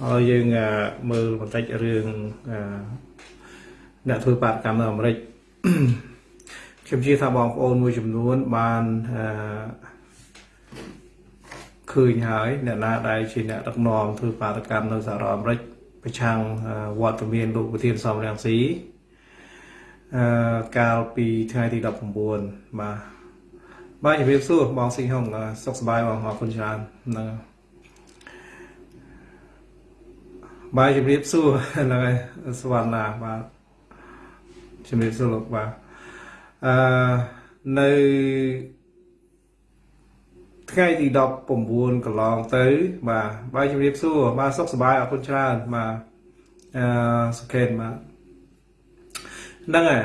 ហើយយើងអឺមើលបន្តិចរឿងអឺអ្នកធ្វើបាតកម្មនៅអាមេរិកខ្ញុំជឿថាបងប្អូនមួយចំនួនបានអឺឃើញហើយអ្នកណាដែលជាអ្នកដឹកនាំធ្វើបាតកម្មនៅសហរដ្ឋអាមេរិកប្រឆាំងអឺវត្តមានលោកប្រធានសំរងស៊ីអឺកាលពីថ្ងៃទី19បាទបាទជំរាបសួរបងស៊ីហុងអឺសុខសប្បាយបងអរគុណច្រើនហ្នឹងហើយ បាទជំរាបសួរហ្នឹងហើយសវណ្ណាបាទជំរាបសួរលោកបាទអឺនៅថ្ងៃទី19កន្លងទៅ បាទបាទជំរាបសួរបាទសុខសប្បាយអរគុណច្រើនបាទអឺសុខេនបាទហ្នឹងហើយ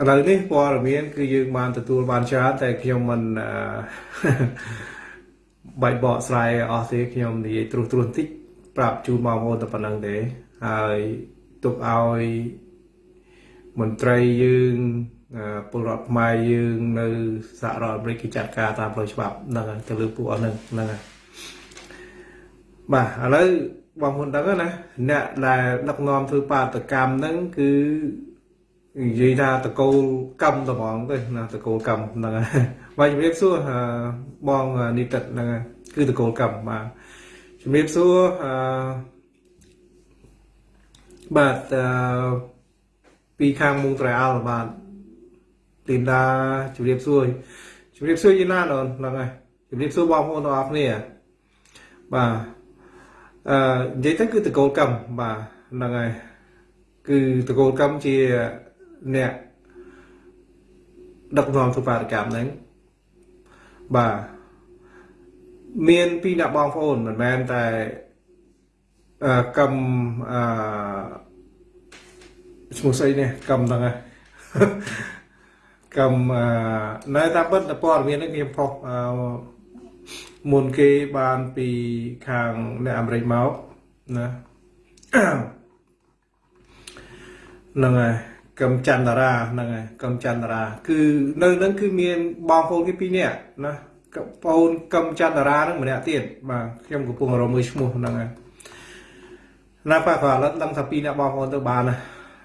ឥឡូវនេះព័ត៌មាន គឺយើងបានទទួលបានច្រើនតែខ្ញុំមិនអឺ បាយបកស្រាយអស់ទេខ្ញុំនិយាយត្រួសត្រាសបន្តិចប្រាប់ជូនបងប្អូនតែប៉ុណ្្នឹងទេហើយទុកឲ្យមន្ត្រីយើងអឺពលរដ្ឋខ្មែរយើងនៅសហរដ្ឋអាមេរិកគេចាត់ការតាមផ្លូវច្បាប់ហ្នឹងហើយទៅលើពួកអស់ហ្នឹងហ្នឹងហើយបាទឥឡូវបងប្អូនដឹងហើយណាអ្នកដែលដឹកនាំធ្វើបាតកម្មហ្នឹងគឺនិយាយថាតកូលកម្មត្មងទៅណាតកូលកម្មហ្នឹងហើយបាទជំរាបសួរអឺបងនីតិតហ្នឹងហើយ គឺតកូលកម្មបាទជំរាបសួរអឺបាទអឺពីខាងមុងត្រៃអល់បាទទីនដាជំរាបសួរជំរាបសួរយីណាអូនហ្នឹងហើយជំរាបសួរបងប្អូនទាំងអស់គ្នាបាទអឺនិយាយទៅគឺតកូលកម្មបាទហ្នឹងហើយគឺតកូលកម្មជាអ្នកដឹកនាំធ្វើបាតកម្មហ្នឹងបាទ មានពីរអ្នកបងប្អូនមិនមែនតែអឺកំអឺឈ្មោះស្អីនេះកំហ្នឹងហើយកំអឺនៅតាមពិតព័ត៌មាននេះខ្ញុំផុសអឺមុនគេបានពីខាងអ្នកអាមេរិកមកណាហ្នឹងហើយកំចន្ទរាហ្នឹងហើយកំចន្ទរា គឺនៅហ្នឹងគឺមានបងប្អូនគេពីរនាក់ណា បងប្អូនកំចន្ទរាហ្នឹងម្នាក់ទៀតបាទខ្ញុំកំពុងរកមើលឈ្មោះហ្នឹងហើយណាប៉ាក៏ឥឡូវដឹងថាពីរនាក់បងប្អូនទៅបាន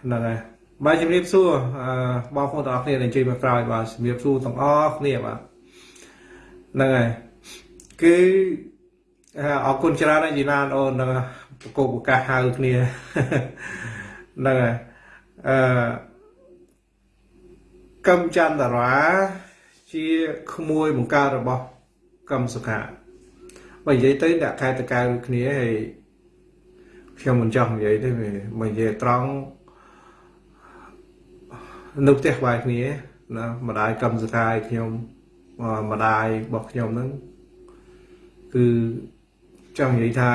ហ្នឹងហើយបាទជំរាបសួរអឺបងប្អូនទាំងអស់គ្នាដែលអញ្ជើញមកក្រោយបាទជំរាបសួរទាំងអស់គ្នាបាទហ្នឹងហើយគឺអរគុណច្រើនហើយជីណានអូនហ្នឹងប្រកបឱកាសហៅគ្នាហ្នឹងហើយអឺកម្មចន្ទរា ជាក្មួយបង្កើតរបស់កម្មសុខាបើនិយាយទៅដាក់ខែតកៅគ្នាហើយខ្ញុំមិនចង់និយាយទេបើនិយាយត្រង់នៅផ្ទះក្បែរគ្នាណាម្ដាយកម្មសុខាឲ្យខ្ញុំម្ដាយរបស់ខ្ញុំហ្នឹងគឺចង់និយាយថា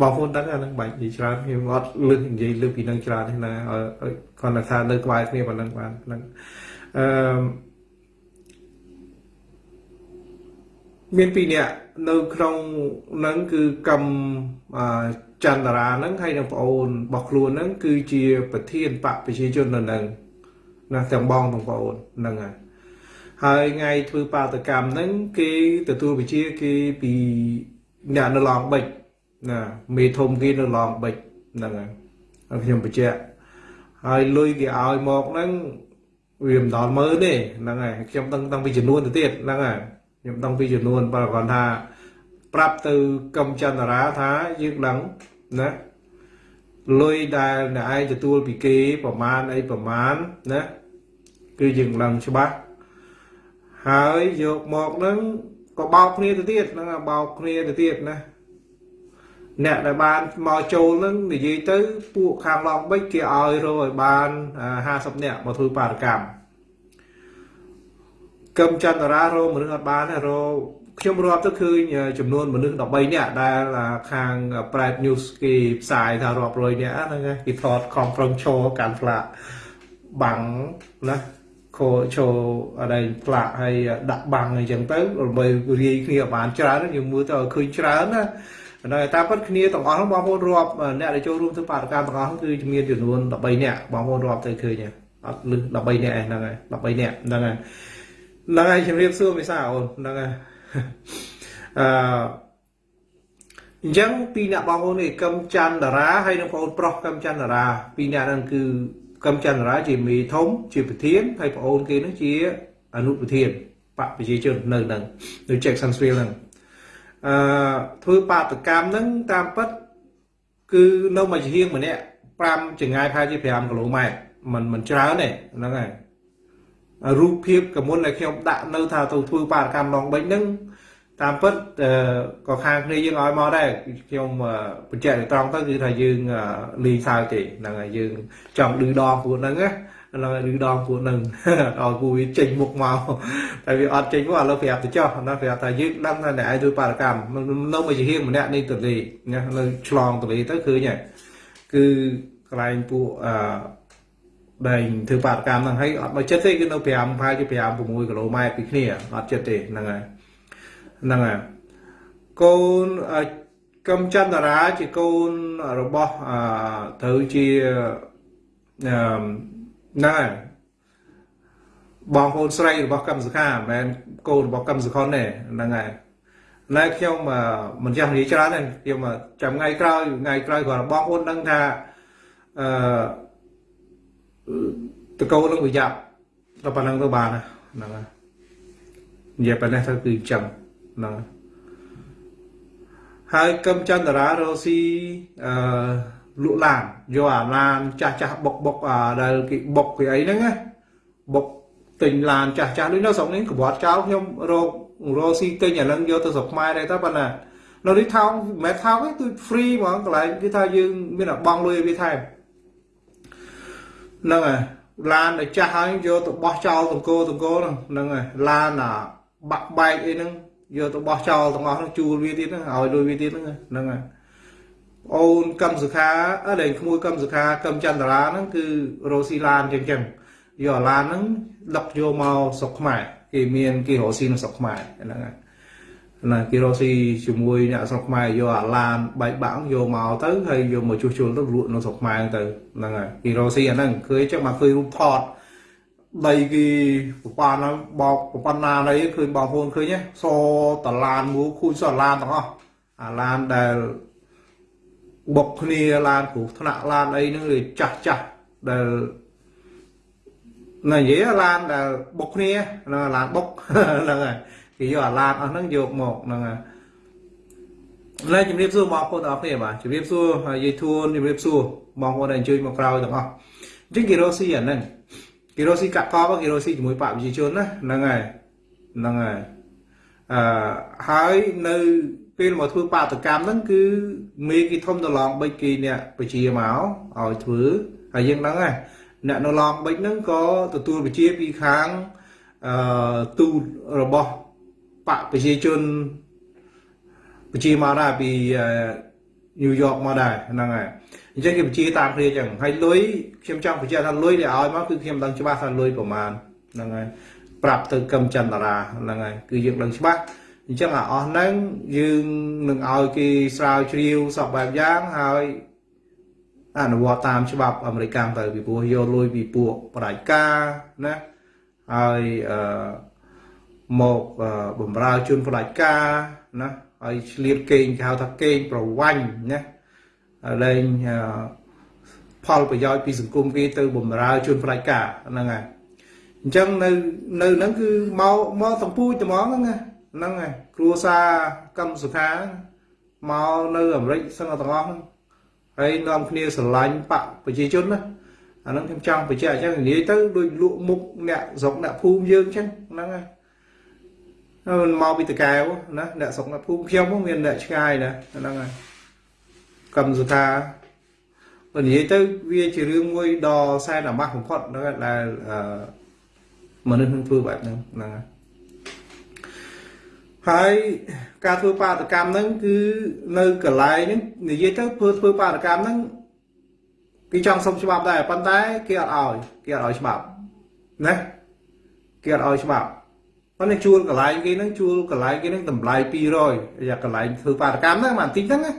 បងប្អូនដឹងអានឹងបាច់និយាយច្រើនខ្ញុំអត់លើកនិយាយលើកពីនឹងច្រើនទេណាគាត់ថាថានៅក្បែរគ្នាប៉ុណ្ណឹងបានហ្នឹងអឺ មានពីរនាក់នៅក្នុងហ្នឹងគឺកម្មចន្ទរាហ្នឹងហើយនឹងប្អូនរបស់ខ្លួនហ្នឹងគឺជាប្រធានបកប្រជាជននៅហ្នឹងណាទាំងបងទាំងប្អូនហ្នឹងហើយហើយថ្ងៃធ្វើបាតកម្មហ្នឹងគេទទួលវិជាគេពីអ្នកនៅឡងបិចណាមេធំគេនៅឡងបិចហ្នឹងហើយខ្ញុំបញ្ជាក់ហើយលុយគេឲ្យមកហ្នឹងវាមិនដល់មើលទេហ្នឹងហើយខ្ញុំដឹងតាំងពីចំនួនទៅទៀតហ្នឹងហើយ ខ្ញុំដឹងពីចំនួនបើគាត់ថា ប្រាប់ទៅកម្មចន្ទរាថាយើងដឹងណាលុយដែលអ្នកឯងទទួលពីគេប្រមាណអីប្រមាណណាគឺយើងដឹងច្បាស់ហើយយកមកហ្នឹងក៏បោកគ្នាទៅទៀតហ្នឹងបោកគ្នាទៅទៀតណាអ្នកដែលបានមកចូលនឹងនិយាយទៅពួកខាងឡងបិចគេឲ្យរកឲ្យបាន50នាក់មកធ្វើបាតកម្ម កឹមចន្ទរារកមនុស្សអត់បានរកខ្ញុំរាប់ទៅឃើញចំនួនមនុស្ស13នាក់ដែលខាង Pride News គេផ្សាយថារាប់រយនាក់ហ្នឹងគេថតខំប្រឹងឈរកាន់ផ្លាកបាំងណាខោឈរអីផ្លាកហើយដាក់បាំងអីចឹងទៅដើម្បីរាយគ្នាបានច្រើនយើងមើលទៅឃើញច្រើនណានៅតាមពិតគ្នាទាំងអស់បងប្អូនរាប់អ្នកដែលចូលរួមធ្វើបាតកម្មទាំងអស់គឺមានចំនួន13នាក់បងប្អូនរាប់ទៅឃើញអត់លឺ13នាក់ហ្នឹងហើយ13នាក់ហ្នឹងហើយ ហ្នឹងហើយជំរាបសួរវិសាអូនហ្នឹងហើយអឺអញ្ចឹងពីអ្នកបងប្អូននេះកឹមច័ន្ទតារាហើយនិងបងប្អូនប្រុសកឹមច័ន្ទតារាពីអ្នកហ្នឹងគឺកឹមច័ន្ទតារាជាមេធំ ជាប្រធានហើយបងប្អូនគេនឹងជាអនុប្រធានបកប្រជាជននៅហ្នឹងនៅ Jackson Street ហ្នឹងអឺធ្វើបាតកម្មហ្នឹងតាមពិតគឺនៅមួយជាងម្នាក់5ចង្ងាយផាជា5គីឡូម៉ែត្រមិនមិនច្រើនទេហ្នឹងហើយ រូបភាពកមុនដែលខ្ញុំដាក់នៅថាទៅធ្វើបាតកម្មឡងបិញហ្នឹងតាមពិតក៏ខាងគ្នាយើងឲ្យមកដែរខ្ញុំបញ្ជាក់ត្រង់ទៅគឺថាយើងលេងសើចទេហ្នឹងហើយយើងចង់ឌឺដងពួកហ្នឹងណាឡើយឬដងពួកនឹងឲ្យពួកវាចេញមុខមកតែវាអត់ចេញមកឥឡូវប្រាប់ទៅចោះណាប្រាប់ថាយើងដឹងថាអ្នកឯងធ្វើបារកម្មនៅមួយជាហៀងម្នាក់នេះទលេណានៅឆ្លងទលេទៅឃើញហើយគឺកន្លែងពួកអឺ ដែលធ្វើបាតកម្មហ្នឹងហើយអត់មកចិត្តទេគឺនៅ5ប្រហែលជា5 6គីឡូម៉ែត្រពីគ្នាអត់ចិត្តទេហ្នឹងហើយហ្នឹងហើយកូនកឹមចន្ទរាជាកូនរបស់អឺត្រូវជាអឺហ្នឹងហើយបងប្អូនស្រីរបស់កម្មសខាមិនមែនកូនរបស់កម្មសខុនទេហ្នឹងហើយណែខ្ញុំមិនចាស់និយាយច្រើនទេខ្ញុំចាំថ្ងៃក្រោយថ្ងៃក្រោយគាត់បងប្អូនដឹងថាអឺ តកោនឹងវាយ៉ាប់ដល់ប៉ុណ្ណឹងទៅបានហ្នឹងហើយនិយាយប៉ុណ្ណេះទៅគឺអញ្ចឹងហ្នឹងហើយកឹមចន្ទរារស់ស៊ីអឺលក់ឡានយកអាឡានចាស់ចាស់បុកបុកអាដែលគេបុកគេអីហ្នឹងណាបុកទិញឡានចាស់ចាស់ដូចនៅស្រុកនេះកបាត់ចោលខ្ញុំរករកស៊ីទិញអាហ្នឹងយកទៅស្រុកខ្មែរដែរតើប៉ុណ្ណានៅនេះថោកមិនថោកទេគឺ free ហ្មងកន្លែងគេថាយើងមានអាបងលុយឲ្យវាថែម ហ្នឹងហើយឡានដែលចាស់ហើយយកទៅបោះចោលតង្គោតង្គោហ្នឹងហើយឡានអាបាក់បែកអីហ្នឹងយកទៅបោះចោលទាំងអស់ហ្នឹងជួលវាទៀតហ្នឹងឲ្យលុយវាទៀតហ្នឹងហ្នឹងហើយអូនកម្មសុខាអត់ដែលក្មួយកម្មសុខាកម្មចន្ទរាហ្នឹងគឺរស់ស៊ីឡានចឹងចឹងយកឡានហ្នឹងដឹកយកមកស្រុកខ្មែរគេមានគេរស់ស៊ីនៅស្រុកខ្មែរហ្នឹងហើយ ណាគេរស់ស៊ីជាមួយអ្នកស្រុកខ្មែរយកអាឡានបែកបាក់យកមកទៅហើយយកមកជួសជុលទៅលក់នៅស្រុកខ្មែរទៅហ្នឹងហើយគេរស់ស៊ីអាហ្នឹងឃើញចឹងមកឃើញរូបថតដីគេប្រព័ន្ធបោកប្រព័ន្ធណាណីឃើញបងប្អូនឃើញសតឡានមួយខូចសឡានទាំងអស់អាឡានដែលបុកគ្នាឡានគ្រោះថ្នាក់ឡានអីហ្នឹងវាចាស់ចាស់ដែលណានិយាយឡានដែលបុកគ្នាហ្នឹងឡានបុកហ្នឹងហើយ គេយកអាឡានអស់ហ្នឹងយកមកហ្នឹងហើយឡើយជំរាបសួរបងប្អូនទាំងអស់គ្នាបាទជំរាបសួរយាយធួនជំរាបសួរបងប្អូនដែលអញ្ជើញមកក្រោយទាំងអស់អញ្ចឹងគេរកស៊ីអាហ្នឹងគេរកស៊ីកាក់កបគេរកស៊ីជាមួយបកប្រជាជនណាហ្នឹងហើយហ្នឹងហើយអឺហើយនៅពេលមកធ្វើបាតកម្មហ្នឹងគឺមេគេធំទៅឡងបិចគេអ្នកបជាមកឲ្យធ្វើហើយយើងដឹងហើយអ្នកនៅឡងបិចហ្នឹងក៏ទទួលបជាពីខាងអឺទូតរបស់ បកប្រជាជនបជាមកដែរពីញូវយ៉កមកដែរហ្នឹងហើយអញ្ចឹងគេបញ្ជាតាមគ្នាអញ្ចឹងហើយលុយខ្ញុំចង់បញ្ជាក់ថាលុយដែលឲ្យមកគឺខ្ញុំដឹងច្បាស់ថាលុយប្រមាណហ្នឹងហើយប្រាប់ទៅកឹមចន្ទរាហ្នឹងហើយគឺយើងដឹងច្បាស់អញ្ចឹងអាអស់ហ្នឹងយើងនឹងឲ្យគេស្រាវជ្រាវសពបែបយ៉ាងហើយអនុវត្តតាមច្បាប់អាមេរិកទៅពីព្រោះយកលុយពីពួកបដិការណាហើយអឺ មកបំរើជនបដិការណាហើយឆ្លៀតកេងគេហៅថាកេងប្រវាញ់ណាលែងផលប្រយោជន៍ពីសង្គមគេទៅបំរើជនផ្ដាច់ការហ្នឹងហើយអញ្ចឹងនៅនៅហ្នឹងគឺមកមកតំពូចត្មងហ្នឹងហ្នឹងហើយគ្រួសារកម្មសុខាមកនៅអាមេរិកសឹងទាំងអស់ហ្នឹងហើយនាំគ្នាស្រឡាញ់បកប្រជាជនណាអាហ្នឹងខ្ញុំចង់បញ្ជាក់អញ្ចឹងនិយាយទៅដូចលក់មុខអ្នកស្រុកអ្នកភូមិយើងអញ្ចឹងហ្នឹងហើយ មិនមកពីតកែវណាអ្នកស្រុកអ្នកភូមិខ្ញុំមានអ្នកឆ្ងាយណាហ្នឹងហើយកម្មសុខាបើនិយាយទៅវាជារឿងមួយដ៏សែនអាម៉ាស់បំផុតហ្នឹងដែលមនុស្សនឹងធ្វើបែបហ្នឹងហ្នឹងហើយហើយការធ្វើបាតកម្មហ្នឹងគឺនៅកន្លែងហ្នឹងនិយាយទៅធ្វើធ្វើបាតកម្មហ្នឹងគេចង់សុំច្បាប់ដែរប៉ុន្តែគេអត់ឲ្យគេអត់ឲ្យច្បាប់ណាគេអត់ឲ្យច្បាប់ ប៉ុន្តែជួលកន្លែងគេហ្នឹងជួលកន្លែងគេហ្នឹងតម្លៃ200យ៉ាកន្លែងធ្វើបាតកម្មហ្នឹងបានតិចហ្នឹងណា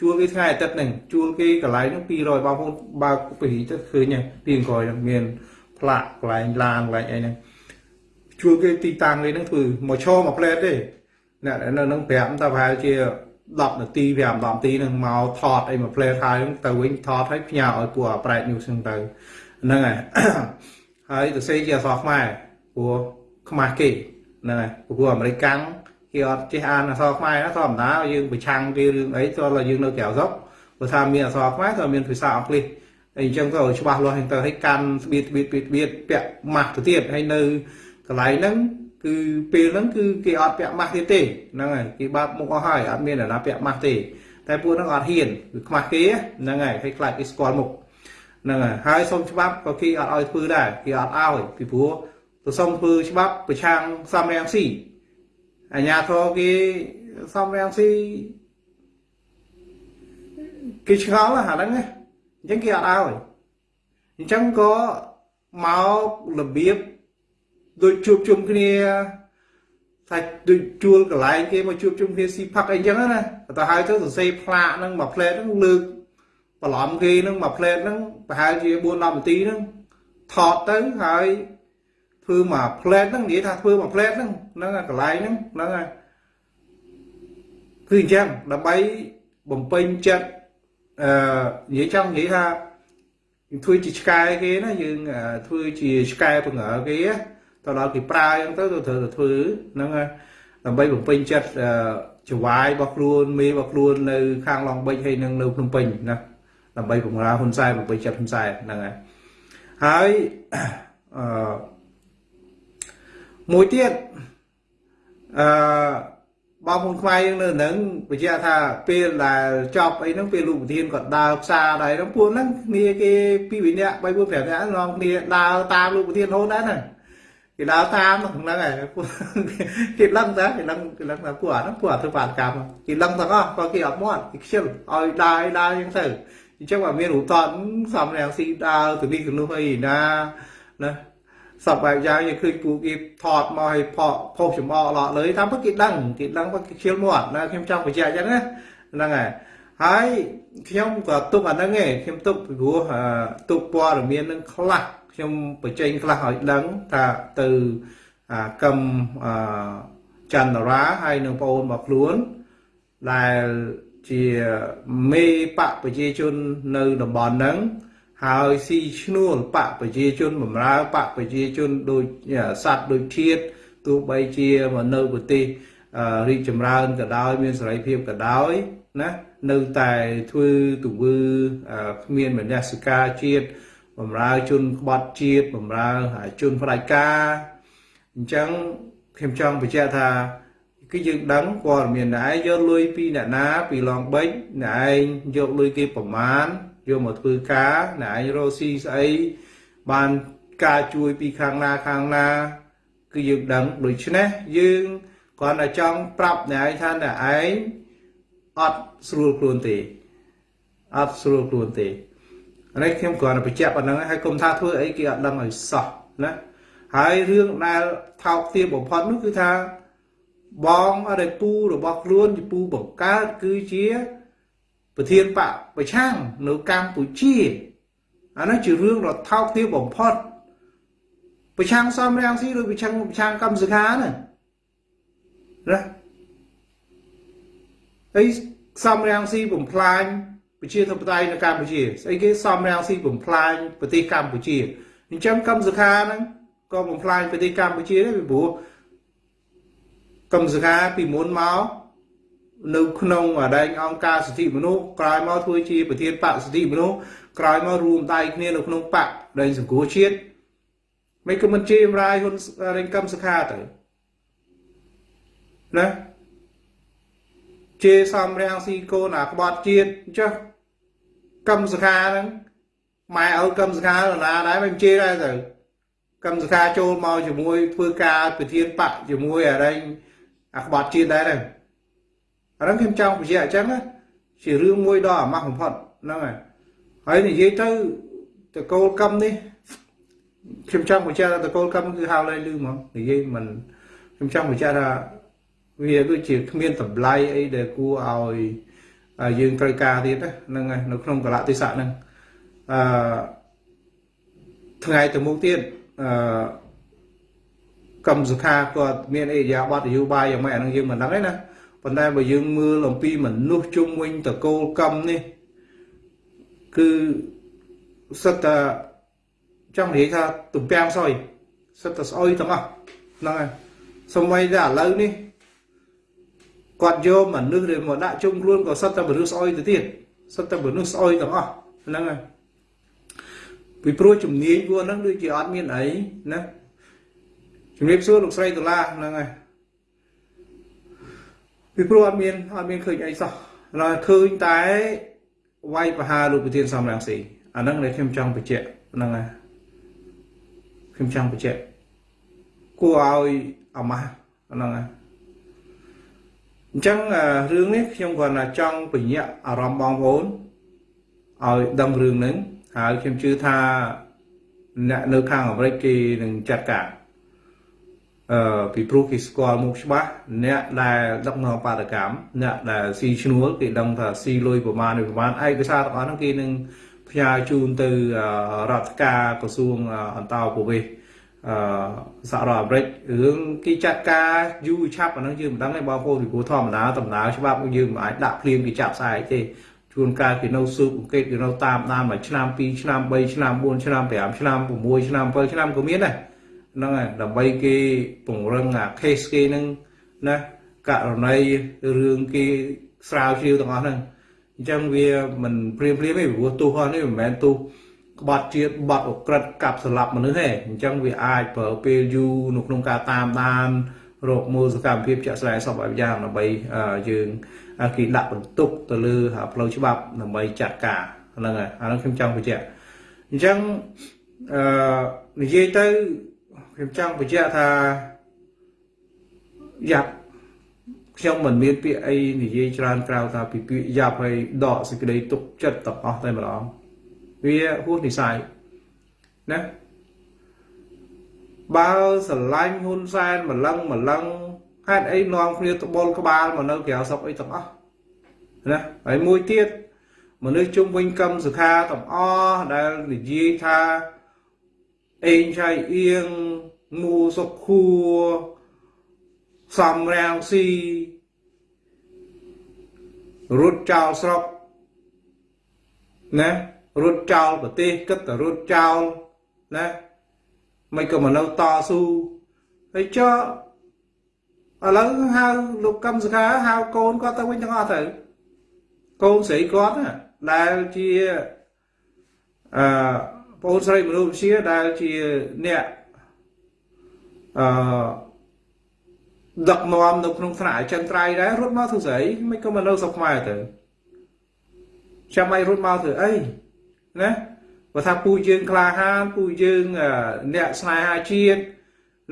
ជួលគេថ្ងៃអាទិត្យហ្នឹងជួលគេកន្លែងហ្នឹង200បងប្អូនបើកពីទៅឃើញពីអង្គរមានផ្លាកកន្លែងឡានកន្លែងអីហ្នឹងជួលគេទីតាំងគេហ្នឹងធ្វើមកឈរមកផ្លែតទេអ្នកនៅនឹងប្រាប់តែប្រហែលជា10នាទី5 10នាទីនឹងមកថតអីមក play ហើយហ្នឹងទៅវិញថតឲ្យផ្ញើឲ្យពួកប្រែត news ហ្នឹងទៅហ្នឹងហើយហើយទៅសេជាអសរខ្មែរព្រោះ ខ្មាស់គេហ្នឹងហើយព្រោះអាមេរិកកាំងគេអត់ចេះអានអសរខ្មែរណាធម្មតាយើងប្រឆាំងគេរឿងអីតើយើងនៅក្រៅស្រុកព្រោះថាមានអសរខ្មែរក៏មានភាសាអង់គ្លេសអីអញ្ចឹងទៅច្បាស់លាស់ហ្នឹងទៅឲ្យកាន់ស្បៀតស្បៀតស្បៀតស្បៀតពាក់ម៉ាស់ទៅទៀតហើយនៅកន្លែងហ្នឹងគឺពេលហ្នឹងគឺគេអត់ពាក់ម៉ាស់ទៀតទេហ្នឹងហើយគេបើកមុខអស់ហើយអត់មានអ្នកណាពាក់ម៉ាស់ទេតែពួកហ្នឹងអត់ហ៊ានគឺខ្មាស់គេហ្នឹងហើយគេខ្លាចគេស្គាល់មុខហ្នឹងហើយហើយសុំច្បាប់ក៏គេអត់ឲ្យធ្វើដែរគេអត់ឲ្យពីព្រោះ ទៅសុំធ្វើច្បាប់ប្រឆាំងសំរាំងស៊ីអាញាធរគេសំរាំងស៊ីគេឆ្ងល់អាហ្នឹងណាអញ្ចឹងគេអត់ឲ្យអញ្ចឹងក៏មករបៀបដូចជួបជុំគ្នាថាដូចជួលកន្លែងគេមកជួបជុំគ្នាស៊ីផឹកអីចឹងណាតែហើយទៅសរសេរផ្លាកហ្នឹងមួយផ្លែតហ្នឹងលើកបន្លំគេហ្នឹងមួយផ្លែតហ្នឹងប្រហែលជា4 10នាទីហ្នឹងថតទៅហើយ ធ្វើមួយផ្លែតហ្នឹងនិយាយថាធ្វើមួយផ្លែតហ្នឹងហ្នឹងកន្លែងហ្នឹងហ្នឹងហើយគឺអញ្ចឹងដើម្បីបំពេញចិត្តអឺនិយាយចង់និយាយថាយើងធ្វើជាឆ្កែគេណាយើងធ្វើជាឆ្កែបង្រើគេទៅដល់គេប្រើអញ្ចឹងទៅទៅត្រូវទៅធ្វើហ្នឹងដើម្បីបំពេញចិត្តចវាយរបស់ខ្លួនមេរបស់ខ្លួននៅខាងឡុងបិចហើយនឹងនៅភ្នំពេញណាដើម្បីបង្រាហ៊ុនសែនបំពេញចិត្តហ៊ុនសែនហ្នឹងហើយហើយអឺ មួយទៀតអឺបងប្អូនខ្មែរយើងនៅនឹងបញ្ជាក់ថាពេលដែលចប់អីហ្នឹងពេលលោកប្រធានគាត់ដើរផ្សារដែរហ្នឹងពួកហ្នឹងគ្នាគេពីរវិញ្ញា3 4 5នាក់នាំគ្នាដើរតាមលោកប្រធានរហូតដែរហ្នឹងគេដើរតាមហ្នឹងហើយគេលឹងតាគេលឹងគេលឹងថាពួកអាហ្នឹងពួកអាធ្វើបាតកម្មគេលឹងទាំងអស់ក៏គេអត់មាត់គេខ្ជិលឲ្យដើរដើរអញ្ចឹងទៅអញ្ចឹងបើមានរូបតតសំរាំងស៊ីដើរទៅនេះទៅនោះអីណាណា សពបែបយ៉ាងយើងឃើញពួកគេថតមកឲ្យផកផុសចំអកឡកលើតាមពិតគេដឹងគេដឹងពិតគេខ្ជិលមាត់ណាខ្ញុំចង់បញ្ជាក់អញ្ចឹងណាហ្នឹងហើយហើយខ្ញុំក៏ទុកអាហ្នឹងឯងខ្ញុំទុកពីព្រោះទុកព័ត៌មាននឹងខ្លះខ្ញុំបញ្ចេញខ្លះឲ្យដឹងថាទៅកឹមចន្ទរាហើយនឹងបងអូនរបស់ខ្លួនដែលជាមេបកប្រជាជននៅតំបន់ហ្នឹង ហើយស៊ីឈ្នួលបកប្រជាជនបំរើបកប្រជាជនដូចសัตว์ដូចធាតទោះបីជាមកនៅប្រទេសរីកចម្រើនក៏ដោយមានសេរីភាពក៏ដោយណានៅតែធ្វើទង្វើគ្មានមនសិការជាតិបំរើជនក្បត់ជាតិបំរើជនផ្ដាច់ការអញ្ចឹងខ្ញុំចង់បញ្ជាក់ថាគឺយើងដឹងព័ត៌មានដែរយកលុយពីអ្នកណាពីឡងបិចអ្នកឯងយកលុយគេប្រមាណ យកមកធ្វើការអ្នកឯងរកស៊ីស្អីបានការជួយពីខាងណាខាងណា គឺយើងដឹងដូច្នេះយើងគ្រាន់តែចង់ប្រាប់អ្នកឯងថាអ្នកឯងអត់ស្រួលខ្លួនទេអត់ស្រួលខ្លួនទេនេះខ្ញុំគ្រាន់តែបញ្ជាក់ប៉ុណ្្នឹងហើយគុំថាធ្វើអីគេអត់ដឹងឲ្យសោះណាហើយរឿងដែលថោកទាបបំផុតនោះគឺថាបងអរិពូរបស់ខ្លួនជាពូបង្កើតគឺជា ប្រធានបកប្រឆាំងនៅកម្ពុជាអានោះជារឿងដ៏ថោកទាបបំផុតប្រឆាំងសំរាំងស៊ីឬប្រឆាំងប្រឆាំងកម្មសខាណាណាហើយសំរាំងស៊ីបំផ្លាញប្រជាធិបតេយ្យនៅកម្ពុជាស្អីគេសំរាំងស៊ីបំផ្លាញប្រទេសកម្ពុជាអញ្ចឹងកម្មសខាហ្នឹងក៏បំផ្លាញប្រទេសកម្ពុជាដែរពីព្រោះកម្មសខាពីមុនមក នៅក្នុងអដែងអង្គការសិទ្ធិមនុស្សក្រោយមកធ្វើជាប្រធានបកសិទ្ធិមនុស្សក្រោយមករួមដៃគ្នានៅក្នុងបកដែងសង្គមជាតិមិនក៏មិនជេរអំរាយហ៊ុនរែងកម្មសខាទៅណាជេរសំរាំងស៊ីកូនអាក្បត់ជាតិចុះកម្មសខាហ្នឹងម៉ែឲ្យកម្មសខាណាដែរមិនជេរដែរទៅកម្មសខាចូលមកជាមួយធ្វើការប្រធានបកជាមួយអដែងអាក្បត់ជាតិដែរហ្នឹង អាហ្នឹងខ្ញុំចង់បញ្ជាក់អញ្ចឹងណាជារឿងមួយដ៏អាម៉ាស់បំផុតហ្នឹងហើយហើយនិយាយទៅតកូលកម្មនេះខ្ញុំចង់បញ្ជាក់ថាតកូលកម្មគឺហៅលែងលឺហ្មងនិយាយមិនខ្ញុំចង់បញ្ជាក់ថាវាដូចជាគ្មានតម្លៃអីដែលគួរឲ្យយើងត្រូវការទៀតហ្នឹងហើយនៅក្នុងកលៈទេសៈហ្នឹងអឺថ្ងៃទៅមុខទៀតអឺកម្មសុខាគាត់មានអេរយាប័តនយោបាយយ៉ាងម៉េចអានឹងយើងមិនដឹងទេណា ប៉ុន្តែបើយើងមើលអំពីមនុស្សជុំវិញតកូលកម្មនេះគឺសិតតែចង់និយាយថាទំពាំងស្អុយសិតតែស្អុយទាំងអស់ហ្នឹងហើយសម្បីតែឥឡូវនេះគាត់យកមនុស្សដែលមកដាក់ជុំខ្លួនក៏សិតតែមនុស្សស្អុយទៅទៀតសិតតែមនុស្សស្អុយទាំងអស់ហ្នឹងហើយពីព្រោះជំនាញពួកហ្នឹងដូចជាអត់មានអីណាជំរាបសួរលោកស្រីដុល្លារហ្នឹងហើយ ពីព្រោះអត់មានអត់មានឃើញអីសោះឡើយឃើញតែវាយប្រហារលោកប្រធានសំរងស៊ីអាហ្នឹងដែលខ្ញុំចង់បញ្ជាក់ហ្នឹងហើយខ្ញុំចង់បញ្ជាក់គួរឲ្យអាម៉ាស់ហ្នឹងហើយអញ្ចឹងរឿងនេះខ្ញុំគាត់ថាចង់បញ្ជាក់អារម្មណ៍បងប្អូនឲ្យដឹងរឿងហ្នឹងហើយខ្ញុំជឿថាអ្នកនៅខាងអាមេរិកគេនឹងចាត់ការ អឺពីព្រោះគេស្គាល់មុខច្បាស់អ្នកដែលដឹកនាំបាតកម្មអ្នកដែលស៊ីឈ្នួលគេដឹងថាស៊ីលុយប្រមាណនេះប្រមាណឯកសារទាំងអស់ហ្នឹងគេនឹងផ្ញើជូនទៅរដ្ឋការក្រសួងអន្តរប្រវេសន៍អឺសហរដ្ឋអាមេរិករឿងគេចាត់ការយូរឆាប់អាហ្នឹងយើងមិនដឹងទេបងប្អូនពីព្រោះធម្មតាដំណើរច្បាប់យើងមិនអាចដាក់ភ្លាមគេចាប់ស្អែកទេជួនកាលគេនៅស៊ើបអង្កេតគេនៅតាមដានមួយឆ្នាំ2ឆ្នាំ3ឆ្នាំ4ឆ្នាំ5ឆ្នាំ6ឆ្នាំ7ឆ្នាំក៏មានដែរ ហ្នឹងហើយដើម្បីគេពង្រឹងអា case គេហ្នឹងណាករណីរឿងគេស្រាវជ្រាវទាំងអស់ហ្នឹងអញ្ចឹងវាមិនព្រាមព្រាមទេព្រោះទោសនេះមិនមែនទោសក្បត់ជាតិបាត់អក្រិតកាប់ស្លាប់មនុស្សទេអញ្ចឹងវាអាចប្រើពេលយូរនៅក្នុងការតាមដានរកមើលសកម្មភាពជាក់ស្ដែងសពបែបយ៉ាងដើម្បីយើងគេដាក់បន្ទុកទៅលើផ្លូវច្បាប់ដើម្បីចាត់ការហ្នឹងហើយអានោះខ្ញុំចង់បញ្ជាក់អញ្ចឹងអឺនិយាយទៅ ខ្ញុំចង់បញ្ជាក់ថាយ៉ាប់ខ្ញុំមិនមានពាក្យអីនិយាយច្រើនក្រៅថាពីពាក្យយ៉ាប់ហើយដកសេចក្តីទុកចិត្តទាំងអស់តែម្ដងវាហួសនិស័យណាបើស្រឡាញ់ហ៊ុនសែនម្លឹងម្លឹងហេតុអីនាំគ្នាត្បល់ក្បាលមកនៅក្រៅស្រុកអីទាំងអស់ណាហើយមួយទៀតមនុស្សជុំវិញកម្មសុខាទាំងអស់ដែលនិយាយថា អេងឆៃអៀងមូសុខខួសំរាំងស៊ីរត់ចោលស្រុកណារត់ចោលប្រទេសគិតតែរត់ចោលណាមិនក៏មកនៅតស៊ូហើយចុះឥឡូវហៅលោកកឹមសុខាហៅកូនគាត់ទៅវិញទាំងអស់ទៅកូនស្រីគាត់ដែលជាអឺ បងស្រីមនុស្សវិទ្យាដែលជាអ្នកអឺដឹកនាំនៅក្នុងថ្នាក់អចិន្ត្រៃយ៍ដែររត់មកធ្វើស្អីមិនក៏មកនៅស្រុកខ្មែរទៅចាំឲ្យរត់មកធ្វើអីណាបើថាពូយើងក្លាហានពូយើងអ្នកស្នេហាជាតិ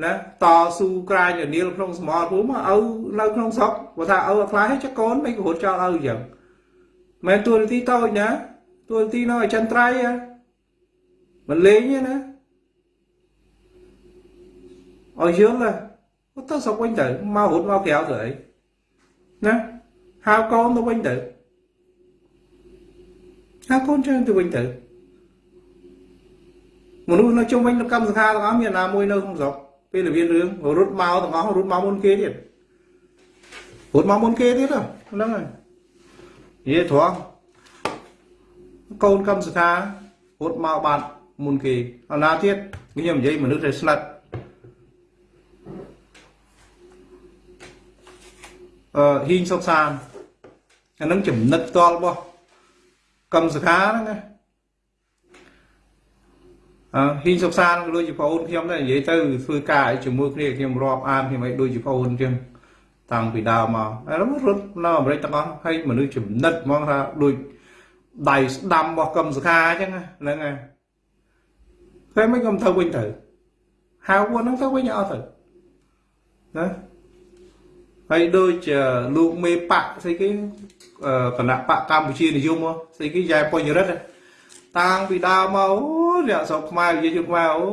ណាតស៊ូក្រាញនាលក្នុងសមរភូមិមកឲ្យនៅក្នុងស្រុកបើថាឲ្យខ្លាចចកូនមិនក៏រត់ចោលឲ្យអញ្ចឹងមិនទួនាទីតូចណាទួនាទីនៅអចិន្ត្រៃយ៍ មិនលេងទេណាឲ្យយល់ណាទៅស្រុកវិញទៅមករត់មកក្រៅទៅអីណាហៅកូនទៅវិញទៅហៅកូនច្រើនទៅវិញទៅមនុស្សនៅជុំវិញនៅកម្មសខាទាំងអស់មានណាមួ យនៅក្នុងស្រុកពេលដែលមានរឿងរត់មកទាំងអស់រត់មកមុនគេទៀតរត់មកមុនគេទៀតហ្នឹងហើយនិយាយត្រង់កូនកម្មសខារត់មកបាត់មុនគេអណាទៀតខ្ញុំនិយាយមនុស្សដែលស្និទ្ធអឺហ៊ីងសុកសានអានឹងចំណិតតលរបស់កម្មសខាហ្នឹងណាអឺហ៊ីងសុកសានដូចជាប្អូនខ្ញុំដែរនិយាយទៅធ្វើការជាមួយគ្នាខ្ញុំរាប់អានខ្ញុំឲ្យដូចជាប្អូនចឹងតាំងពីដើមមកហើយរត់នៅអាមេរិកទាំងអស់ហើយមនុស្សចំណិតហ្មងថាដូចដៃស្ដាំរបស់កឹមសុខាអញ្ចឹងហ្នឹងហើយ តែមិនខ្ញុំទៅវិញទៅហៅពួកហ្នឹងទៅវិញអត់ទៅណាហើយដូចលោកមេបកស្អីគេគណៈបកកម្ពុជានិយមស្អីគេយ៉ែបុញរិទ្ធតាំងពីដើមមកអូអ្នកស្រុកខ្មែរនិយាយជឿខ្មែរអូ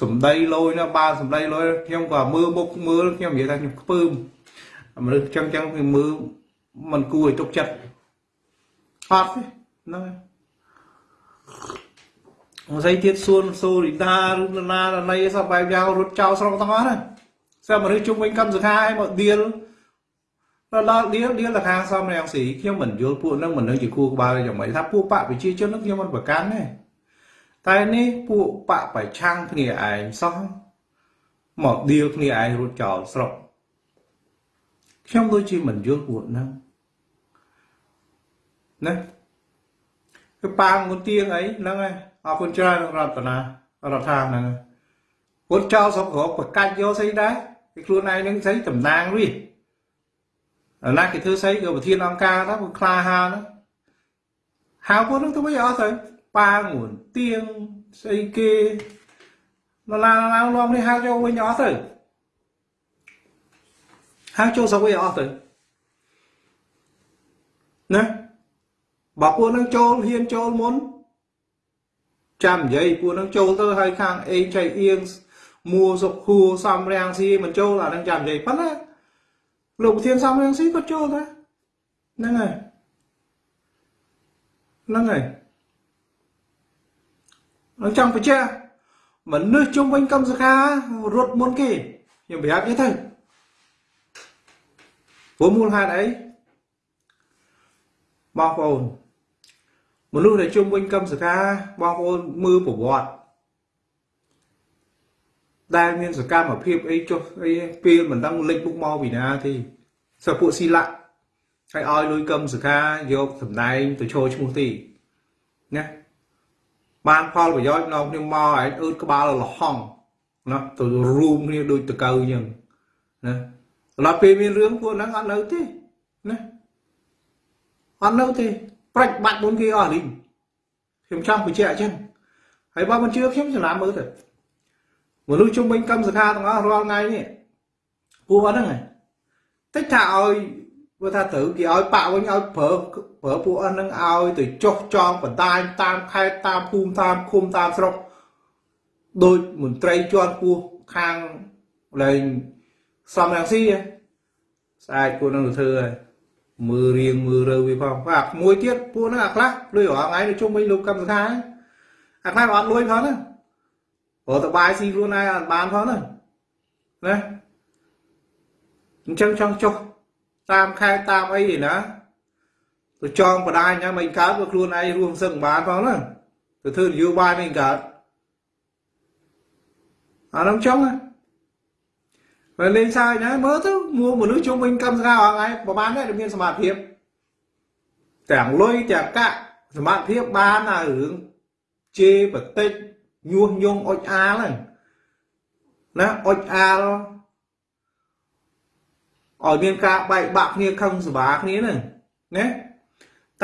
សំដីលយណាបានសំដីលយខ្ញុំក៏មើលមុខមើលខ្ញុំនិយាយថាខ្ញុំខ្ពើមមនុស្សចឹងចឹងគឺមើលมันគួរឲ្យទុកចិត្តអត់ទេហ្នឹងហើយ មកស្អីទៀតសួនសូរីតាឬនរណាណីសពបែបយ៉ាងរត់ចោលស្រុកទាំងអស់ហ្នឹងស្រាប់មនុស្សជុំវិញកម្មសខាឲ្យមកដៀលដល់ដល់ដៀលដៀលលខាងសំរាំងស៊ីខ្ញុំមិនយល់ពួកហ្នឹងមិននឹងជាគូក្បាលយ៉ាងម៉េចថាពួកបកប្រជាជនហ្នឹងខ្ញុំមិនប្រកាន់ទេតែនេះពួកបកប្រឆាំងគ្នាឯងសោះមកដៀលគ្នាឯងរួចចោលស្រុកខ្ញុំដូចជាមិនយល់ពួកហ្នឹងណាគឺប៉ាងមុនទៀងអីហ្នឹងហើយ អរគុណច្រើនរតនារដ្ឋាហ្នឹងគាត់ចោលស្រុកក្រកប្រកាច់យកស្អីដែរគេខ្លួនឯងនឹងស្អីតំណាងវាអាណាគេធ្វើស្អីក៏ប្រធានអង្គការទៅគាត់ខ្លាហាហ្នឹងហៅពួកនឹងទៅវិញអស់ទៅប៉ាងមុនទៀងស្អីគេឡាឡាឡាលំនេះហៅចូលវិញអស់ទៅហៅចូលស្រុកវិញអស់ទៅណាបើពួកនឹងចូលហ៊ានចូលមុន ចាំនិយាយពួកនឹងចូលទៅហើយខាងអេចៃអៀងមួសុខហួរសំរាំងស៊ីមិនចូលអានឹងចាំនិយាយប៉ុន្តែលោកប្រធានសំរាំងស៊ីក៏ចូលដែរហ្នឹងហើយហ្នឹងហើយនឹងចង់បញ្ជាក់មនុស្សជុំវិញកម្មសខារត់មុនគេខ្ញុំប្រាប់យទៅព្រោះមូលហេតុអីបងប្អូន មនុស្សដែលជុំវិញកម្មសខាបងប្អូនមើលប្រវត្តិដែលមានសកម្មភាពអីចុះអីពេលមិនដឹងលេចមុខមកពីណាទេសពួកស៊ីឡាក់ហើយឲ្យលុយកម្មសខាយកសម្ដែងទៅចូលឈ្មោះទីណាបានផលប្រយោជន៍នាំគ្នាមកឯងអឺតក្បាលលហង់ណាទៅរួមគ្នាដូចតកៅអញ្ចឹងណាដល់ពេលមានរឿងពួកហ្នឹងអត់នៅទេណាអត់នៅទេ ប្រាច់បាត់មុនគេអស់លីងខ្ញុំចង់បញ្ជាក់អញ្ចឹងហើយបើមិនជឿខ្ញុំចំណាំមើលទៅមនុស្សជុំវិញកម្មសខាទាំងអស់រាល់ថ្ងៃនេះពួកអត់ហ្នឹងហើយតិចថាឲ្យព្រោះថាត្រូវគេឲ្យបាក់វិញឲ្យប្រើប្រើពួកអស់ហ្នឹងឲ្យទៅចុះចងបណ្ដាញតាមខេត្តតាមភូមិតាមឃុំតាមស្រុកដោយមន្ត្រីជាន់ពោះខាងលែងសំរងស៊ីស្អាតពួកនឹងទៅធ្វើហើយ មើលរៀងមើលរើវាផងអាមួយទៀតពួកហ្នឹងអាខ្លះលុយរងថ្ងៃនៅជុំវិញលោកកម្មសខាអាខ្លះអត់លុយផងណាព្រោះតបាយស៊ីខ្លួនឯងអត់បានផងណាណាអញ្ចឹងចង់ចុះតាមខេត្តតាមអីណាទៅចងបដាញហ្នឹងមិនកើតព្រោះខ្លួនឯងរួមសឹងបានផងណាទៅធ្វើនយោបាយមិនកើតអានោះចង់ណា បើលេងសើចណាមើលទៅមួមនុស្សជុំវិញកម្មសការអងឯងប្រហែលដែរមានសមត្ថភាពទាំងលុយទាំងកាក់សមត្ថភាពបានណារឿងជេរបតិចញុះញង់អុចអាលហ្នឹងណាអុចអាលឲ្យមានការបែកបាក់គ្នាខឹងសបាគ្នាហ្នឹងណា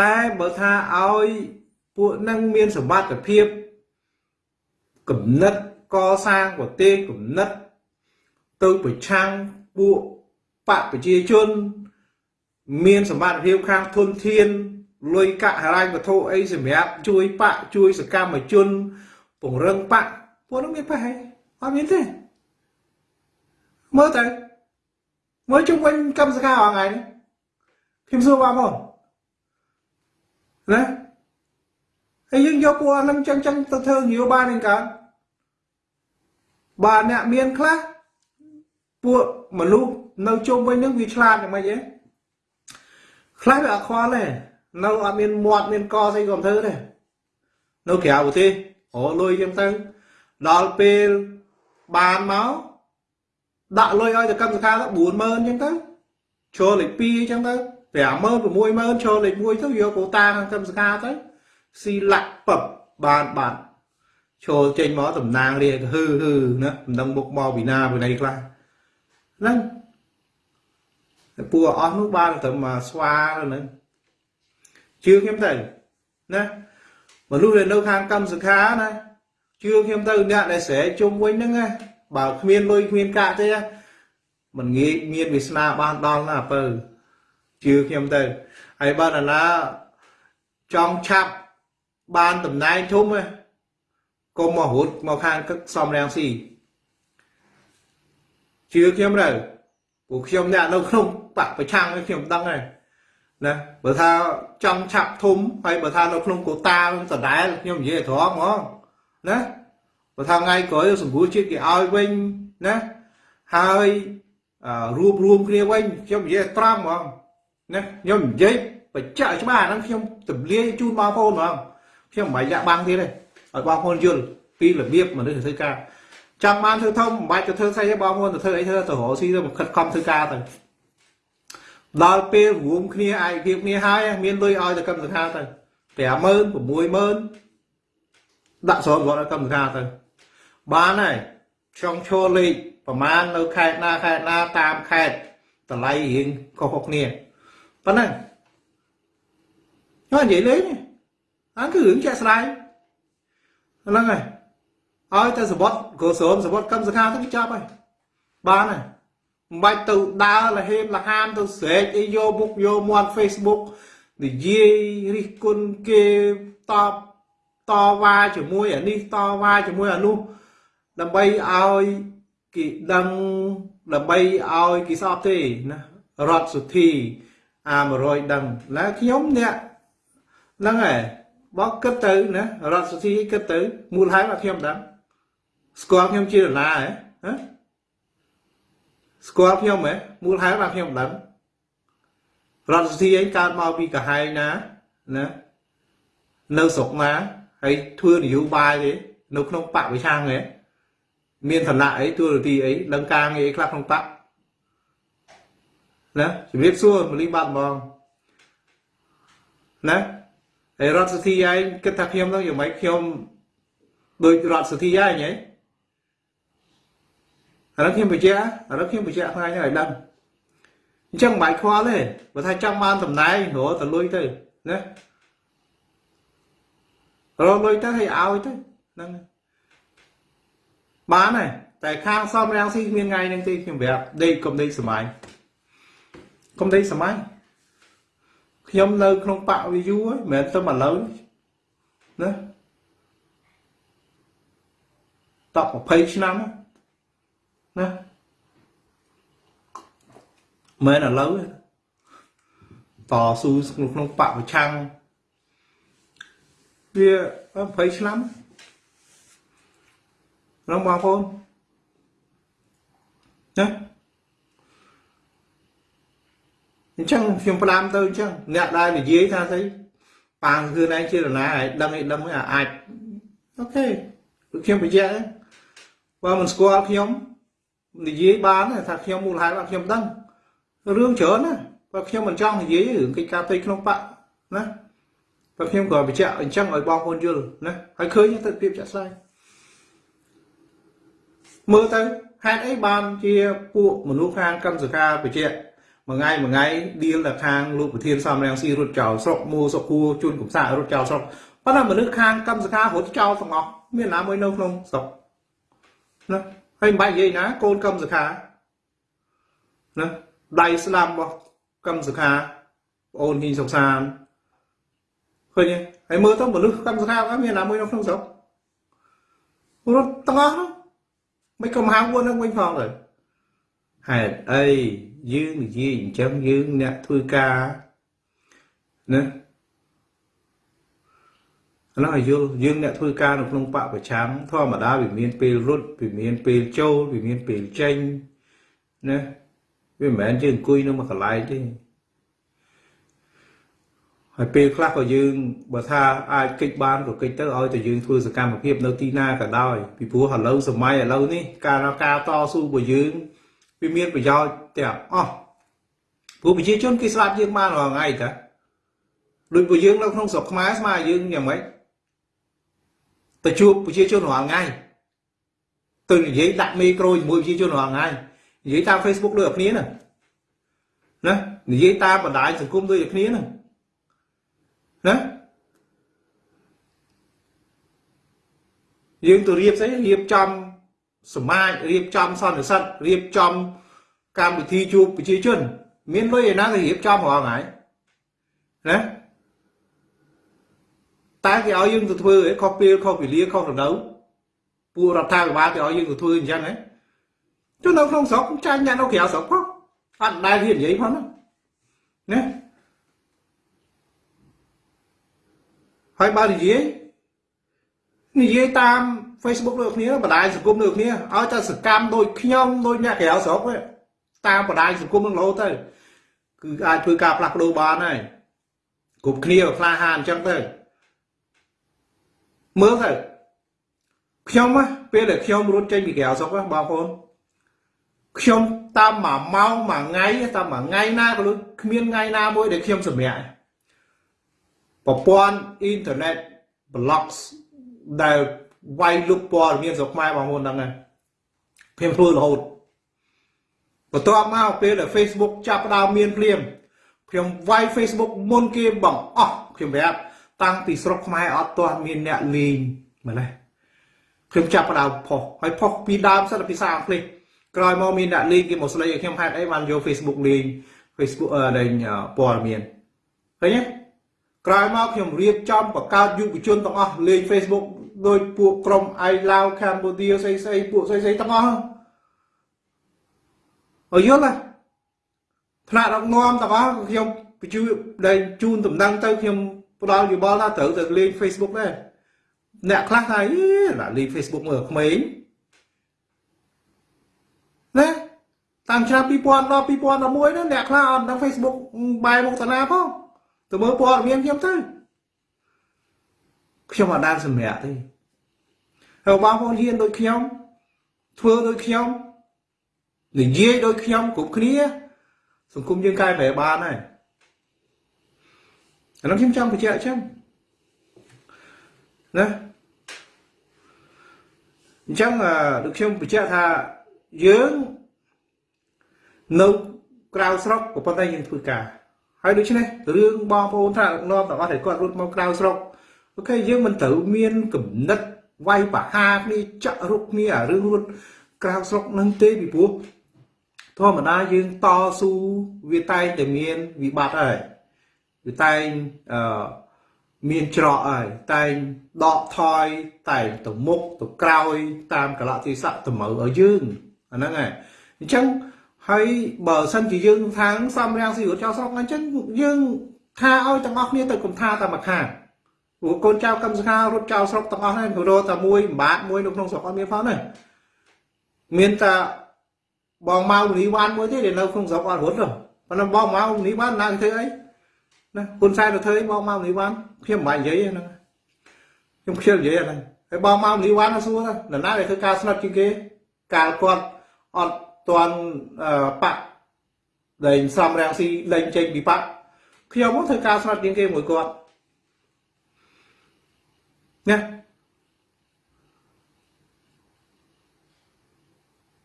តែបើថាឲ្យពួកនឹងមានសមត្ថភាពគំនិតកសាងប្រទេសគំនិត ទៅប្រឆាំងពួកបកប្រជាជន មានសមត្ថភាពខាងធនធានលុយកាក់ហិរញ្ញវត្ថុអីសម្រាប់ជួយបកជួយសកម្មជន ពង្រឹងបកពួកនោះមានប្រហែលអត់មានទេមើលទៅមើលជុំវិញកម្មសការអងឯងខ្ញុំសួរបងប្អូនណាហើយយើងយកពួកហ្នឹងចឹងចឹងទៅធ្វើនយោបាយនឹងកើតបាទអ្នកមានខ្លះ ពួកមនុស្សនៅជុំវិញនឹងវាឆ្លាតយ៉ាងម៉េចទេខ្លះវាអត់ខ្វល់ទេនៅអត់មានមាត់មានកស្អីក៏មិនធ្វើទេនៅក្រៅប្រទេសរលុយចឹងទៅដល់ពេលបានមកដាក់លុយឲ្យទៅកម្មសខាទៅ40000ចឹងទៅចូលលេខ2ចឹងទៅ50000 60000ចូលលេខ1ទៅយកកូតាខាងកម្មសខាទៅស៊ីលាក់ពឹបបានបានចូលចេញមកតំណាងរាហឺហឺណាមិនដឹងមុខមកពីណាពីណីខ្លះ ហ្នឹងពួកអស់នោះបានទៅមកស្វាហ្នឹងជឿខ្ញុំទៅណាមនុស្សដែលនៅខាងកម្មសខាណាជឿខ្ញុំទៅអ្នកដែលស្រែជុំវិញហ្នឹងណាបើគ្មានលុយគ្មានកាក់ទេមិនងាយមានវាសនាបានដល់ណាបើជឿខ្ញុំទៅហើយបើណាណាចង់ឆាប់បានតំណែងធំកុំមករត់មកខាងទឹកសំរាំងស៊ី ជឿខ្ញុំទៅពួកខ្ញុំអ្នកនៅក្នុងបកប្រឆាំងខ្ញុំដឹងហើយណាបើថាចង់ឆាប់ធំហើយបើថានៅក្នុងកូតាដដែលខ្ញុំនិយាយត្រង់ហ្មងណាបើថាថ្ងៃក្រោយសង្គ្រោះជាតិគេឲ្យវិញណាហើយរួបរวมគ្នាវិញខ្ញុំនិយាយត្រង់ហ្មងណាខ្ញុំនិយាយបញ្ជាក់ច្បាស់អាហ្នឹងខ្ញុំទម្លាយជូនបងប្អូនហ្មងខ្ញុំមិនបាច់លាក់បាំងទៀតទេឲ្យបងប្អូនយល់ពីរបៀបមនុស្សធ្វើការ ចង់បានធ្វើធំមិនបាច់ទៅធ្វើស្អីទេបងប្អូនទៅធ្វើអីធ្វើទៅរកស៊ីទៅខិតខំធ្វើការទៅដល់ពេលរួមគ្នាឯកភាពគ្នាហើយមានលុយឲ្យទៅកម្មសខាទៅ50000 60000ដាក់ស្រោតរត់ឲ្យកម្មសខាទៅបានហើយចង់ឈរលេខប្រមាណនៅខេត្តណាខេត្តណាតាមខេត្តតម្លៃរៀងខុសៗគ្នាប៉ុណ្ណឹងហើយនិយាយលេងអាគឺរឿងជាក់ស្ដែងហ្នឹងហើយ ឲ្យតែសវត្តក៏ស្រោមសវត្តកម្មសខាទៅចាប់ហើយបានហើយមិនបាច់ទៅដើរលហេមលហាមទៅស្រែកអីយកមុខយកមាត់ Facebook និយាយរិះគន់គេតបតវ៉ាជាមួយអានេះតវ៉ាជាមួយអានោះដើម្បីឲ្យគេដឹងដើម្បីឲ្យគេស្អប់ទេណារតសុធីអា100ដឹងឡើខ្ញុំអ្នកហ្នឹងហើយបងគិតទៅណារតសុធីគិតទៅមូលហេតុថាខ្ញុំដឹង ស្គាល់ខ្ញុំជាដុល្លារហ៎ហ៎ស្គាល់ខ្ញុំហ៎មូលហេតុថាខ្ញុំដឹងរតសុធីឯងកើតមកពីកាហែងណាណានៅស្រុកណាហើយធ្វើនយោបាយទេនៅក្នុងបកវិឆាំងហ៎មានឋានៈអីទួលរទីអីដឹងការងារខ្លះក្នុងបកណាជំរាបសួរមលីបាត់ហ្មងណាហើយរដ្ឋសធីឯងគិតថាខ្ញុំនឹងយ៉ាងម៉េចខ្ញុំដូចរដ្ឋសធីឯងហ៎ ឥឡូវខ្ញុំបញ្ជាក់ឥឡូវខ្ញុំបញ្ជាក់ថ្ងៃនេះឲ្យដឹងអញ្ចឹងមិនបាច់ខ្វល់ទេបើថាចង់បានតំណែងរកទៅលុយទៅណារកលុយទៅឲ្យឲ្យទៅហ្នឹងបានហើយតែខាងសំរាំងស៊ីគ្មានថ្ងៃហ្នឹងទេខ្ញុំប្រាប់ដេកកុំដេកសម័យកុំដេកសម័យខ្ញុំនៅក្នុងបកវាយូរហើយមិនមែនទៅឥឡូវណាតប20ឆ្នាំ ណាមិនឥឡូវតស៊ូក្នុងបកប្រឆាំងវា20ឆ្នាំរងបងប្អូនណាអញ្ចឹងខ្ញុំផ្ដាំទៅអញ្ចឹងអ្នកដែលនិយាយថាស្អីប៉ាងគឺណែជារណាឲ្យដឹងឲ្យដឹងអាចអូខេខ្ញុំបញ្ជាក់បើមិនស្គាល់ខ្ញុំ និយាយបានថាខ្ញុំមូលហេតុថាខ្ញុំដឹងរឿងច្រើនណាបើខ្ញុំមិនចង់និយាយរឿងកិច្ចការផ្ទៃក្នុងបកណាបើខ្ញុំក៏បញ្ជាក់អញ្ចឹងឲ្យបងប្អូនយល់ណាហើយឃើញទៅភាពចាក់ស្ដែងមើលទៅហេតុអីបានជាពួកមនុស្សខាងកម្មសកាបជាមួយថ្ងៃមួយថ្ងៃឌីលតែខាងលោកប្រធានសំរងស៊ីរត់ចោលស្រុកមូសុខួរជូនកំសាករត់ចោលស្រុកប៉ុន្តែមនុស្សខាងកម្មសការត់ចោលទាំងអស់មានណាមួយនៅក្នុងស្រុកណា ហើយមិនបាច់និយាយណាកូនកម្មសខាណាដៃស្ដាំរបស់កម្មសខាបងអូនហ៊ីសុកសានឃើញទេហើយមើលទៅមនុស្សកម្មសខាអត់មានណាមួយនៅក្នុងស្រុករត់ទាំងអស់នោះមិនក៏មហាវុននឹងវិញផងទៅហេតុអីយើងនិយាយអញ្ចឹងយើងអ្នកធ្វើការណា ឥឡូវឲ្យយល់យើងអ្នកធ្វើការនៅក្នុងបកប្រឆាំងធម្មតាវាមានពេលរត់វាមានពេលចូលវាមានពេលចេញណាវាមិនមែនយើងអង្គុយនៅមួយកន្លែងទេហើយពេលខ្លះក៏យើងបើថាអាចកិច្ចបានក៏កិច្ចទៅឲ្យតែយើងធ្វើសកម្មភាពនៅទីណាក៏ដោយពីព្រោះឥឡូវសម័យឥឡូវនេះការការតស៊ូរបស់យើងវាមានប្រយោជន៍ទាំងអស់ព្រោះប្រជាជនគេស្លាប់យើងបានរាល់ថ្ងៃតាដូចពួកយើងនៅក្នុងស្រុកខ្មែរស្មើយើងយ៉ាងម៉េច ទៅជួបប្រជាជនរាល់ថ្ងៃទៅនិយាយដាក់មីក្រូជាមួយប្រជាជនរាល់ថ្ងៃនិយាយតាម Facebook ដូចគ្នាហ្នឹងណានិយាយតាមបណ្ដាញសង្គមដូចគ្នាហ្នឹងណាយើងទៅរៀបស្អីរៀបចំសមាជរៀបចំសន្និសិទរៀបចំកម្មវិធីជួបប្រជាជន មានលុយឯណាគេរៀបចំរាល់ថ្ងៃណា តែគេឲ្យយើងទៅធ្វើអីខុសពេលខុសវេលាខុសរដូវពួករដ្ឋាភិបាលគេឲ្យយើងទៅធ្វើអញ្ចឹងហ៎ចុះនៅក្នុងស្រុកចាញ់អ្នកនៅក្រៅស្រុកផងអត់ដែលហ៊ាននិយាយផងណាហើយបើនិយាយនិយាយតាម Facebook ដូចគ្នាបណ្ដាញសង្គមដូចគ្នាឲ្យតែសកម្មដូចខ្ញុំដូចអ្នកក្រៅស្រុកទេតាមបណ្ដាញសង្គមនឹងរហូតទៅគឺអាចធ្វើការផ្លាស់ប្ដូរបានហើយគ្រប់គ្នាក្លាហានអញ្ចឹងទៅ មើលទៅខ្ញុំពេលដែលខ្ញុំរត់ចេញពីក្រៅស្រុកបងប្អូនខ្ញុំតាមមួយម៉ោងមួយថ្ងៃតាមមួយថ្ងៃណាក៏ដូចគ្មានថ្ងៃណាមួយដែលខ្ញុំសម្រាកប្រព័ន្ធអ៊ីនធឺណិត blocks ដែលវាយលុកព័ត៌មានស្រុកខ្មែរបងប្អូនហ្នឹងខ្ញុំធ្វើរហូតបន្ទាប់មកពេលដែល Facebook ចាប់ផ្ដើមមានភ្លាមខ្ញុំវាយ Facebook មុនគេបងអស់ខ្ញុំប្រាប់ តាំងពីស្រុកខ្មែរអត់ទាន់មានអ្នកលេងម្ល៉េះខ្ញុំចាប់ផ្ដើមផុសហើយផុសពីដើមសិនពីភាសាអង់គ្លេសក្រោយមកមានអ្នកលេងគេមកស្លេកឲ្យខ្ញុំហេតុអីបានយក Facebook លេង Facebook លេងព័ត៌មានឃើញទេក្រោយមកខ្ញុំរៀបចំបង្កើតយុវជនទាំងអស់លេង Facebook ដោយពួកក្រុម I Love Cambodia ស្អីស្អីពួកស្អីស្អីទាំងអស់អយល់ណាថ្នាក់ដឹកនាំទាំងអស់ខ្ញុំបញ្ជូនដែលជូនដំណឹងទៅខ្ញុំ ផ្ដល់យោបល់ថាត្រូវទៅលេង Facebook ដែរអ្នកខ្លះថាអីណាលេង Facebook មើលក្មេងណាតាមឆ្នាំ2010 2011នោះអ្នកខ្លះអត់ដឹង Facebook បែរមុខតាណាផងទៅមើលព័ត៌មានខ្ញុំទៅខ្ញុំអត់ដែលសម្រាប់ទេហើយបងប្អូនហ៊ានដូចខ្ញុំធ្វើដូចខ្ញុំនិយាយដូចខ្ញុំគ្រប់គ្នា សង្គមយើងកែប្រែបានហើយ អានោះខ្ញុំចង់បញ្ជាក់អញ្ចឹងណាអញ្ចឹងដូចខ្ញុំបញ្ជាក់ថាយើងនៅក្រៅស្រុកក៏ប៉ុន្តែយើងធ្វើការហើយដូច្នេះរឿងបងប្អូនថានាំទាំងអស់តែគាត់រត់មកក្រៅស្រុកអូខេយើងមិនត្រូវមានគំនិតវាយប្រហារគ្នាចាក់រុកគ្នាអារឿងរត់ក្រៅស្រុកនឹងទេពីព្រោះធម្មតាយើងតស៊ូវាតែងតែមានវិបត្តិហើយ វាតែងអឺមានច្រកហើយតែងដកថយតែងទៅមុខទៅក្រោយ តាមកលៈទេសៈតម្រូវឲ្យយើងអាហ្នឹងហើយអញ្ចឹងហើយបើសិនជាយើងថាងសំរាំងស៊ីរត់ចោលស្រុកអញ្ចឹងយើងថាឲ្យទាំងអស់គ្នាទៅកុំថាតែមួយខាងព្រោះកូនចៅកម្មសខារត់ចោលស្រុកទាំងអស់ហ្នឹងរត់តែមួយម្បាតមួយនៅក្នុងស្រុកអត់មានផងទេមានតែបងម៉ៅមនីវ៉ាន់មួយទេដែលនៅក្នុងស្រុកអត់រត់ទេប៉ុន្តែបងម៉ៅមនីវ៉ាន់ណាធ្វើអី ណាហ៊ុនសែនទៅធ្វើអីបងម៉ៅមនីវ៉ាន់ខ្ញុំមិនបាច់និយាយហ្នឹងខ្ញុំខ្ជិលនិយាយហ្នឹងហើយបងម៉ៅមនីវ៉ាន់សួរថានរណាដែលធ្វើការស្និទ្ធជាងគេកាលគាត់អត់តាន់បាក់ដែលសំរាំងស៊ីលេងចេញពីបាក់ខ្ញុំមកធ្វើការស្និទ្ធជាងគេមួយគាត់ណា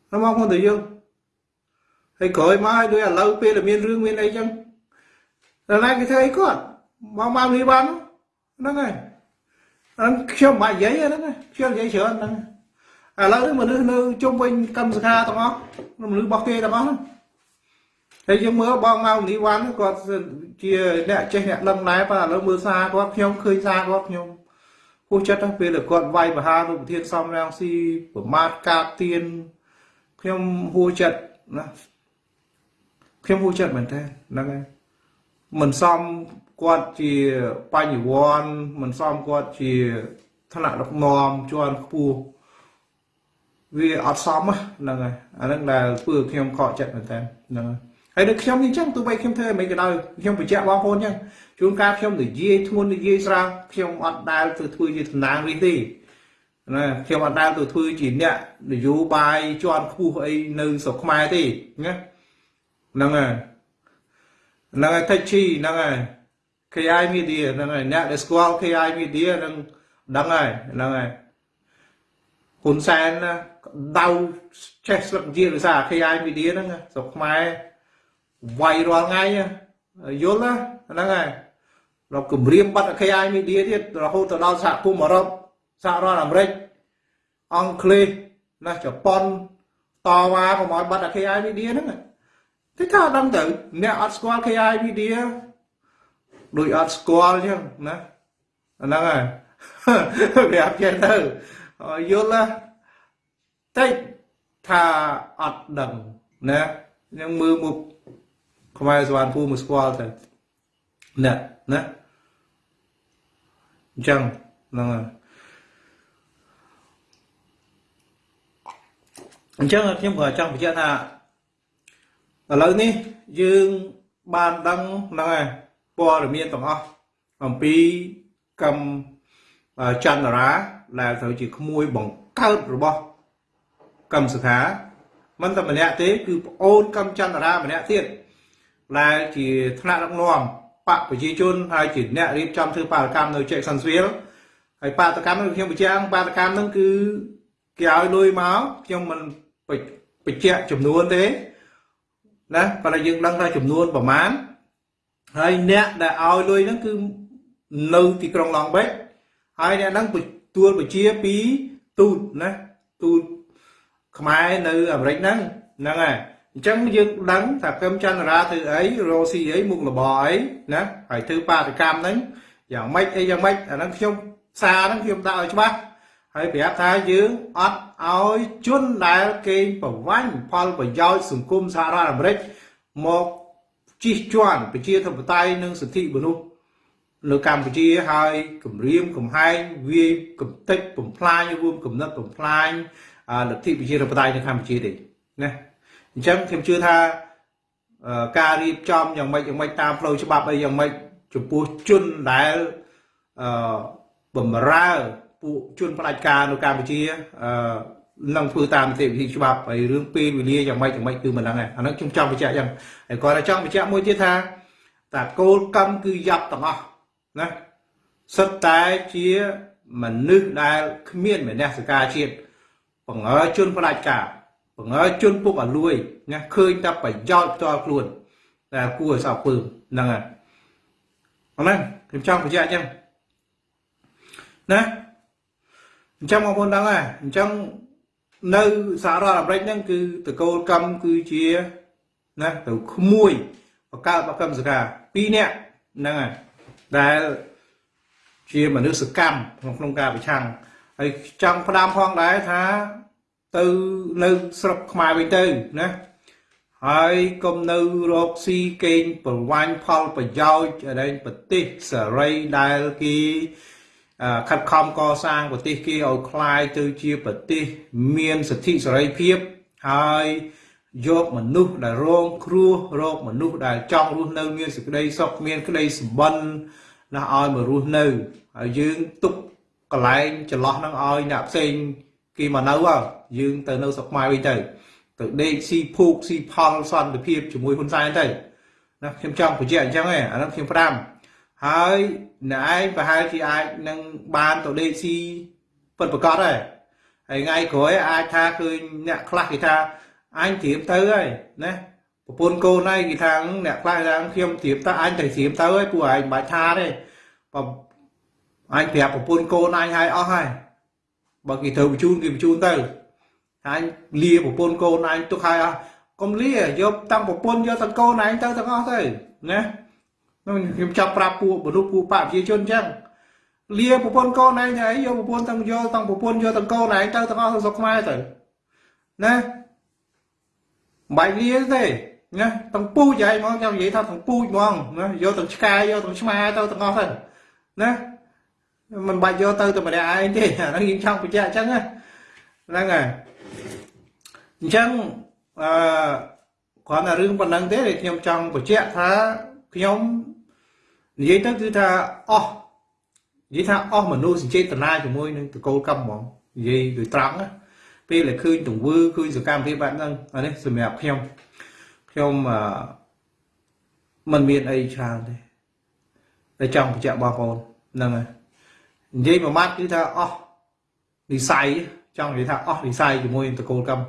ហើយមកមកទៅយើងហើយក្រោយមកឲ្យដូចឥឡូវពេលដែលមានរឿងមានអីចឹង ដល់ណាគេធ្វើអីគាត់មកមកនេះបានហ្នឹងហើយអញ្ខ្ញុំមិននិយាយហ្នឹងខ្ញុំនិយាយច្រើនហ្នឹងឥឡូវនេះមនុស្សនៅជុំវិញកម្មសខាទាំងអស់មនុស្សរបស់គេទាំងអស់ហ្នឹងហើយយើងមើលបងមកនីវ៉ាន់គាត់ជាអ្នកចេះអ្នកដឹងដែរបើឥឡូវមើលសារគាត់ខ្ញុំឃើញសារគាត់ខ្ញុំហួសចិត្តទៅពេលគាត់វាយបហាលោកប្រធានសំរងស៊ីប្រមាថកាតទៀនខ្ញុំហួសចិត្តណាខ្ញុំហួសចិត្តមែនតើហ្នឹងហើយ មិនសមគាត់ជាបញ្ញវន្តមិនសមគាត់ជាឋានៈដឹកនាំជាន់ខ្ពស់វាអត់សមហ្នឹងហើយអាហ្នឹងដែលធ្វើខ្ញុំខកចិត្តមែនតើហ្នឹងហើយហើយដូចខ្ញុំអញ្ចឹងទោះបីខ្ញុំធ្វើមិនក៏ដោយខ្ញុំបញ្ជាក់បងប្អូនអញ្ចឹងជួនកាលខ្ញុំនិយាយធ្ងន់និយាយស្រាលខ្ញុំអត់ដែលទៅធ្វើជាតំណាងនេះទេណាខ្ញុំអត់ដែលទៅធ្វើជាអ្នកនយោបាយជាន់ខ្ពស់អីនៅស្រុកខ្មែរទេណាហ្នឹងហើយ ហ្នឹងហើយ Tachi ហ្នឹងហើយ KI Media ហ្នឹងហើយអ្នកដែលស្គាល់ KI Media នឹងដឹងហើយហ្នឹងហើយហ៊ុនសែនដៅចេះស្លឹកជាភាសា KI Media ហ្នឹងស្រុកខ្មែរវាយរាល់ថ្ងៃយល់ណាហ្នឹងហើយរកគម្រាមបាត់ KI Media ទៀតរហូតទៅដល់សហគមន៍អឺរ៉ុបសហរដ្ឋអាមេរិកអង់គ្លេសណាជប៉ុនតវ៉ាកុំឲ្យបាត់ KI Media ហ្នឹង គេថាដឹងទៅអ្នកអត់ស្គាល់ KI Media ដូចអត់ស្គាល់អញ្ចឹងណាហ្នឹងហើយប្រាប់ចេះទៅយល់ណាតិចថាអត់ដឹងណាខ្ញុំមើលមុខខ្មែរសវណ្ណពូមកស្គាល់ទៅណាណាអញ្ចឹងហ្នឹងហើយអញ្ចឹងខ្ញុំក៏ចង់បញ្ជាក់ថា ឥឡូវនេះយើងបានដឹងហ្នឹងហើយព័ត៌មានទាំងអស់អំពីកម្មចន្ទរាដែលត្រូវជាក្មួយបង្កើតរបស់កម្មសខាមិនតែម្នាក់ទេគឺប្អូនកម្មចន្ទរាម្នាក់ទៀតដែលជាថ្នាក់ដឹកនាំបកប្រជាជនហើយជាអ្នករៀបចំធ្វើបាតកម្មនៅជ័យសាន់ស្វីលហើយបាតកម្មនេះខ្ញុំបញ្ជាក់បាតកម្មហ្នឹងគឺគេឲ្យលុយមកខ្ញុំមិនបញ្ជាក់ចំនួនទេ ណាប៉ុន្តែយើងដឹងថាចំនួនប្រមាណហើយអ្នកដែលឲ្យលុយហ្នឹងគឺនៅទីក្រុងឡង់បេកហើយអ្នកហ្នឹងទួលបជាពីទូតណាទូតខ្មែរនៅអាមេរិកហ្នឹងហ្នឹងហើយអញ្ចឹងយើងដឹងថាកឹមចន្ទរាធ្វើអីរ៉ូស៊ីអីមុខរបរអីណាហើយធ្វើបាតកម្មហ្នឹងយ៉ាងម៉េចអីយ៉ាងម៉េចអាហ្នឹងខ្ញុំសារហ្នឹងខ្ញុំដាក់ឲ្យច្បាស់ ហើយប្រាប់ថាយើងអត់ឲ្យជនដែលគេប្រវាញ់ផលប្រយោជន៍សង្គមសហរដ្ឋអាមេរិកមកជិះជាន់ប្រជាធិបតេយ្យនិងសិទ្ធិមនុស្សនៅកម្ពុជាហើយគម្រាមកំហែងវាយកំទេចបំផ្លាញរួមកំណត់បំផ្លាញលទ្ធិប្រជាធិបតេយ្យនៅកម្ពុជាទេណាអញ្ចឹងខ្ញុំជឿថាការរៀបចំយ៉ាងម៉េចយ៉ាងម៉េចតាមផ្លូវច្បាប់អីយ៉ាងម៉េចចំពោះជនដែលអឺបំរើ ពួកជនផ្ដាច់ការនៅកម្ពុជាអឺនឹងធ្វើតាមនីតិវិធីច្បាប់ហើយរឿងពេលវេលាយ៉ាងម៉េចយ៉ាងម៉េចគឺមិនដឹងដែរអានោះខ្ញុំចង់បញ្ជាក់យ៉ាងហើយគាត់តែចង់បញ្ជាក់មួយទៀតថាតាគោលកម្មគឺយ៉ាប់ទាំងអស់ណាសិតតែជាមនុស្សដែលគ្មានមនសិការជាតិបង្ហើជនផ្ដាច់ការបង្ហើជនពុកអលួយណាឃើញតែប្រយោជន៍ផ្ទាល់ខ្លួនតែគួរឲ្យសោកពើហ្នឹងហើយហ្នឹងខ្ញុំចង់បញ្ជាក់អញ្ចឹងណា អញ្ចឹងបងប្អូនដឹងហើយអញ្ចឹងនៅសហរដ្ឋអាមេរិកហ្នឹងគឺតកូលកម្មគឺជាណាទៅក្មួយបកកើតបកម្មសកា2នាក់ហ្នឹងហើយដែលជាមនុស្សកម្មក្នុងក្នុងការប្រឆាំងហើយចង់ផ្ដាំផងដែរថាទៅនៅស្រុកខ្មែរវិញទៅណាហើយកុំនៅរកស៊ីកេងប្រវាញ់ផលប្រយោជន៍អីប្រទេសសេរីដែលគេ ខិតខំកសាងប្រទេសគេឲ្យคล้ายទៅជាប្រទេសមានសិទ្ធិសេរីភាពហើយយកមនុស្សដែលរងគ្រោះរកមនុស្សដែលចង់រស់នៅមានសេចក្តីសុខមានក្តីសម្បត្តិណាស់ឲ្យមករស់នៅហើយយើងទុកកន្លែងចន្លោះហ្នឹងឲ្យអ្នកផ្សេងគេមកនៅយើងទៅនៅស្រុកខ្មែរវិញទៅទៅដេកស៊ីភូកស៊ីផលសន្តិភាពជាមួយហ៊ុនសែនទៅណាខ្ញុំចង់បញ្ជាក់អញ្ចឹងឯងអានោះខ្ញុំប្រាំ ហើយអ្នកឯងប្រហែលជាអាចនឹងបានទៅដេកស៊ីពិតប្រកបដែរហើយថ្ងៃក្រោយអាចថាឃើញអ្នកខ្លះគេថាអញត្រៀមទៅហើយណាប្រពន្ធកូនឯងគេថាអ្នកខ្លះថាខ្ញុំត្រៀមទៅអញទៅត្រៀមទៅហើយពួកឯងមិនបាច់ថាទេបើអញប្រាប់ប្រពន្ធកូនអញឲ្យអស់ហើយបើគេត្រូវបញ្ជូនគេបញ្ជូនទៅអញលាប្រពន្ធកូនអញទុកឲ្យអស់កុំលាយកតាំងប្រពន្ធយកតាំងកូនឯងទៅទាំងអស់ទៅណា ខ្ញុំចាប់ប្រាប់ពួកមនុស្សពួកបកប្រជាជនអញ្ចឹងលាប្រពន្ធកូនឯងទៅយកប្រពន្ធទាំងយកទាំងប្រពន្ធយកទាំងកូនឯងទៅទាំងអស់ទៅស្រុកខ្មែរទៅណាបាច់លាទេណាទាំងពូជឯងហ្មងខ្ញុំនិយាយថាទាំងពូជហ្មងណាយកទាំងឆ្កែយកទាំងឆ្មាទៅទាំងអស់ទៅណាមិនបាច់យកទៅតែម្នាក់ឯងទេអាហ្នឹងយើងចង់បញ្ជាក់អញ្ចឹងហ្នឹងហើយអញ្ចឹងអឺគ្រាន់តែរឿងប៉ុណ្្នឹងទេខ្ញុំចង់បញ្ជាក់ថាខ្ញុំ និយាយទៅគឺថាអស់និយាយថាអស់មនុស្សចេតនាជាមួយនឹងតកូលកម្មហ្មងនិយាយដោយត្រង់ណាពេលដែលឃើញទង្វើឃើញសកម្មភាពបែបហ្នឹងអានេះសម្រាប់ខ្ញុំខ្ញុំអឺมันមានអីច្រើនទេតែចង់បញ្ជាក់បងប្អូនហ្នឹងហើយនិយាយមួយម៉ាត់គឺថាអស់និស័យចង់និយាយថាអស់និស័យជាមួយតកូលកម្ម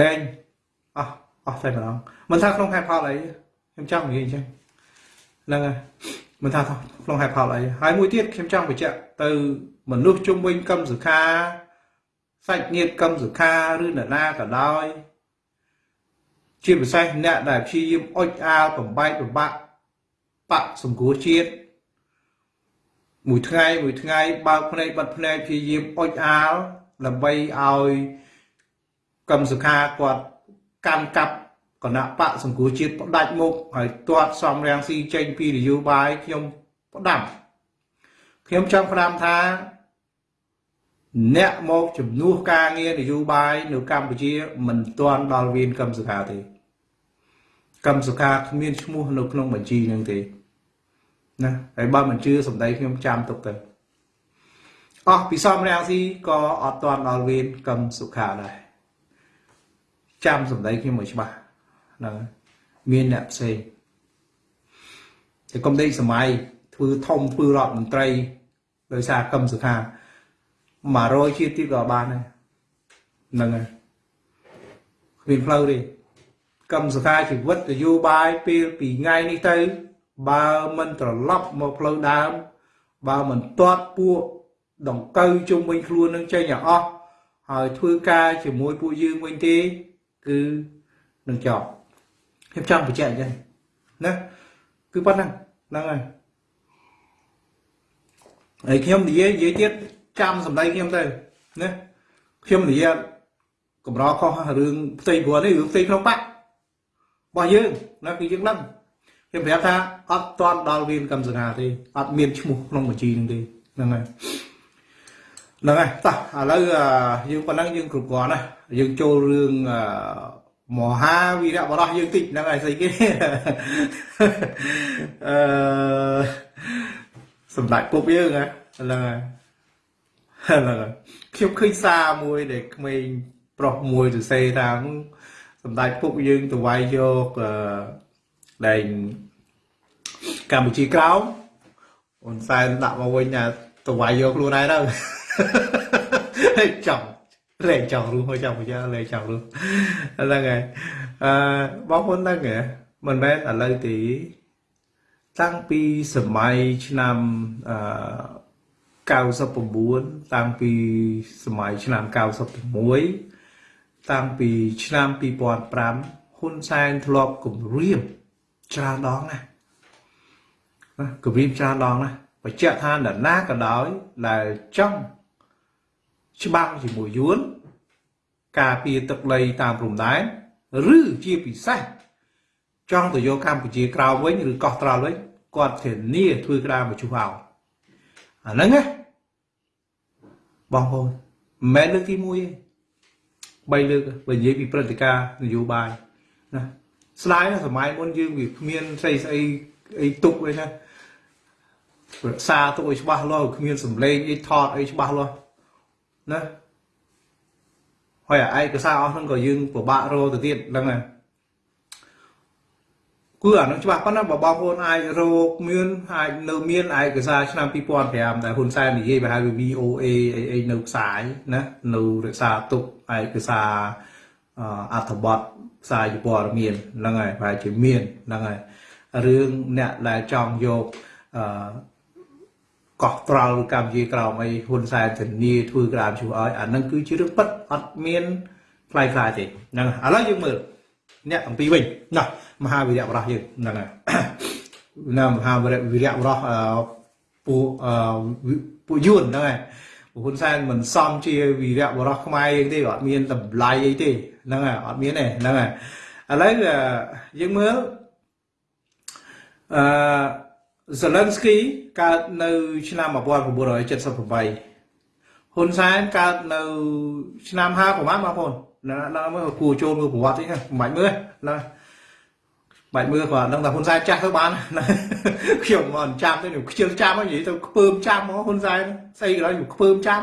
លែងអស់អស់តែម្ដងមិនថាក្នុងហេតុផលអីខ្ញុំចង់និយាយអញ្ចឹង ហ្នឹងហើយមិនថាក្នុងហេតុផលអីហើយមួយទៀតខ្ញុំចង់បញ្ជាក់ទៅមនុស្សជុំវិញកម្មសុខាសាច់ញាតិកម្មសុខាឬអ្នកណាក៏ដោយជាពិសេសអ្នកដែលព្យាយាមអុចអាលបំបែកបំបាក់បកសង្គ្រោះជាតិមួយថ្ងៃមួយថ្ងៃបើកភ្នែកបិទភ្នែកព្យាយាមអុចអាលដើម្បីឲ្យកម្មសុខាគាត់កាន់កាប់ គណៈបកសង្គ្រោះជាតិផ្ដាច់មុខហើយទាត់សំរាំងស៊ីចេញពីនយោបាយខ្ញុំផ្ដាំខ្ញុំចង់ផ្ដាំថាអ្នកមកជំនួសការងារនយោបាយនៅកម្ពុជាមិនទាន់ដល់វៀនកម្មសខាទេកម្មសុខាគ្មានឈ្មោះនៅក្នុងបញ្ជីហ្នឹងទេណាហើយបើមិនជឿសម្ដីខ្ញុំចាំទុកទៅអស់ពីសំរាំងស៊ីក៏អត់ទាន់ដល់វេនកម្មសុខាដែរចាំសម្ដីខ្ញុំឲ្យច្បាស់ ហ្នឹងមានអ្នកផ្សេងតែកុំដេកសម័យធ្វើធំធ្វើរដ្ឋមន្ត្រីដោយសារកម្មសុខា100ជាតិទៀតក៏បានដែរហ្នឹងហើយគ្មានផ្លូវទេកម្មសុខាជីវិតនយោបាយពេលពីថ្ងៃនេះទៅ បើមិនត្រឡប់មកផ្លូវដើម បើមិនទាត់ពួកដង្កូវជុំវិញខ្លួននឹងចេញឲ្យអស់ហើយធ្វើការជាមួយពួកយើងវិញទេ គឺនឹងចប់ ខ្ញុំចង់បញ្ជាក់អញ្ចឹងណាគឺប៉ុណ្ណឹងហ្នឹងហើយហើយខ្ញុំនិយាយនិយាយទៀតចាំសម្ដីខ្ញុំទៅណាខ្ញុំនិយាយកម្រខុសរឿងផ្ទៃព្រោះនេះរឿងផ្ទៃក្នុងបាក់របស់យើងណាគឺយើងដឹងខ្ញុំប្រាប់ថាអត់ទាន់ដល់វេនកម្មសង្ហាទេអត់មានឈ្មោះក្នុងបញ្ជីនឹងទេហ្នឹងហើយហ្នឹងហើយតោះឥឡូវយើងប៉ុណ្ណឹងយើងគ្រប់គ្រាន់ណាយើងចូលរឿង មហាវីរៈបរោះយើងតិចហ្នឹងហើយស្អីគេអឺសម្ដេចពុកយើងហ្នឹងហើយហ្នឹងហើយខ្ញុំឃើញសារមួយដែលក្មេងប្រុសមួយសរសេរថាសម្ដេចពុកយើងទៅវាយយកអឺដែងកម្ពុជាក្រោមអូនសែនដាក់មកវិញថាទៅវាយយកខ្លួនឯងទៅចង់ លេងចង់រស់មកចង់មកយកលេងចង់រស់ហ្នឹងហើយអឺបងប្អូនហ្នឹងហ៎មិនមែនឥឡូវទេតាំងពីសម័យឆ្នាំអឺ99តាំងពីសម័យឆ្នាំ96តាំងពីឆ្នាំ2005ហ៊ុនសែនធ្លាប់គម្រាមច្រើនដងណាណាគម្រាមច្រើនដងណាបញ្ជាក់ថានរណាក៏ដោយដែលចង់ ច្បាំងជាមួយយួនការពារទឹកដីតាមព្រំដែនឬជាពិសេសចង់ទៅយកកម្ពុជាក្រៅវិញឬកោះត្រល់វិញគាត់ធានាធ្វើក្តារមកជួសអោអាហ្នឹងណាបងប្អូនមិនមែនលើកទី1ទេ3លើកបើនិយាយពីព្រឹត្តិការណ៍នយោបាយណាស្ដាយណាសម័យមុនយើងវាគ្មានស្អីស្អីអីទុកអីណារក្សាទុកឲ្យច្បាស់លាស់គ្មានសម្លេងអីថតអីច្បាស់លាស់ ណាហើយឯកសារអស់ហ្នឹងក៏យើងពិបាករកទៅទៀតហ្នឹងណាគឺអានោះច្បាស់ប៉ុណ្ណាបើបងប្អូនអាចរកមានអាចនៅមានឯកសារឆ្នាំ2005ដែលហ៊ុនសែននិយាយប្រហែលវា VOA អីអីនៅផ្សាយណានៅរក្សាទុកឯកសារអត្ថបទផ្សាយព័ត៌មានហ្នឹងហើយប្រហែលជាមានហ្នឹងហើយរឿងអ្នកដែលចង់យកអឺ កោះត្រល់កម្ពុជាក្រោមអីហ៊ុនសែនធានាធ្វើក្រាមជួឲ្យអានឹងគឺជារឿងពិតអត់មានផ្លាយខ្លាយទេហ្នឹងឥឡូវយើងមើលអ្នកអំពីវិញណាមហាវីរៈបរោះយើងហ្នឹងហើយណាមហាវីរៈវីរៈបរោះពួកពួកយួនហ្នឹងហើយហ៊ុនសែនមិនសមជាវីរៈបរោះខ្មែរយើងទេអត់មានតម្លៃអីទេហ្នឹងហើយអត់មានទេហ្នឹងហើយឥឡូវយើងមើលអឺ Zelensky កើតនៅឆ្នាំ1978ហ៊ុនសែនកើតនៅឆ្នាំ5ប្រហែលបងប្អូនណាដល់មើលគួរចូលមើលប្រវត្តិតិចណាមិនបាច់មើលណាបាច់មើលគាត់ដឹងថាហ៊ុនសែនចាស់ទៅបានខ្ញុំមិនចាំទេខ្ញុំខ្ជិលចាំនិយាយទៅខ្ពើមចាំមកហ៊ុនសែនស្អីក៏ដោយខ្ញុំខ្ពើមចាំ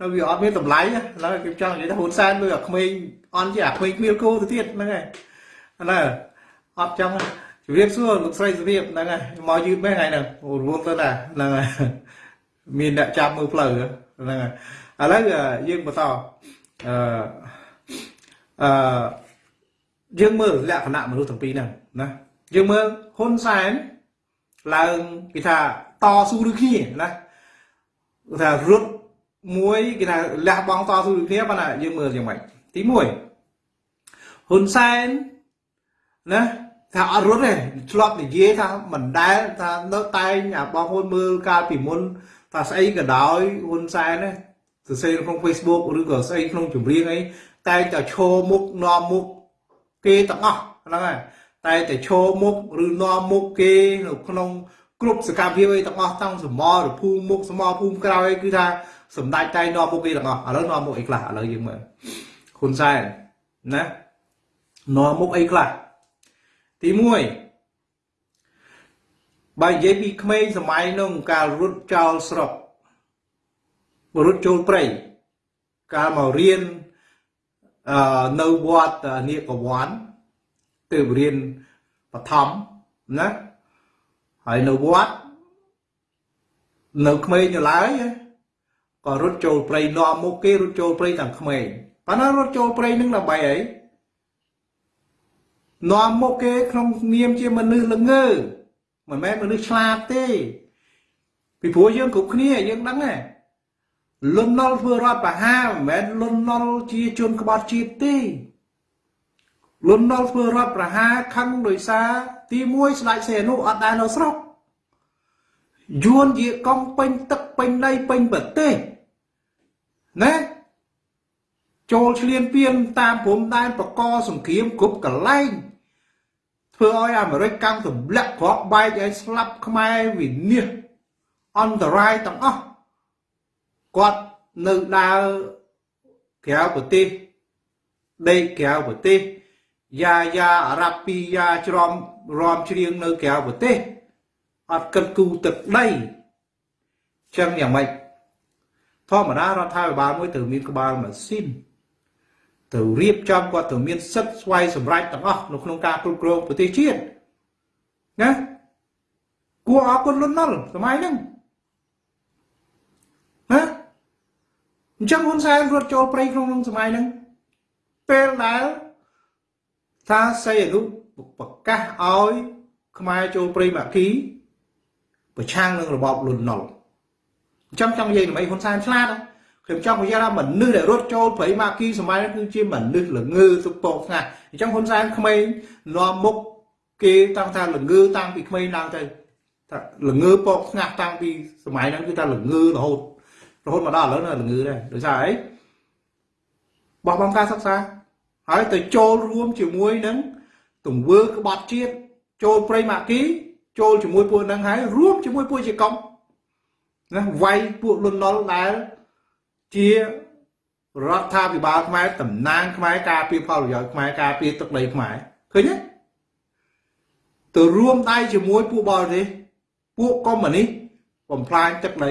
នៅវាអត់មានតម្លៃឡើយខ្ញុំចង់និយាយថាហ៊ុនសែនមើលអាក្មេងអន់ជាអាក្មេងគ្មានគោទៅទៀតហ្នឹងហើយណាអត់ចង់ ជម្រាបសួរលោកស្រីសុភាពហ្នឹងហើយមកយឺតមែនថ្ងៃហ្នឹងរួមទៅណាហ្នឹងហើយមានអ្នកចាប់មើលផ្លូវហ្នឹងហើយឥឡូវយើងបន្តអឺអឺយើងមើលលក្ខណៈមនុស្សទាំងពីរហ្នឹងណាយើងមើលហ៊ុនសែនឡើងគេថាតស៊ូឬគ្នាណាគេថារត់មួយគេថាលះបង់តស៊ូឬគ្នាប៉ុន្តែយើងមើលយ៉ាងម៉េចទី1ហ៊ុនសែនណា ថាអត់រត់ទេឆ្លប់និយាយថាមិនដែលថានៅតែងអាបងហ៊ុនមើលកាលពីមុនថាស្អីក៏ដោយហ៊ុនសែនណាសរសេរក្នុង Facebook ឬក៏ស្អីក្នុងចម្រៀងអីតែងតែឈរមុខនាំមុខគេទាំងអស់ហ្នឹងហើយតែតែឈរមុខឬនាំមុខគេនៅក្នុងគ្រប់សកម្មភាពអីទាំងអស់តាំងសមរភូមិមុខសមរភូមិក្រោយគឺថាសម្ដេចតែនាំមុខគេទាំងអស់ឥឡូវនាំមុខអីខ្លះឥឡូវយើងមើលហ៊ុនសែនណានាំមុខអីខ្លះ ទី1បើនិយាយពីក្មេងសម័យនោះការរត់ចោលស្រុករត់ចូលព្រៃកាលមករៀនអឺនៅវត្តនាគវ័នទើបរៀនបឋមណាហើយនៅវត្តនៅក្មេងនៅឡើយក៏រត់ចូលព្រៃនាំមុខគេរត់ចូលព្រៃទាំងក្មេងប៉ុន្តែរត់ចូលព្រៃនឹងដើម្បីអី នាំមុខគេក្នុងនាមជាមនុស្សល្ងើមិនមែនមនុស្សឆ្លាតទេពីព្រោះយើងគ្រប់គ្នាយើងដឹងទេលន់នល់ធ្វើរដ្ឋប្រហារមិនមែនលន់នល់ជាជនក្បត់ជាតិទេលន់នល់ធ្វើរដ្ឋប្រហារខឹងដោយសារទី1ស្ដេចសេនុអត់ដែលនៅស្រុកយួនជាកង់ពេញទឹកពេញដីពេញប្រទេសណាចូលឆ្លៀនពៀនតាមព្រំដែនបកសង្គ្រាមគ្រប់កន្លែង ធ្វើឲ្យអាមេរិកកាន់ទម្លាក់គ្រាប់បែកឲ្យស្លាប់ខ្មែរវិនិច្ឆ័យអន្តរាយទាំងអស់គាត់នៅដើរក្រៅប្រទេសដេកក្រៅប្រទេសយ៉ាយ៉ាអារ៉ាប់ពីយ៉ាច្រំរំច្រៀងនៅក្រៅប្រទេសអត់គិតគូទឹកដីចឹងយ៉ាងម៉េចធម្មតារដ្ឋាភិបាលមួយត្រូវមានក្បាលម៉ាស៊ីន ត្រូវរៀបចំគាត់ត្រូវមានសិទ្ធិស្វ័យសម្រេចទាំងអស់នៅក្នុងការគ្រប់គ្រងប្រទេសជាតិណាគួរអរគុណលន់នល់សម័យហ្នឹងណាអញ្ចឹងហ៊ុនសែនរត់ចូលព្រៃក្នុងសម័យហ្នឹងពេលដែលថាសីអនុប្រកាសឲ្យខ្មែរចូលព្រៃម៉ាគីប្រឆាំងនឹងរបបលន់នល់អញ្ចឹងចង់និយាយដើម្បីហ៊ុនសែនឆ្លាត ខ្ញុំចង់និយាយថាមនុស្សដែលរត់ចូលព្រៃម៉ាគីសម័យគឺជាមនុស្សល្ងើទុកពកស្ងាត់អញ្ចឹងហ៊ុនសែនក្មេងនាំមុខគេតាំងថាល្ងើតាំងពីក្មេងឡើងទៅថាល្ងើពកស្ងាត់តាំងពីសម័យហ្នឹងគឺថាល្ងើរហូតរហូតមកដល់ឥឡូវនៅល្ងើដែរដោយសារអីបោះបង់ការសិក្សាហើយទៅចូលរួមជាមួយនឹងទង្វើក្បត់ជាតិចូលព្រៃម៉ាគីចូលជាមួយពួកនឹងហើយរួមជាមួយពួកជាកុំណាវាយពួកលន់នល់ដែល ជារដ្ឋាភិបាលខ្មែរតំណាងខ្មែរការពារផលប្រយោជន៍ខ្មែរការពារទឹកដីខ្មែរឃើញទេទៅរួមដៃជាមួយពួកបរទេសពួកកុម្មុយនីសបំផ្លាញទឹកដី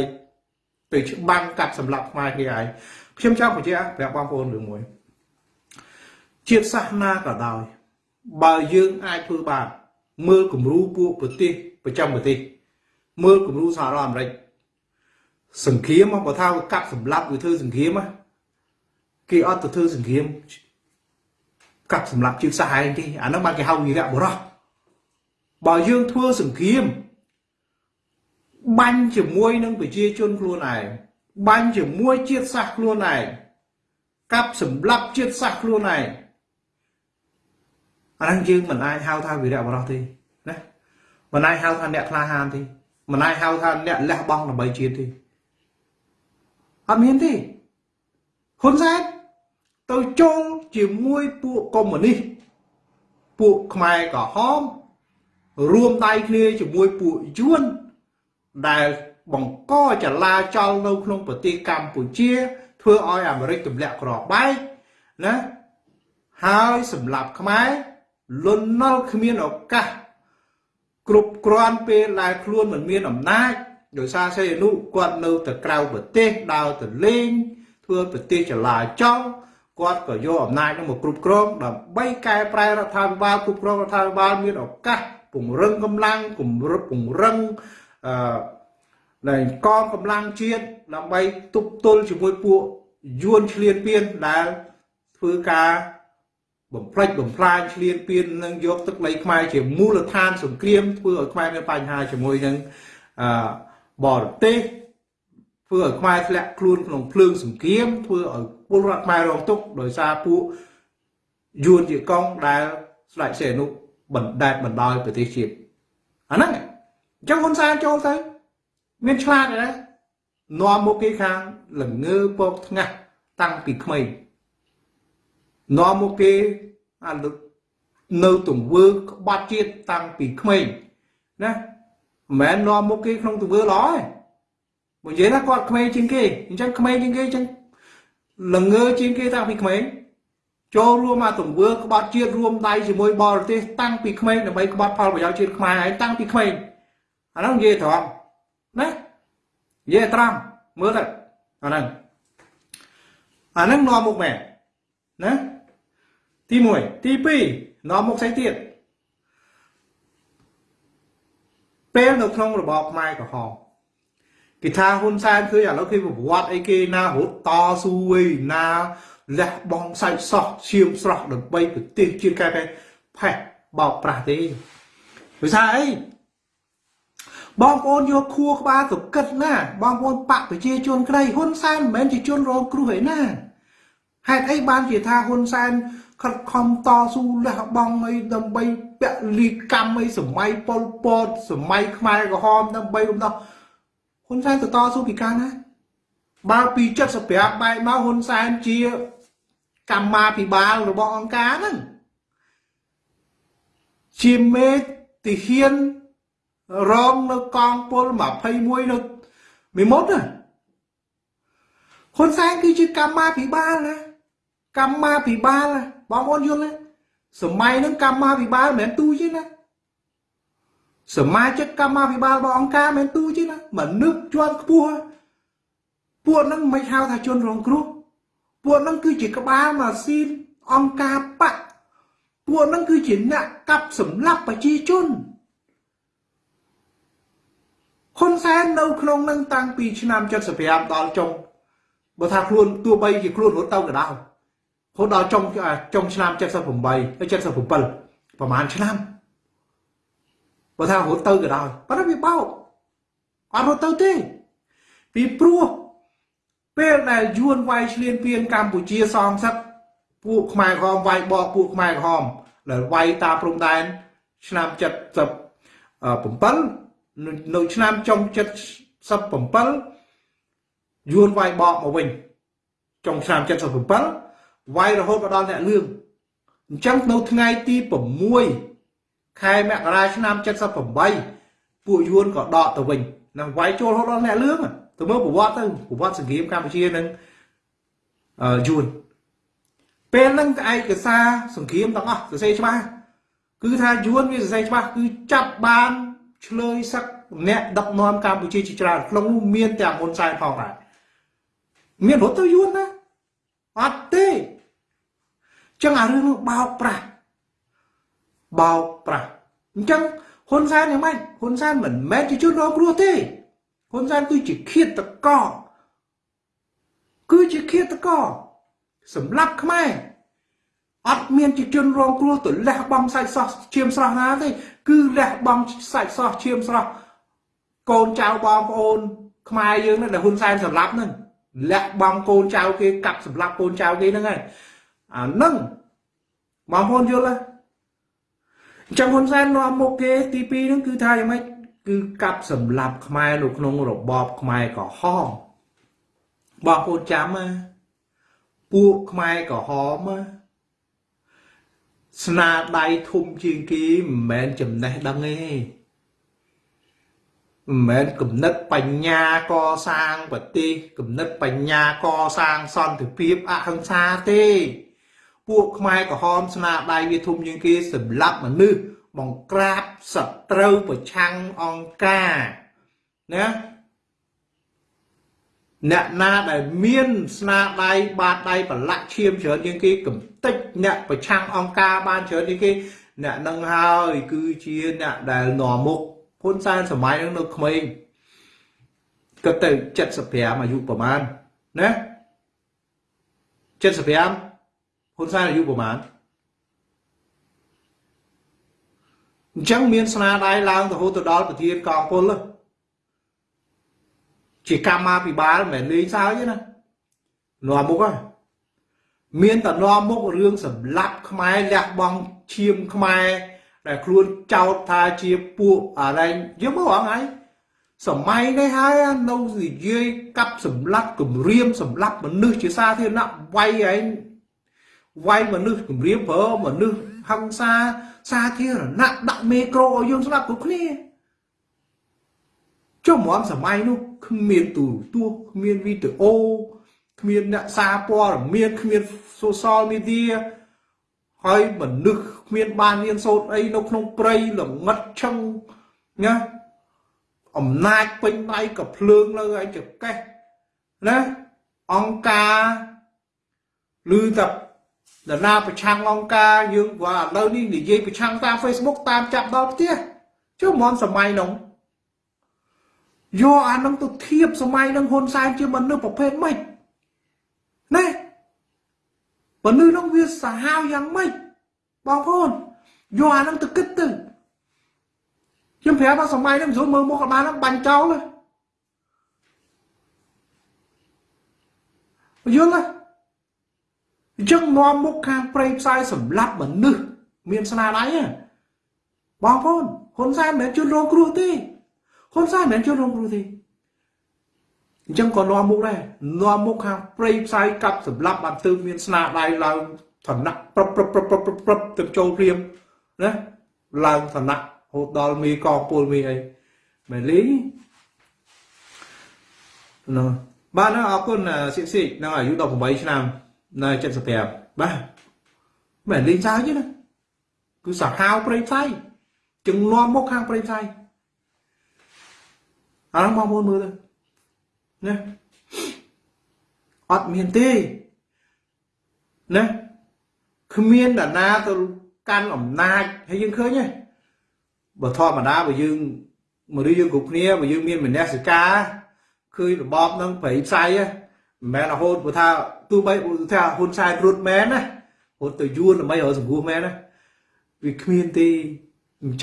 ទៅច្បាំងកាត់សម្លាប់ខ្មែរគេឯងខ្ញុំចង់បញ្ជាក់ប្រាប់បងប្អូនរឿងមួយជាតិសាសនាក៏ដោយ បើយើងអាចធ្វើបានមើលគំរូពួកប្រទេសប្រចាំប្រទេសមើលគំរូសហរដ្ឋអាមេរិក សង្គ្រាមបើថាកាប់សម្លាប់វាធ្វើសង្គ្រាមគេអត់ទៅធ្វើសង្គ្រាមកាប់សម្លាប់ជឿសាសឯងទេអានោះបានគេហៅវីរៈបុរសបើយើងធ្វើសង្គ្រាមបាញ់ជាមួយនឹងប្រជាជនខ្លួនឯងបាញ់ជាមួយជាតិសាសន៍ខ្លួនឯងកាប់សម្លាប់ជាតិសាសន៍ខ្លួនឯងអាហ្នឹងយើងមិនអាចហៅថាវីរៈបរោះទេណាមិនអាចហៅថាអ្នកក្លាហានទេមិនអាចហៅថាអ្នកលះបង់ដើម្បីជាតិទេ អត់មានទេហ៊ុនសែនទៅចូលជាមួយពួកកុម្មុយនីសពួកខ្មែរក្រហមរួមដៃគ្នាជាមួយពួកយួនដែលបង្កចលាចលនៅក្នុងប្រទេសកម្ពុជា ធ្វើឲ្យអាមេរិកទម្លាក់ក្របបែកណាហើយសម្រាប់ខ្មែរលន់នល់គ្មានឱកាសគ្រប់គ្រាន់ពេលដែលខ្លួនមិនមានអំណាច ដោយសារសេអនុគាត់នៅតែក្រៅប្រទេសដើរទៅលេងធ្វើប្រទេសចលាចលគាត់ក៏យកអំណាចនោះមកគ្រប់គ្រងដើម្បីកែប្រែរដ្ឋាភិបាលគ្រប់គ្រងរដ្ឋាភិបាលមានឱកាសពង្រឹងកម្លាំងគម្រិតពង្រឹងអឺនៃកងកម្លាំងជាតិដើម្បីទប់ទល់ជាមួយពួកយួនឆ្លៀនពៀនដែលធ្វើការបំផ្លិចបំផ្លាញឆ្លៀនពៀននឹងយកទឹកដីខ្មែរជាមូលដ្ឋានសង្គ្រាមធ្វើឲ្យខ្មែរមានបញ្ហាជាមួយនឹងអឺ បរទេសធ្វើឲ្យខ្មែរធ្លាក់ខ្លួនក្នុងភ្លើងសង្គ្រាមធ្វើឲ្យពលរដ្ឋខ្មែររងទុក្ខដោយសារពួកយួនជាកងដែលស្ដេចសេនុបណ្ដែតបណ្ដោយប្រទេសជាតិអាហ្នឹងអញ្ចឹងហ៊ុនសែនចូលទៅមានឆ្លាតដែរនាំមកគេខាងល្ងើពកថ្ងាស់តាំងពីក្មេងនាំមកគេអានៅទង្វើក្បត់ជាតិតាំងពីក្មេងណា មិនមែននាំមកគេក្នុងទង្វើល្អទេបើនិយាយថាគាត់ក្មេងជាងគេអញ្ចឹងក្មេងជាងគេអញ្ចឹងល្ងើជាងគេតាំងពីក្មេងចូលរួមមកទង្វើក្បត់ជាតិរួមដៃជាមួយបរទេសតាំងពីក្មេងដើម្បីក្បត់ផលប្រយោជន៍ជាតិខ្មែរហើយតាំងពីក្មេងអានោះនិយាយត្រង់ណានិយាយត្រង់មើលទៅអាហ្នឹងអាហ្នឹងនាំមុខមែនណាទី1ទី2នាំមុខស្អីទៀត ពេលនៅក្នុងរបបខ្មែរក្រហមគេថាហ៊ុនសែនឃើញឥឡូវគេប្រវត្តិអីគេណារត់តស៊ូអីណាលះបង់សាច់សោះឈាមស្រស់ដើម្បីប្រទេសជាតិកែប្រែផេះបោកប្រាស់ទេដោយសារអីបងប្អូនយកខួរក្បាលទៅគិតណា បងប្អូនបកប្រជាជនក្តីហ៊ុនសែនមិនមែនជាជនរងគ្រោះឯណាហេតុអីបានជាថាហ៊ុនសែនខិតខំតស៊ូលះបង់អីដើម្បីពលីកម្មអីសម័យប៉ុលពតសម័យខ្មែរក្រហមដើម្បីរំដោះហ៊ុនសែនទៅតស៊ូពីកាលណាបើពី75បែកមកហ៊ុនសែនជាកម្មាភិបាលរបស់អង្គការហ្នឹងជាមេទាហានរងនៅកងពល21នៅមីមុតណាហ៊ុនសែនគឺជាកម្មាភិបាលណា កម្មាភិបាលបងប្អូនយល់ទេសម័យហ្នឹងកម្មាភិបាលមិនមែនទូទេណាសមាជិកកម្មាភិបាលរបស់អង្គការមិនទូទេណាមនុស្សជាន់ខ្ពស់ពួកហ្នឹងមិនហៅថាជនរងគ្រោះពួកហ្នឹងគឺជាក្បាលម៉ាស៊ីនអង្គការបកពួកហ្នឹងគឺជាអ្នកកាប់សម្លាប់ប្រជាជនហ៊ុនសែននៅក្នុងនឹងតាំងពីឆ្នាំ75ដល់ចុងបើថាខ្លួនទោះបីជាខ្លួនរត់ទៅក៏ដោយរ ហូតដល់ចុងចុងឆ្នាំ78 77ប្រហែលឆ្នាំបើថារត់ទៅក៏ដោយប៉ុន្តែវាបោកអត់រត់ទៅទេពីព្រោះពេលដែលយួនវាយឆ្លៀនពៀនកម្ពុជាសងសឹកពួកខ្មែរក្រហមវាយបកពួកខ្មែរក្រហមដែលវាយតាមព្រំដែនឆ្នាំ77នៅឆ្នាំចុង77យួនវាយបកមកវិញចុងឆ្នាំ77 វាយរហូតមកដល់អ្នកលឿងអញ្ចឹងនៅថ្ងៃទី6ខែមករាឆ្នាំ78ពួកយួនក៏ដកទៅវិញនឹងវាយចូលរហូតដល់អ្នកលឿងទៅមើលប្រវត្តិទៅប្រវត្តិសង្គ្រាមកម្ពុជានឹងយួនពេលហ្នឹងឯកសារសង្គ្រាមទាំងអស់សរសេរច្បាស់គឺថាយួនវាសរសេរច្បាស់គឺចាប់បានឆ្លើយសឹកអ្នកដឹកនាំកម្ពុជាជាច្រើនក្នុងនោះមានទាំងហ៊ុនសែនផងដែរមានរត់ទៅយួនណាអត់ទេ ចឹងអារឿងនោះបោកប្រាស់បោកប្រាស់អញ្ចឹងហ៊ុនសែនយ៉ាងម៉េចហ៊ុនសែនមិនមែនជាជនរងគ្រោះទេហ៊ុនសែនគឺជាឃាតករគឺជាឃាតករសម្រាប់ខ្មែរអត់មានជាជនរងគ្រោះទៅលះបង់សាច់សោះឈាមស្រស់ណាទេគឺលះបង់សាច់សោះឈាមស្រស់កូនចៅបងប្អូន ខ្មែរយើងហ្នឹងដែលហ៊ុនសែនសម្លាប់ហ្នឹងលះបង់កូនចៅគេកាប់សម្លាប់កូនចៅគេហ្នឹងហើយ អាហ្នឹងបងប្អូនយល់ទេអញ្ចឹងហ៊ុនសែននាំមុខគេទី2ហ្នឹងគឺថាយ៉ាងម៉េចគឺកាប់សម្លាប់ខ្មែរនៅក្នុងរបបខ្មែរក្រហមបងប្អូនចាំណាពួកខ្មែរក្រហមស្នាដៃធំជាងគេមិនមែនចំណេះដឹងទេមិនមែនគំនិតបញ្ញាកសាងប្រទេសគំនិតបញ្ញាកសាងសន្តិភាពអហិង្សាទេ ពួកខ្មែរក្រហមស្នាដៃវាធំជាងគេសម្លាប់មនុស្សបង្ក្រាបសត្រូវប្រឆាំងអង្គការណាអ្នកណាដែលមានស្នាដៃបាតដៃប្រឡាក់ឈាមច្រើនជាងគេកំតិចអ្នកប្រឆាំងអង្គការបានច្រើនជាងគេអ្នកនឹងហើយគឺជាអ្នកដែលនាំមុខហ៊ុនសែនសម័យនឹងនៅក្មេងក៏ទៅ75អាយុប្រហែលណា75 ហ៊ុនសែនអាយុប្រហែលអញ្ចឹងមានស្នាដៃឡើងរហូតទៅដល់ប្រធានកងពលជាកម្មាភិបាលមិនមែនលេងសើចទេណានាំមុខហើយមានតែនាំមុខរឿងសម្លាប់ខ្មែរលះបង់ឈាមខ្មែរដែលខ្លួនចោទថាជាពួកអរែងយកមកហងហើយសម័យនេះហើយនៅនិយាយកាប់សម្លាប់គម្រាមសម្លាប់មនុស្សជាសាធារណៈវាយឯង វាយមនុស្សគម្រាមប្រើមនុស្សហង្សាសាធារណៈដាក់មេក្រូឲ្យយើងស្លាប់គ្រប់គ្នាចុះមកសម័យនោះគ្មានទូរទស្សន៍គ្មានវីដេអូគ្មានអ្នកសារព័ត៌មានគ្មាន social media ហើយមនុស្សគ្មានបានរៀនសូត្រអីនៅក្នុងព្រៃល្ងិតឆឹងណាអំណាចពេញដៃក៏ភ្លើងលើឲ្យចកេះណាអង្គការឬតែ ដណាប្រឆាំងអង្គការយើងគាត់ឥឡូវនេះនិយាយប្រឆាំងតាម Facebook តាមចាប់ដល់ផ្ទះចុះហ្មងសម័យនោះយកអានឹងទៅធៀបសម័យនឹងហ៊ុនសែនជាមនុស្សប្រភេទម៉េចណាមនុស្សនោះវាសាហាវយ៉ាងម៉េចបងប្អូនយកអានឹងទៅគិតទៅខ្ញុំប្រាប់ថាសម័យនេះមិនស្រួលមើលមុខក៏បានបាញ់ចោលទេយល់ទេ អញ្ចឹងនាំមុខខាងប្រៃផ្សាយសម្លាប់មនុស្សមានស្នាដៃបងប្អូនហ៊ុនសែនមិនមែនជនរងគ្រោះទេហ៊ុនសែនមិនមែនជនរងគ្រោះទេអញ្ចឹងក៏នាំមុខដែរនាំមុខខាងប្រៃផ្សាយកាប់សម្លាប់បានទើបមានស្នាដៃឡើងឋានៈប្រឹបប្រឹបប្រឹបប្រឹបប្រឹបទៅចូលព្រៀមណាឡើងឋានៈហូតដល់មីកងពលមីអីមែនលីណ៎បាទអរគុណសិកសិកនៅអាយុ18ឆ្នាំ នៅ75បាទមែនលេងសើចទេណាគឺសាហាវប្រៃផ្សៃจึงនាំមកខាងប្រៃផ្សៃអានោះបងប្អូនមើលទៅណាអត់មានទេណាគ្មានតាណាទៅកាន់អំណាចហើយយើងឃើញទេបើធម្មតាបើយើងមនុស្សយើងគ្រប់គ្នាបើយើងមានមនសិការឃើញរបបនឹងប្រៃផ្សៃមិន មែនរហូតព្រោះថាទោះបីថាហ៊ុនសែនរត់មែនណារត់ទៅយួនដើម្បីរកសង្គ្រោះមែនណាវាគ្មានទេ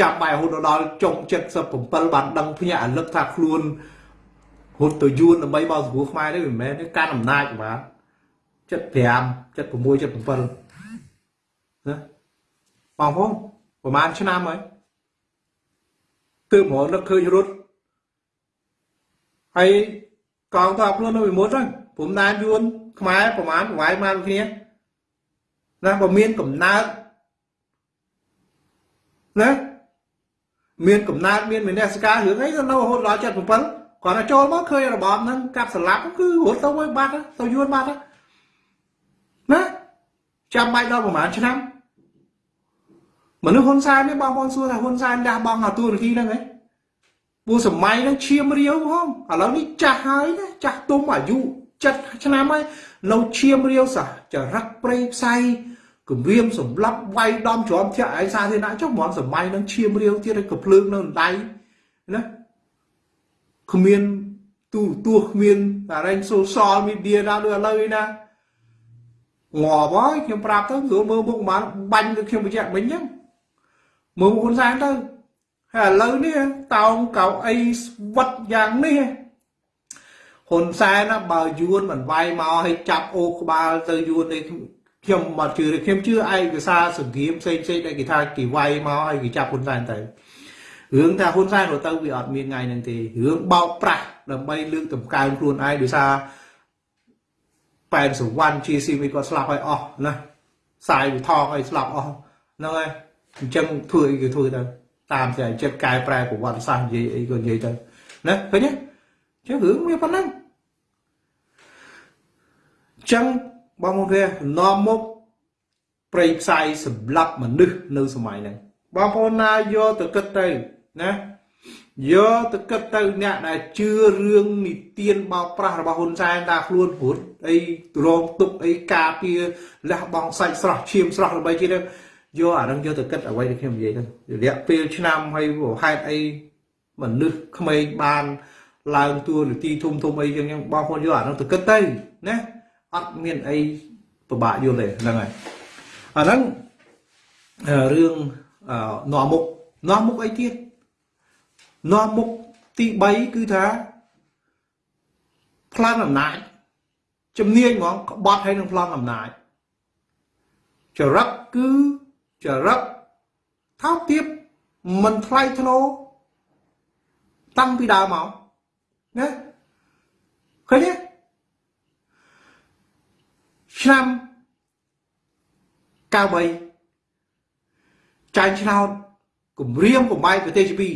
ចាំបាយរហូតដល់ចុង77បានដឹងភ្ញាក់រលឹកថាខ្លួនរត់ទៅយួនដើម្បីមកសង្គ្រោះខ្មែរនេះមិនមែនទេកាន់អំណាចបាទ75 76 77ណាបងប្អូនប្រហែលឆ្នាំហើយទើបមកនឹកឃើញរត់ហើយកងទ័ពខ្លួននៅពីមុនហ្នឹង ព្រំដែនយួនខ្មែរប្រហែលប្រវាយមកគ្នាណាបើមានកំណើតណាមានកំណើតមានមេនសការរឿងអីទៅនៅរហូតដល់77គាត់តែចូលមកឃើញរបបហ្នឹងកាប់ស្លាប់គឺរត់ទៅវិញបាត់ទៅយួនបាត់ណាចាំបាច់ដល់ប្រហែលឆ្នាំមនុស្សហ៊ុនសែននេះបងប្អូនសួរថាហ៊ុនសែនលះបង់អាទូរគីហ្នឹងហ៎ពូសម័យហ្នឹងឈាមរាវផងឥឡូវនេះចាស់ហើយណាចាស់ទុំអាយុ 7ឆ្នាំហើយនៅឈាមរាវសោះចរិតប្រៃផ្សៃគម្រាមសម្លាប់វាយដំជ្រាំធាក់ឯសាធារណៈចុះហ្មងសម័យហ្នឹងឈាមរាវទៀតក៏ភ្លើងនៅដៃណាគ្មានទូទួគ្មានតារ៉េង social media ដល់ដូចឥឡូវណាងាប់ហើយខ្ញុំប្រាប់ទៅព្រោះមើលមុខបានបាញ់ដូចខ្ញុំបញ្ជាក់មិញហ្នឹងមើលមុខហ៊ុនសែនទៅហើយឥឡូវនេះតោងកៅអីស្វិតយ៉ាងនេះ ហ៊ុនសែនណាបើយួនមិនវាយមកឲ្យចាប់អូក្បាលទៅយួននេះខ្ញុំមកជឿខ្ញុំជឿឯកសារសង្គ្រាមផ្សេងផ្សេងដែលគេថាគេវាយមកឲ្យគេចាប់ហ៊ុនសែនទៅរឿងថាហ៊ុនសែនរត់ទៅវាអត់មានថ្ងៃហ្នឹងទេរឿងបោកប្រាស់ដើម្បីលើកតម្កើងខ្លួនឯងដោយសារប៉ែនសវណ្ណជាស៊ីវីក៏ស្លាប់ហើយអស់ណាសាយវិថងឲ្យស្លាប់អស់ហ្នឹងហើយអញ្ចឹងធ្វើអីគេធ្វើទៅតាមតែចិត្តកែប្រែប្រវត្តិសាស្ត្រនិយាយអីក៏និយាយទៅណាឃើញទេចឹងរឿងវាប៉ុណ្ណឹង ចឹងបងប្អូនវានាំមកប្រៃផ្សាយសម្លាប់មនុស្សនៅសម័យហ្នឹងបងប្អូនណាយកទៅគិតទៅណាយកទៅគិតទៅអ្នកដែលជឿរឿងនិទានបោកប្រាស់របស់ហ៊ុនសែនថាខ្លួនព្រួតអីរងទុកអីការពារលះបង់សាច់ស្រស់ឈាមស្រស់ដើម្បីជានេះយកអានឹងយកទៅគិតអ្វីដែលខ្ញុំនិយាយទៅរយៈពេលឆ្នាំហើយហេតុអីមនុស្សក្មេងបានឡើងតួនាទីធំធំអីចឹងចឹងបងប្អូនយកអានឹងទៅគិតទៅណា អត់មានអីពិបាកយល់ទេហ្នឹងហើយអាហ្នឹងរឿងនាំមុខនាំមុខអីទៀតនាំមុខទី3គឺថាប្លន់អំណាចជំនាញហ្មងក្បត់ឲ្យនឹងប្លន់អំណាចចរិតគឺចរិតថោកទាបមិនថ្លៃថ្នូរតាំងពីដើមមកណាឃើញទេ ឆ្នាំ93ចាញ់ឆ្នោតគម្រាមបំបាយប្រទេសជាពីរ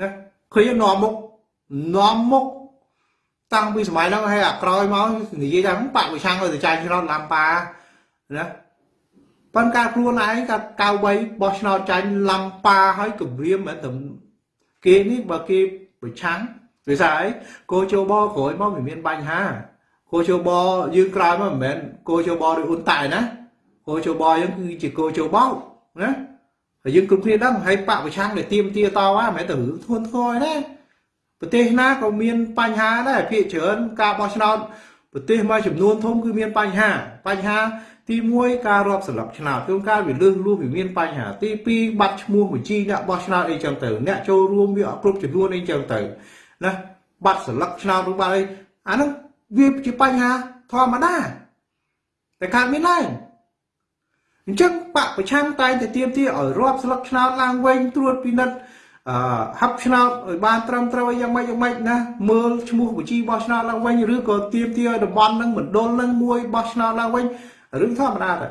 ណាឃើញនាំមុខនាំមុខតាំងពីសម័យហ្នឹងហើយអាក្រោយមកនិយាយថាបាក់ប្រឆាំងទៅចាញ់ឆ្នោតឡាំប៉ាណាប៉ុន្តែការខ្លួនឯងក៏93បោះឆ្នោតចាញ់ឡំប៉ាឲ្យគម្រាមមិនតែគេនេះបើគេប្រឆាំងវាស្អីគោជបក្រោយមកវាមានបញ្ហា គោជបយើងក្រោយមកមិនមែនគោជបឬហ៊ុនតែណាគោជបយើងគឺជាគោជបណាហើយយើងគ្រប់គ្នាដឹងហើយបកប្រឆាំងដែលទៀមទាតវ៉ាមិនមែនទៅរឿងធ្ងន់ធ្ងរទេប្រទេសណាក៏មានបញ្ហាដែរភាគច្រើនការបោះឆ្នោតប្រទេសមួយចំនួនធំគឺមានបញ្ហា បញ្ហាទី1ការរាប់ស្លឹកឆ្នោតជួនកាលវាលឺលួសវាមានបញ្ហាទី2បាត់ឈ្មោះបញ្ជីអ្នកបោះឆ្នោតអីចឹងទៅអ្នកចូលរួមវាអត់គ្រប់ចំនួនអីចឹងទៅណាបាត់ស្លឹកឆ្នោតឬបាត់អីអាហ្នឹង វាជាបញ្ហាធម្មតាតែកើតមានឡើងអញ្ចឹងបកប្រឆាំងតែងតែទៀមទាឲ្យរាប់ស្លឹកឆ្នោតឡើងវិញត្រួតពិនិត្យអឺហាប់ឆ្នោតឲ្យបានត្រឹមត្រូវយ៉ាងម៉េចយ៉ាងម៉េចណាមើលឈ្មោះបញ្ជីបោះឆ្នោតឡើងវិញឬក៏ទៀមទាឲ្យតំបន់នឹងមណ្ឌលនឹងមួយបោះឆ្នោតឡើងវិញរឿងធម្មតាតែ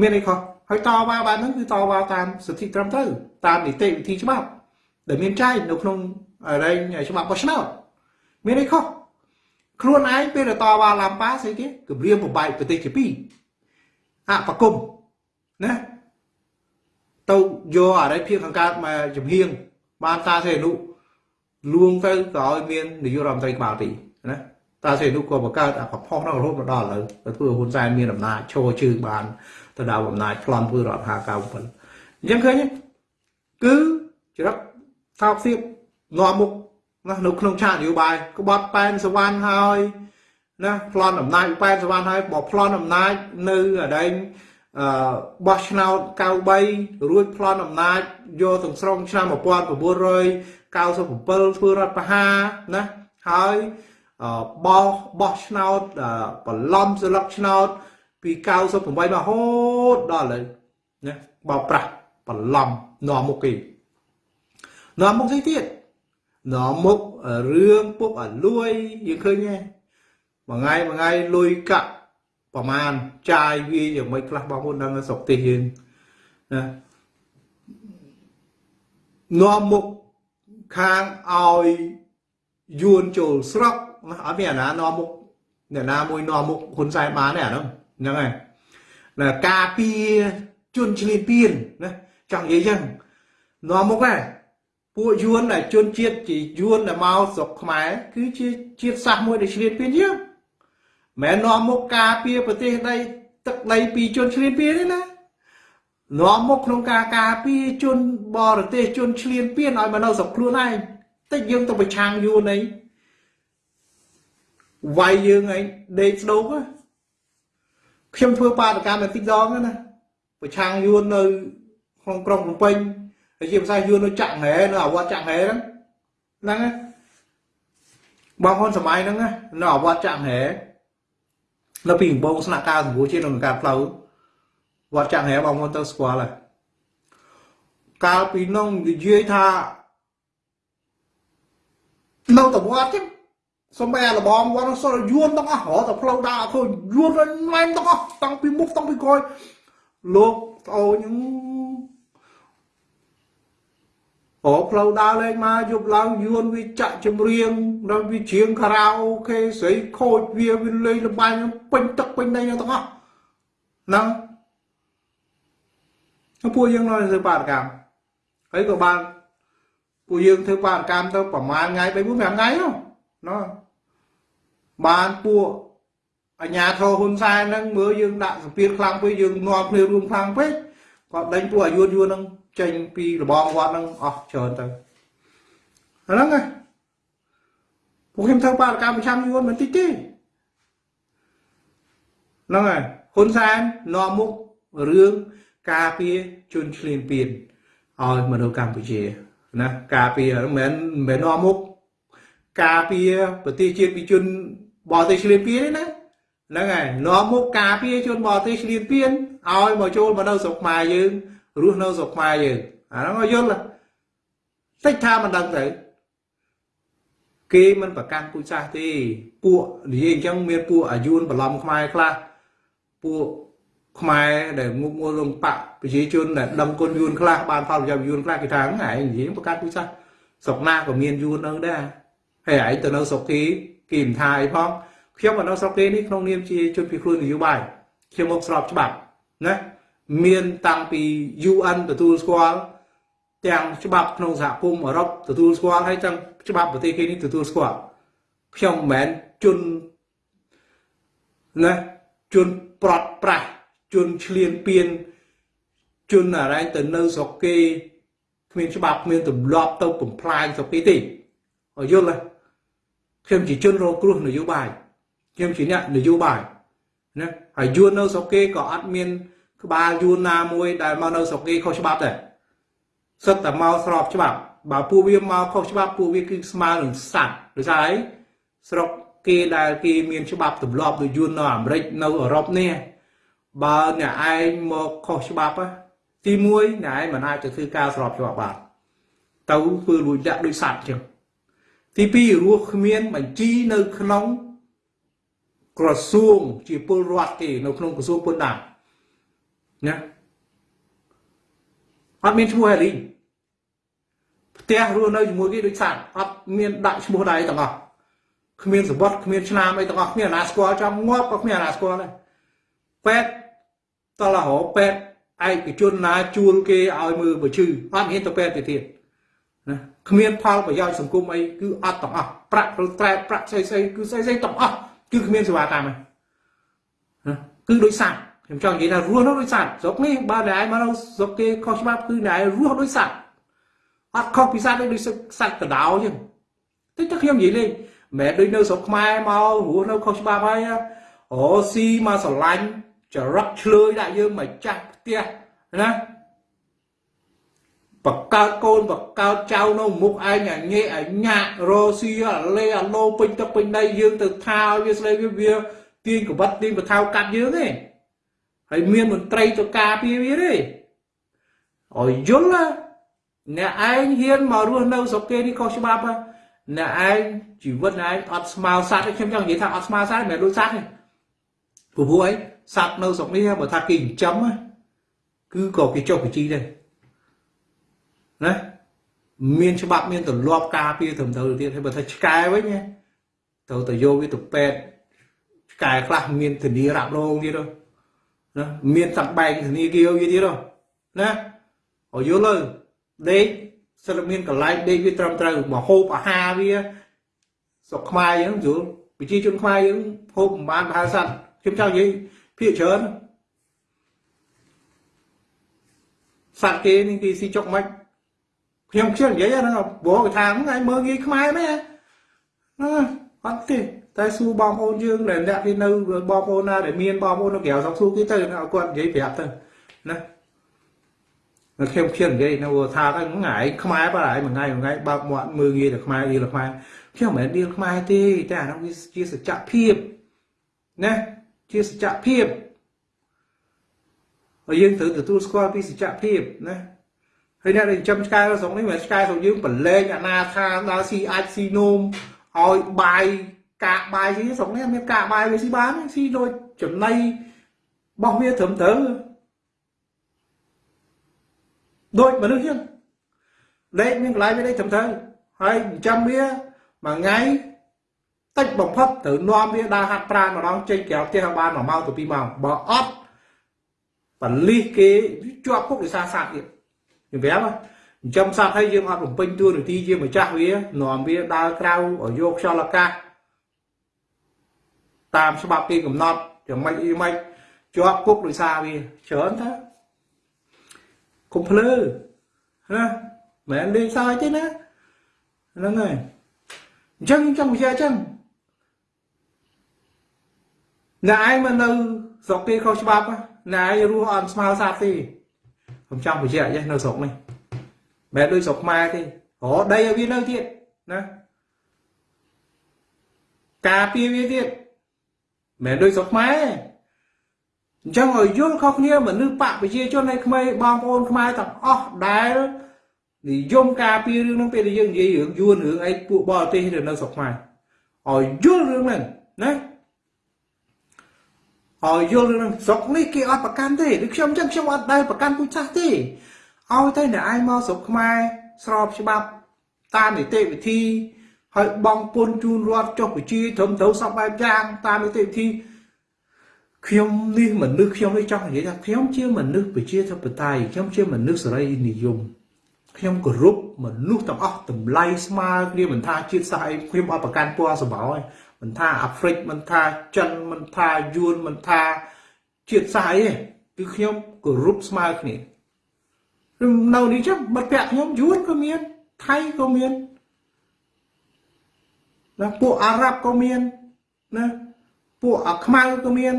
មានអីខុសហើយតវ៉ាបែបហ្នឹងគឺតវ៉ាតាមសិទ្ធិត្រឹមត្រូវតាមនីតិវិធីច្បាប់ដែលមានចែងនៅក្នុងរែងច្បាប់បោះឆ្នោតមានអីខុស ខ្លួនឯងពេលតវ៉ាឡាំប៉ាស្អីគេគម្រាមបំបែកប្រទេសជាពីរអបគុំណាទៅយកអរិយភាពខាងកើតមកចំហៀងបានតាសេនុលួងទៅក៏ឲ្យមាននាយករដ្ឋមន្ត្រីក្បាលទីណាតាសេនុក៏បង្កើតអាប្រផុសនោះរហូតដល់ឥឡូវទៅធ្វើហ៊ុនសែនមានអំណាចឈរជើងបានទៅដល់អំណាចប្លន់ធ្វើរដ្ឋាភិបាលអញ្ចឹងឃើញគឺច្រឹកថោកសៀបនាំមុខ ណានៅក្នុងឆាកនយោបាយក្បត់ប៉ែនសវណ្ណហើយណាប្លន់អំណាចប៉ែនសវណ្ណហើយបើប្លន់អំណាចនៅអដែងអឺបោះឆ្នោត93រួចប្លន់អំណាចយកទាំងស្រុងឆ្នាំ1997ធ្វើរដ្ឋប្រហារណាហើយបោះបោះឆ្នោតបន្លំស្លឹកឆ្នោតពី98មករហូតដល់ឥឡូវណាបោប្រាស់បន្លំនាំមុខគេនាំមុខស្អីទៀត នាំមុខរឿងពុកអាលួយយើងឃើញទេមួយថ្ងៃមួយថ្ងៃលុយកាក់ប្រមាណចាយវាយ៉ាងម៉េចខ្លះបងប្អូនដឹងស្រុកទេសយើងណានាំមុខខាងឲ្យយួនចូលស្រុកអត់មានអាណានាំមុខអ្នកណាមួយនាំមុខហ៊ុនសែនបានទេអាហ្នឹងហ្នឹងហើយណាការពារជនឆ្លៀនពៀនណាចង់និយាយចឹងនាំមុខហ្នឹង ពួកយួនដែលជនជាតិជាយួនដែលមកស្រុកខ្មែរគឺជាជាតិសាសន៍មួយដែលឆ្លៀនពៀនយើងមិននាំមុខការពារប្រទេសដីទឹកដីពីជនឆ្លៀនពៀនទេណានាំមុខក្នុងការការពារជនបរទេសជនឆ្លៀនពៀនឲ្យមកនៅស្រុកខ្លួនឯងតិចយើងទៅប្រឆាំងយួនអីវាយយើងឯងដេកស្ដោកខ្ញុំធ្វើបាតកម្មនៅទីដងណាប្រឆាំងយួននៅក្នុងក្រុងភ្នំពេញ ហើយជាភាសាយួននៅចាក់ហែនៅអវត្តចាក់ហែហ្នឹងហ្នឹងបងប្អូនសម័យហ្នឹងនៅអវត្តចាក់ហែនៅពីកំពង់ស្នាក់ការសម្ពោធជាតិក្នុងការផ្លូវវត្តចាក់ហែបងប្អូនទៅស្គាល់ហើយកាលពីនោះនិយាយថានៅតវត្តចឹងសំបីអាលបងវត្តសល់យួនទាំងអស់រត់ទៅផ្លូវដើរឃើញយួនណែនទាំងអស់តាំងពីមុខតាំងពីក្រោយលោកប្អូនហ្នឹង អូផ្លូវដើរលេងមកយប់ឡើងយួនវាចាក់ចម្រៀងដល់វាច្រៀងខារ៉ាអូខេស្រីខូចវាវាលេងលបាញ់ពេញទឹកពេញដីទាំងអស់ហ្នឹងពួកយើងនៅធ្វើបាតកម្មហើយក៏បានពួកយើងធ្វើបាតកម្មទៅប្រហែលថ្ងៃ3 4 5ថ្ងៃនោះណោះបានពួកអញ្ញាធរហ៊ុនសែនហ្នឹងមើលយើងដាក់សម្ពាធខ្លាំងពេកយើងនាំគ្នារួមខ្លាំងពេកគាត់ដេញពួកអាយុយួនហ្នឹង ចេញពីរបងវត្តហ្នឹងអស់ច្រើនទៅអាហ្នឹងណាពួកខ្ញុំធ្វើបាតកម្មប្រចាំយួនមិនតិចទេហ្នឹងហើយហ៊ុនសែននាំមុខរឿងការពារជនឆ្លៀនពៀនឲ្យមនុស្សកម្ពុជាណាការពារមិនមែននាំមុខការពារប្រទេសជាតិពីជនបរទេសឆ្លៀនពៀនទេណាហ្នឹងហើយនាំមុខការពារជនបរទេសឆ្លៀនពៀនឲ្យមកចូលមកនៅស្រុកខ្មែរយើង រស់នៅស្រុកខ្មែរយើងអាហ្នឹងឲ្យយល់តិចថាមិនដឹងទៅគេមិនប្រកាន់ពូជសាសទេពួកនិយាយអញ្ចឹងមានពួកអាយុនបន្លំខ្មែរខ្លះពួកខ្មែរដែលងុកងល់លំបាក់ប្រជាជនដែលដឹងគុណយួនខ្លះបានផលប្រយោជន៍យួនខ្លះគេថាហ្នឹងឯងនិយាយប្រកាន់ពូជសាសស្រុកណាក៏មានយួននៅដែរហើយឯងទៅនៅស្រុកគេគេមិនថាអីផងខ្ញុំមកនៅស្រុកគេនេះក្នុងនាមជាជនភៀសខ្លួននយោបាយខ្ញុំមកស្របច្បាប់ណា មានតាំងពី UN ទទួលស្គាល់ទាំងច្បាប់ក្នុងសហគមន៍អឺរ៉ុបទទួលស្គាល់ហើយទាំងច្បាប់ប្រទេសគេនេះទទួលស្គាល់ខ្ញុំមិនមែនជនណាជនប្រត់ប្រាស់ជនឆ្លៀនពៀនជនអរ៉ែងទៅនៅស្រុកគេគ្មានច្បាប់គ្មានទម្លាប់ទៅបំផ្លាញស្រុកគេទេឲ្យយល់ទេខ្ញុំជាជនរងគ្រោះនយោបាយខ្ញុំជាអ្នកនយោបាយណាហើយយួននៅស្រុកគេក៏អត់មាន ក្បាលយួនណាមួយដែលមកនៅស្រុកគេខុសច្បាប់ដែរសិតតែមកស្របច្បាប់បើពួកវាមកខុសច្បាប់ពួកវាគឺស្មើនឹងសត្វដូចស្អីស្រុកគេដែលគេមានច្បាប់ទម្លាប់ដូចយួននៅអាមេរិកនៅអឺរ៉ុបនេះបើអ្នកឯងមកខុសច្បាប់ទី1អ្នកឯងមិនអាចទៅធ្វើការស្របច្បាប់បានទៅធ្វើលួចដាក់ដូចសត្វចឹងទី2រស់គ្មានបញ្ជីនៅក្នុងក្រសួងជាពលរដ្ឋទេនៅក្នុងក្រសួងពន្ធដារ ណាអត់មានឈ្មោះហេលីងផ្ទះរស់នៅជាមួយគេដូចសត្វអត់មានដាក់ឈ្មោះដែរទាំងអស់គ្មានសម្បត្តិគ្មានឆ្នាំអីទាំងអស់គ្មានអាណាស្គាល់ចាំងាប់ក៏គ្មានអាណាស្គាល់ដែរពេទ្យតឡហោពេទ្យឯកជនណាជួលគេឲ្យមើលបើឈឺអត់ហ៊ានទៅពេទ្យទៅទៀតណាគ្មានផលប្រយោជន៍សង្គមអីគឺអត់ទាំងអស់ប្រាក់ឬត្រែប្រាក់ស្អីស្អីគឺស្អីស្អីទាំងអស់គឺគ្មានសេវាកម្មទេគឺដូចសត្វ ខ្ញុំចង់និយាយថារស់នៅដូចសត្វស្រុកនេះបើតែឯងមកនៅស្រុកគេខុសច្បាប់គឺតែរស់ដូចសត្វអត់ខុសពីសត្វទេដូចសត្វកដោអញ្ចឹងតែតែខ្ញុំនិយាយលេងមិនមែនដូចនៅស្រុកខ្មែរមករស់នៅខុសច្បាប់ហើយអូស៊ីមកស្រឡាញ់ចរិតឆ្លើយដាក់យើងមកចាស់ផ្ទះណាបកកើតកូនបកកើតចៅនៅមុខឯងអាញេអាញាក់រ៉ូស៊ីអាលេអាឡូពេញទឹកពេញដីយើងទៅថាឲ្យវាស្លេវាវាទាញកបិតទាញបថៅកាត់យើងទេ ហើយមានមន្ត្រីទៅការពារវាទេឲ្យយល់ណាអ្នកឯងហ៊ានមករស់នៅស្រុកគេនេះខុសច្បាប់អ្នកឯងជីវិតឯងអត់ស្មើសត្វខ្ញុំចង់និយាយថាអត់ស្មើសត្វមិនមែនដូចសត្វទេព្រោះអីសត្វនៅស្រុកនេះបើថាគេចិញ្ចឹមគឺក៏គេចុះបញ្ជីដែរណាមានច្បាប់មានទម្លាប់ការពារត្រឹមត្រូវទៀតហើយបើថាឆ្កែវិញត្រូវទៅយកវាទៅពេទ្យឆ្កែខ្លះមានធានារ៉ាប់រងទៀត ណាមានសំបែងធានាគារវាទៀតណាឲ្យយល់ទៅដេកសិលមានកន្លែងដេកវាត្រឹមត្រូវមកហូបអាហារវាស្រុកខ្មែរយើងយល់ប្រជាជនខ្មែរយើងហូបមិនបានប្រហែលសត្វខ្ញុំចង់និយាយភាកច្រើនសត្វគេនេះគេស៊ីចុកមិនខ្ញុំខ្ញុំនិយាយហ្នឹងព្រោះគេថាថ្ងៃមើលងាយខ្មែរមែនអត់ទេ តែសួរបងប្អូនយើងដែលអ្នកគេនៅបងប្អូនណាដែលមានបងប្អូននៅក្រៅស្រុកសួរគេទៅគាត់និយាយប្រាប់ទៅណាខ្ញុំខ្ញុំនិយាយនៅថាទៅថ្ងៃខ្មែរបាទហើយមួយថ្ងៃមួយថ្ងៃបើកមាត់មើលងាយតែខ្មែរឌីលខ្មែរខ្ញុំមិនមែនឌីលខ្មែរទេតែអានោះវាជាសច្ចភាពណាជាសច្ចភាពហើយយើងត្រូវទទួលស្គាល់ពីសច្ចភាពណាហើយអ្នកដែលចិញ្ចឹមឆ្កែនៅស្រុកនេះមិនឆ្កែស្រុកយើងប្រឡែងអាណាថាដល់ស៊ីអាចស៊ីនោមឲ្យបាយ កាកបាយស៊ីស្រុកនេះមានកាកបាយវាស៊ីបានស៊ីដូចចំណីរបស់វាត្រឹមត្រូវដូចមនុស្សចឹងលេខមានកន្លែងវាលេខត្រឹមត្រូវហើយចិញ្ចឹមវាមួយថ្ងៃតិចបំផុតត្រូវនាំវាដើរហាត់ប្រាណម្ដងចេញក្រៅផ្ទះបាន1ម៉ោងទៅ2ម៉ោងបើអត់បលិះគេជាប់គុកដោយសារសត្វទៀតខ្ញុំប្រាប់ចិញ្ចឹមសត្វឲ្យយើងអត់បំពេញតួនាទីជាម្ចាស់វានាំវាដើរក្រៅឲ្យយកខ្យល់អាកាស តាមច្បាប់គេកំណត់យ៉ាងម៉េចអីម៉េចជាប់គុកដោយសារវាច្រើនថាកុំភ្លើណាមិនលេងសើចទេណាហ្នឹងហើយអញ្ចឹងចង់និយាយអញ្ចឹងអ្នកឯងមកនៅស្រុកគេខុសច្បាប់អ្នកឯងរស់អត់ស្មើសាទទេខ្ញុំចង់បញ្ជាក់ចេះនៅស្រុកនេះមិនដូចស្រុកខ្មែរទេរកដីឲ្យវានៅទៀតណាការពារវាទៀត មិនដូចស្រុកខ្មែរអញ្ចឹងឲ្យយល់ខុសគ្នាមនុស្សបកប្រជាជននៅខ្មែរបងប្អូនខ្មែរទាំងអស់ដែលនិយមការពាររឿងហ្នឹងពេលដែលយើងនិយាយរឿងយួនរឿងអីពួកបរទេសនៅស្រុកខ្មែរឲ្យយល់រឿងហ្នឹងណាឲ្យយល់រឿងហ្នឹងស្រុកនេះគេអត់ប្រកាន់ទេដូចខ្ញុំអញ្ចឹងខ្ញុំអត់ដែលប្រកាន់ពូជសាសន៍ទេឲ្យតែអ្នកឯងមកស្រុកខ្មែរស្របច្បាប់តាមនីតិវិធី ហើយបងពុនជូនរដ្ឋចុះបញ្ជីត្រឹមត្រូវសពបែបយ៉ាងតាមនីតិវិធីខ្ញុំនេះមនុស្សខ្ញុំនេះចង់និយាយថាខ្ញុំជាមនុស្សប្រជាធិបតេយ្យខ្ញុំជាមនុស្សសេរីនិយមខ្ញុំគោរពមនុស្សទាំងអស់តម្លៃស្មើគ្នាមិនថាជាតិសាសន៍អីខ្ញុំអត់ប្រកាន់ពណ៌សម្បោឯងមិនថាអាហ្វ្រិកមិនថាចិនមិនថាយួនមិនថាជាតិសាសន៍អីទេគឺខ្ញុំគោរពស្មើគ្នានៅនេះចឹងមិត្តភក្តិខ្ញុំយួនក៏មានថៃក៏មាន ណាពួកអារ៉ាប់ក៏មានណាពួកអាខ្មៅក៏មាន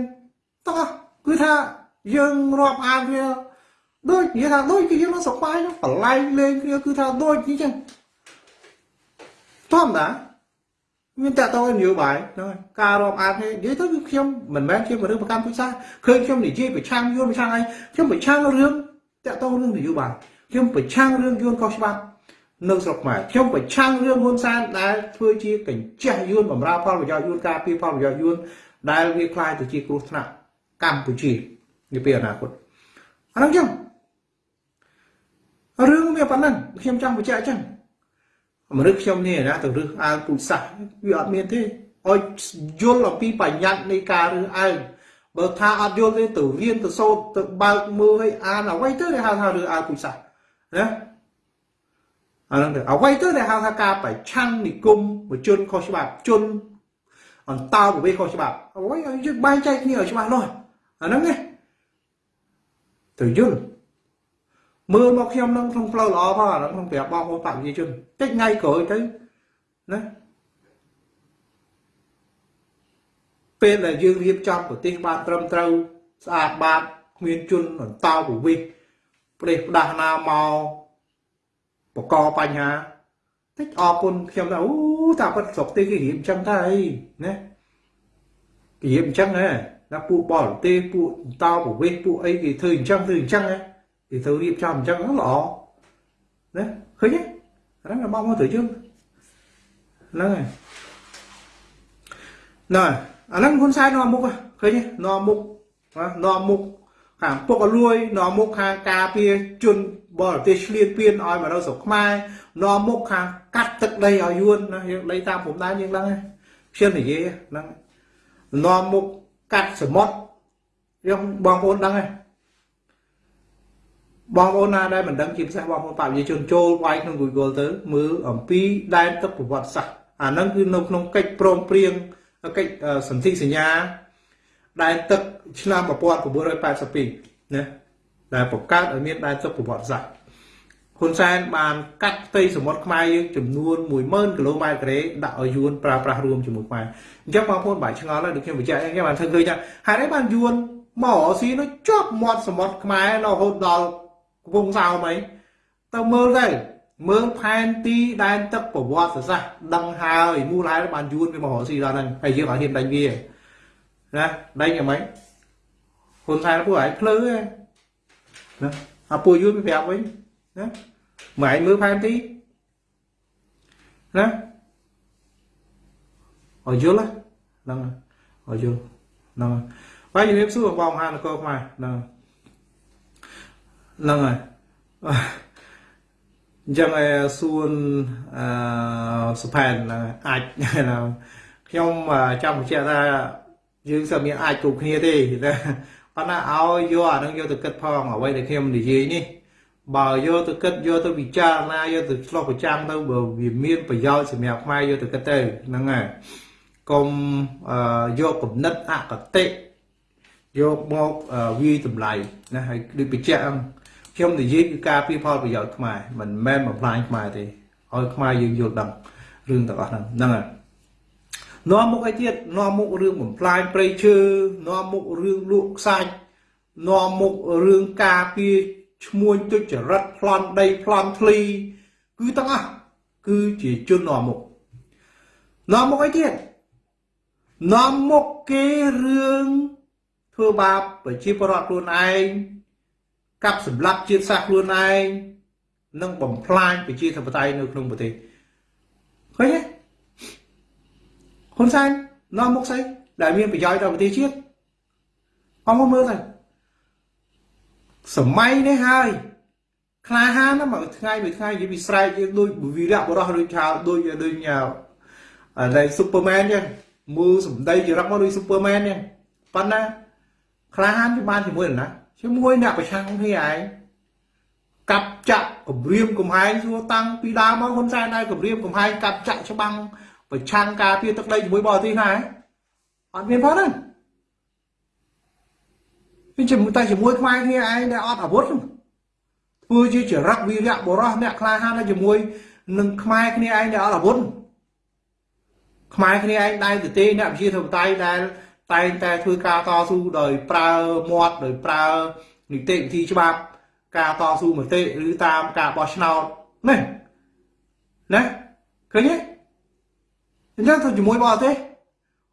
តោះគឺថាយើងរាប់អានវាដូចនិយាយថាដូចគឺយើងនៅសប្បាយបលែងលេងគ្នាគឺថាដូចនេះចឹងធម្មតាមានតតទៅនយោបាយហ្នឹងការរាប់អាននេះនិយាយទៅគឺខ្ញុំមិនមែនជាមនុស្សប្រកាន់ពុជសាឃើញខ្ញុំនិយាយប្រឆាំងយួនប្រឆាំងអីខ្ញុំប្រឆាំងរឿងតតទៅរឿងនយោបាយខ្ញុំប្រឆាំងរឿងយួនកុសច្បាប់ នៅស្រុកខ្មែរខ្ញុំប្រឆាំងរឿងហ៊ុនសែនដែលធ្វើជាកញ្ចះយួនបំរើផលប្រយោជន៍យួនការពារផលប្រយោជន៍យួនដែលវាខ្លាយទៅជាគ្រោះថ្នាក់កម្ពុជានាពេលអនាគតអានោះចឹងរឿងវាប៉ុណ្ណឹងខ្ញុំចង់បញ្ជាក់ចឹងមនុស្សខ្ញុំនេះណាទៅរឹសអើងពូជសាសវាអត់មានទេអុយយល់អំពីបញ្ញត្តិនៃការរឹសអើងបើថាអត់យល់ទេទៅរៀនទៅសូត្រទៅបើកមើលឲ្យអានអ្វីទៅគេហៅថារឹសអើងពូជសាសណា អាហ្នឹងទៅអ្វីទៅដែលហៅថាការប្រឆាំងនិគមជនខុសច្បាប់ជនអន្តោប្រវេសន៍ខុសច្បាប់អ្វីឲ្យយើងបែងចែកគ្នាឲ្យច្បាស់លាស់អាហ្នឹងណាទៅយល់មើលមកខ្ញុំនឹងក្នុងផ្លូវល្អផងអាហ្នឹងក្នុងប្រាប់បងប្អូនបព្វជិជនតិចថ្ងៃក្រោយទៅណាពេលដែលយើងរៀបចំប្រទេសបានត្រឹមត្រូវស្អាតបាតគ្មានជនអន្តោប្រវេសន៍ប្រទេសផ្ដាស់ណាមក បកកបញ្ហាតិចអរគុណខ្ញុំថាអូតាពិតស្រុកទីគេរៀបអញ្ចឹងទៅអីណាគេរៀបអញ្ចឹងហ៎ណាពួកបរទេសពួកតោប្រវេសពួកអីគេធ្វើអញ្ចឹងធ្វើអញ្ចឹងហ៎គេទៅរៀបចំអញ្ចឹងល្អណាឃើញទេអាហ្នឹងបងមកទៅយើងហ្នឹងហើយណ៎អាហ្នឹងហ៊ុនសែននាំមុខឃើញទេនាំមុខនាំមុខ ខាងពុកអលួយនាំមុខខាងការពារជនបរទេសឆ្លៀនពៀនឲ្យមកនៅស្រុកខ្មែរនាំមុខខាងកាត់ទឹកដីឲ្យយួនណាយើងដីតាមព្រំដែនយើងដឹងហើយខ្ញុំនិយាយហ្នឹងនាំមុខកាត់សមុទ្រយើងបងប្អូនដឹងហើយបងប្អូនណាដែលមិនដឹងជាភាសាបងប្អូនប្រជាជនចូលវាយក្នុង Google ទៅមើលអំពីដែនទឹកប្រវត្តិសាស្ត្រអាហ្នឹងគឺនៅក្នុងកិច្ចព្រមព្រៀងកិច្ចសន្ធិសញ្ញា ដែនទឹកឆ្នាំ1982ណាដែលបង្កើតឲ្យមានដែនទឹកប្រវត្តិសាស្ត្រហ៊ុនសែនបានកាត់ផ្ទៃសមុទ្រខ្មែរយើងចំនួន10000គីឡូម៉ែត្រការ៉េដាក់ឲ្យយួនប្រើប្រាស់រួមជាមួយខ្មែរអញ្ចឹងបងប្អូនបាយឆ្ងល់ហើយដូចខ្ញុំបញ្ជាក់ខ្ញុំបានធ្វើឃើញថាហេតុអីបានយួនមករស៊ីនោះជាប់មាត់សមុទ្រខ្មែររហូតដល់កំពង់សោមអីទៅមើលទៅមើលផែនទីដែនទឹកប្រវត្តិសាស្ត្រដឹងហើយមូលហេតុបានយួនវាមករកស៊ីដល់ហ្នឹងហើយយើងអត់ហ៊ានដាច់វា ណាដាច់យ៉ាងម៉េចហ៊ុនសែនពួកឯងភ្លើឯងណាអាពួកយួនវាប្រាប់វិញណាម៉ែឯងមើលផែនទីណាអយល់ហ្នឹងអយល់ហ្នឹងបាយជំរាបសួរបងមហានគរខ្មែរហ្នឹងហ្នឹងហើយអញ្ចឹងឯសួនអឺសុផែនអាចខ្ញុំចាំបញ្ជាក់ថា យើងសើមានអាចគ្រប់គ្នាទេតែប៉ុន្តែឲ្យយកអានឹងយកទៅគិតផងអ្វីដែលខ្ញុំនិយាយនេះបើយកទៅគិតយកទៅពិចារណាយកទៅឆ្លោះប្រចាំទៅបើវាមានប្រយោជន៍សម្រាប់ខ្មែរយកទៅគិតទៅហ្នឹងហើយកុំយកគំនិតអកតេយកមកវាតម្លៃណាហើយដូចបញ្ជាក់ខ្ញុំនិយាយគឺការពីផលប្រយោជន៍ខ្មែរមិនមែនបំផ្លាញខ្មែរទេឲ្យខ្មែរយើងយល់ដឹងរឿងទាំងអស់ហ្នឹងហ្នឹងហើយ នាំមុខអីទៀតនាំមុខរឿងបំផ្លាញព្រៃឈើនាំមុខរឿងលក់ខ្សាច់នាំមុខរឿងការពារឈ្មួញទុច្ចរិតប្លន់ដីប្លន់ធ្លី គឺទាំងអស់គឺជាជននាំមុខនាំមុខអីទៀតនាំមុខគេរឿងធ្វើបាបប្រជាពលរដ្ឋខ្លួនឯងកាប់សម្លាប់ជាតិសាសន៍ខ្លួនឯងនិងបំផ្លាញប្រជាធិបតេយ្យនៅក្នុងប្រទេសឃើញទេ ហ៊ុនសែននាំមុខស្អីដែលមានប្រយោជន៍ដល់ប្រទេសជាតិអមមើលទៅសម័យនេះហើយក្លាហានណាមួយថ្ងៃមួយថ្ងៃនិយាយពីស្រែកយើងដូចវីរៈបរោះដូចឆាដូចដូចញ៉ាតែស៊ុបអឺមែនចឹងមើលសម្ដីចរិតមកដូចស៊ុបអឺមែនចឹងប៉ុន្តែក្លាហានជាបានជាមួយណាជាមួយអ្នកប្រឆាំងគ្នាឯងកាប់ចាក់គម្រាមកំហែងសួរតាំងពីដើមមកហ៊ុនសែនដែរគម្រាមកំហែងកាប់ចាក់ច្បាំង ប្រឆាំងការពារទឹកដីជាមួយបរទេសណាអត់មានផងហ្នឹងវាជាមួយតែជាមួយខ្មែរគ្នាឯងដែលអត់អាវុធធ្វើជាចរិតវីរៈបរោះអ្នកក្លាហានជាមួយនឹងខ្មែរគ្នាឯងដែលអត់អាវុធខ្មែរគ្នាឯងដែលទៅទេអ្នកវិជាធិបតេយ្យដែលតែងតែធ្វើការតស៊ូដោយប្រើមាត់ដោយប្រើនីតិវិធីច្បាប់ការតស៊ូមតិឬតាមការបោះឆ្នោតណាណាឃើញទេ អញ្ចឹងទៅជាមួយបរទេស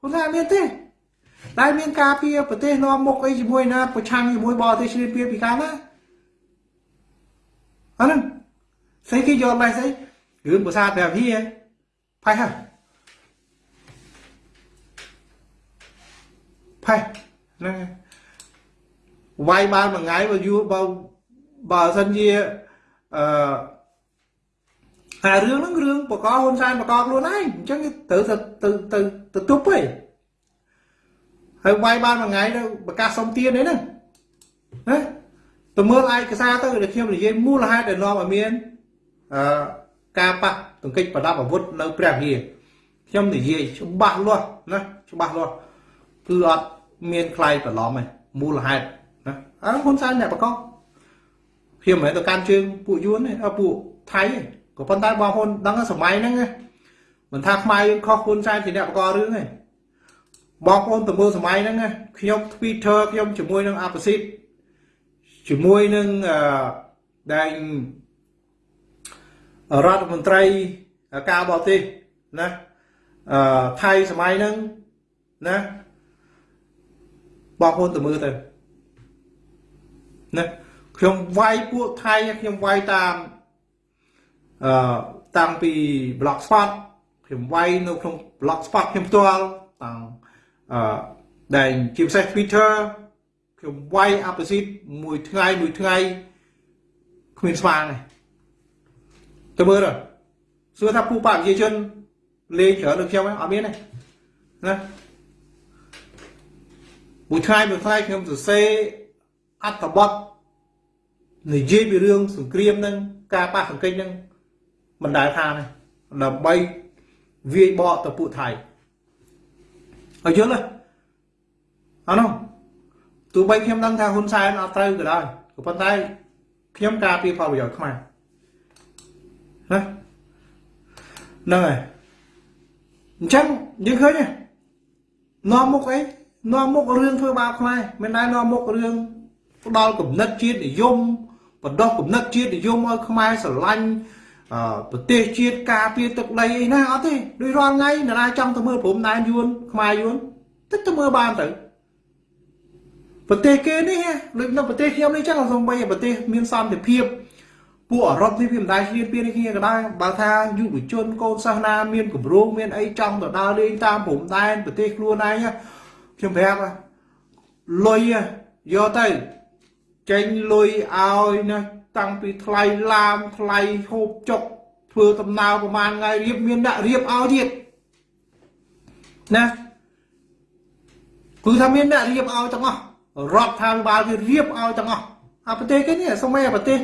ហ៊ុនសែនមានទេតែមានការពីប្រទេសនាំមុខអីជាមួយណាប្រឆាំងជាមួយបរទេសឆ្លៀតពៀពីកាលណាអាហ្នឹងស្អីគេយកមកស្អីរឿងភាសាតែពីហ៎ផៃហ៎ផេះហ្នឹងវាយបានមួយថ្ងៃបើយូរបើបើសិនជាអឺ ហើយរឿងហ្នឹងរឿងបកហ៊ុនសែនបកខ្លួនឯងអញ្ចឹងត្រូវទៅទៅទៅទៅទប់ឯងហើយវាយបានមួយថ្ងៃទៅប្រកាសសុំទានអីហ្នឹងណាទៅមើលឯកសារទៅដែលខ្ញុំនិយាយមូលហេតុដែលនាំឲ្យមានអឺការប៉ះទង្គិចប្រដាប់អាវុធនៅព្រះវិហារខ្ញុំនិយាយច្បាស់លាស់ណាច្បាស់លាស់គឺអត់មានខ្លាយបន្លំទេមូលហេតុណាអើហ៊ុនសែនអ្នកបកកខ្ញុំមិនទៅកាន់ជើងពួកយួនទេពួកថៃទេ ក៏ប៉ុន្តែបងប្អូនដឹងសម័យហ្នឹងមិនថាខ្មែរយើងខុសហ៊ុនសែនជាអ្នកបកករឿងទេបងប្អូនទៅមើលសម័យហ្នឹងខ្ញុំ Twitter ខ្ញុំជាមួយនឹងអបសិទ្ធជាមួយនឹងអឺដែលរដ្ឋមន្ត្រីការបរទេសណាអឺថៃសម័យហ្នឹងណាបងប្អូនទៅមើលទៅណាខ្ញុំវាយពួកថៃខ្ញុំវាយតាម អឺតាំងពី blog spot ខ្ញុំវាយនៅក្នុង blog spot ខ្ញុំផ្ទាល់តាំងអឺដែលជាពិសេស Twitter ខ្ញុំវាយ opposite មួយថ្ងៃមួយថ្ងៃគ្មានស្វាងទេទៅមើលទៅសួរថាពូបកប្រជាជនលេងច្រើនដូចខ្ញុំអត់មានទេណាមួយថ្ងៃមួយថ្ងៃខ្ញុំសរសេរអត្ថបទនិយាយពីរឿងសង្គ្រាមនឹងការប៉ះសង្កេតនឹង មិនដែលថាទេដើម្បីវាយបកទៅពួកថៃឲ្យយល់ទេអានោះទោះបីខ្ញុំដឹងថាហ៊ុនសែនអត់ត្រូវក៏ដោយក៏ប៉ុន្តែខ្ញុំការពារផលប្រយោជន៍ខ្មែរណាហ្នឹងហើយអញ្ចឹងយើងឃើញទេនាំមុខអីនាំមុខរឿងធ្វើបាបខ្មែរមិនដែលនាំមុខរឿងផ្ដាល់គំនិតជាតិនិយមបណ្ដោះគំនិតជាតិនិយមឲ្យខ្មែរស្រឡាញ់ ប្រទេសជាតិការពារទឹកដីអីណាអត់ទេដូចរាល់ថ្ងៃនរណាចង់ទៅមើលព្រំដែនយួនខ្មែរយួនទៅទៅមើលបានទៅប្រទេសគេនេះដូចនៅប្រទេសខ្ញុំនេះចឹងសំបីប្រទេសមានសន្តិភាពពួកអរដ្ឋនេះវាមិនដែលឆ្លៀតពៀនគ្នាក៏ដែរបើថាយុវជនកូនសិស្សណាមានគម្រោងមានអីចង់ទៅដើរលេងតាមព្រំដែនប្រទេសខ្លួនឯងខ្ញុំប្រាប់លុយយកទៅចេញលុយឲ្យណា តាំងពីថ្លៃឡាមថ្លៃហូបចុកធ្វើដំណើរប្រហែលថ្ងៃរៀបមានដាក់រៀបឲ្យទៀតណាគឺថាមានអ្នករៀបឲ្យទាំងអស់រដ្ឋាភិបាលគេរៀបឲ្យទាំងអស់អាប្រទេសគេនេះសូម្បីអាប្រទេស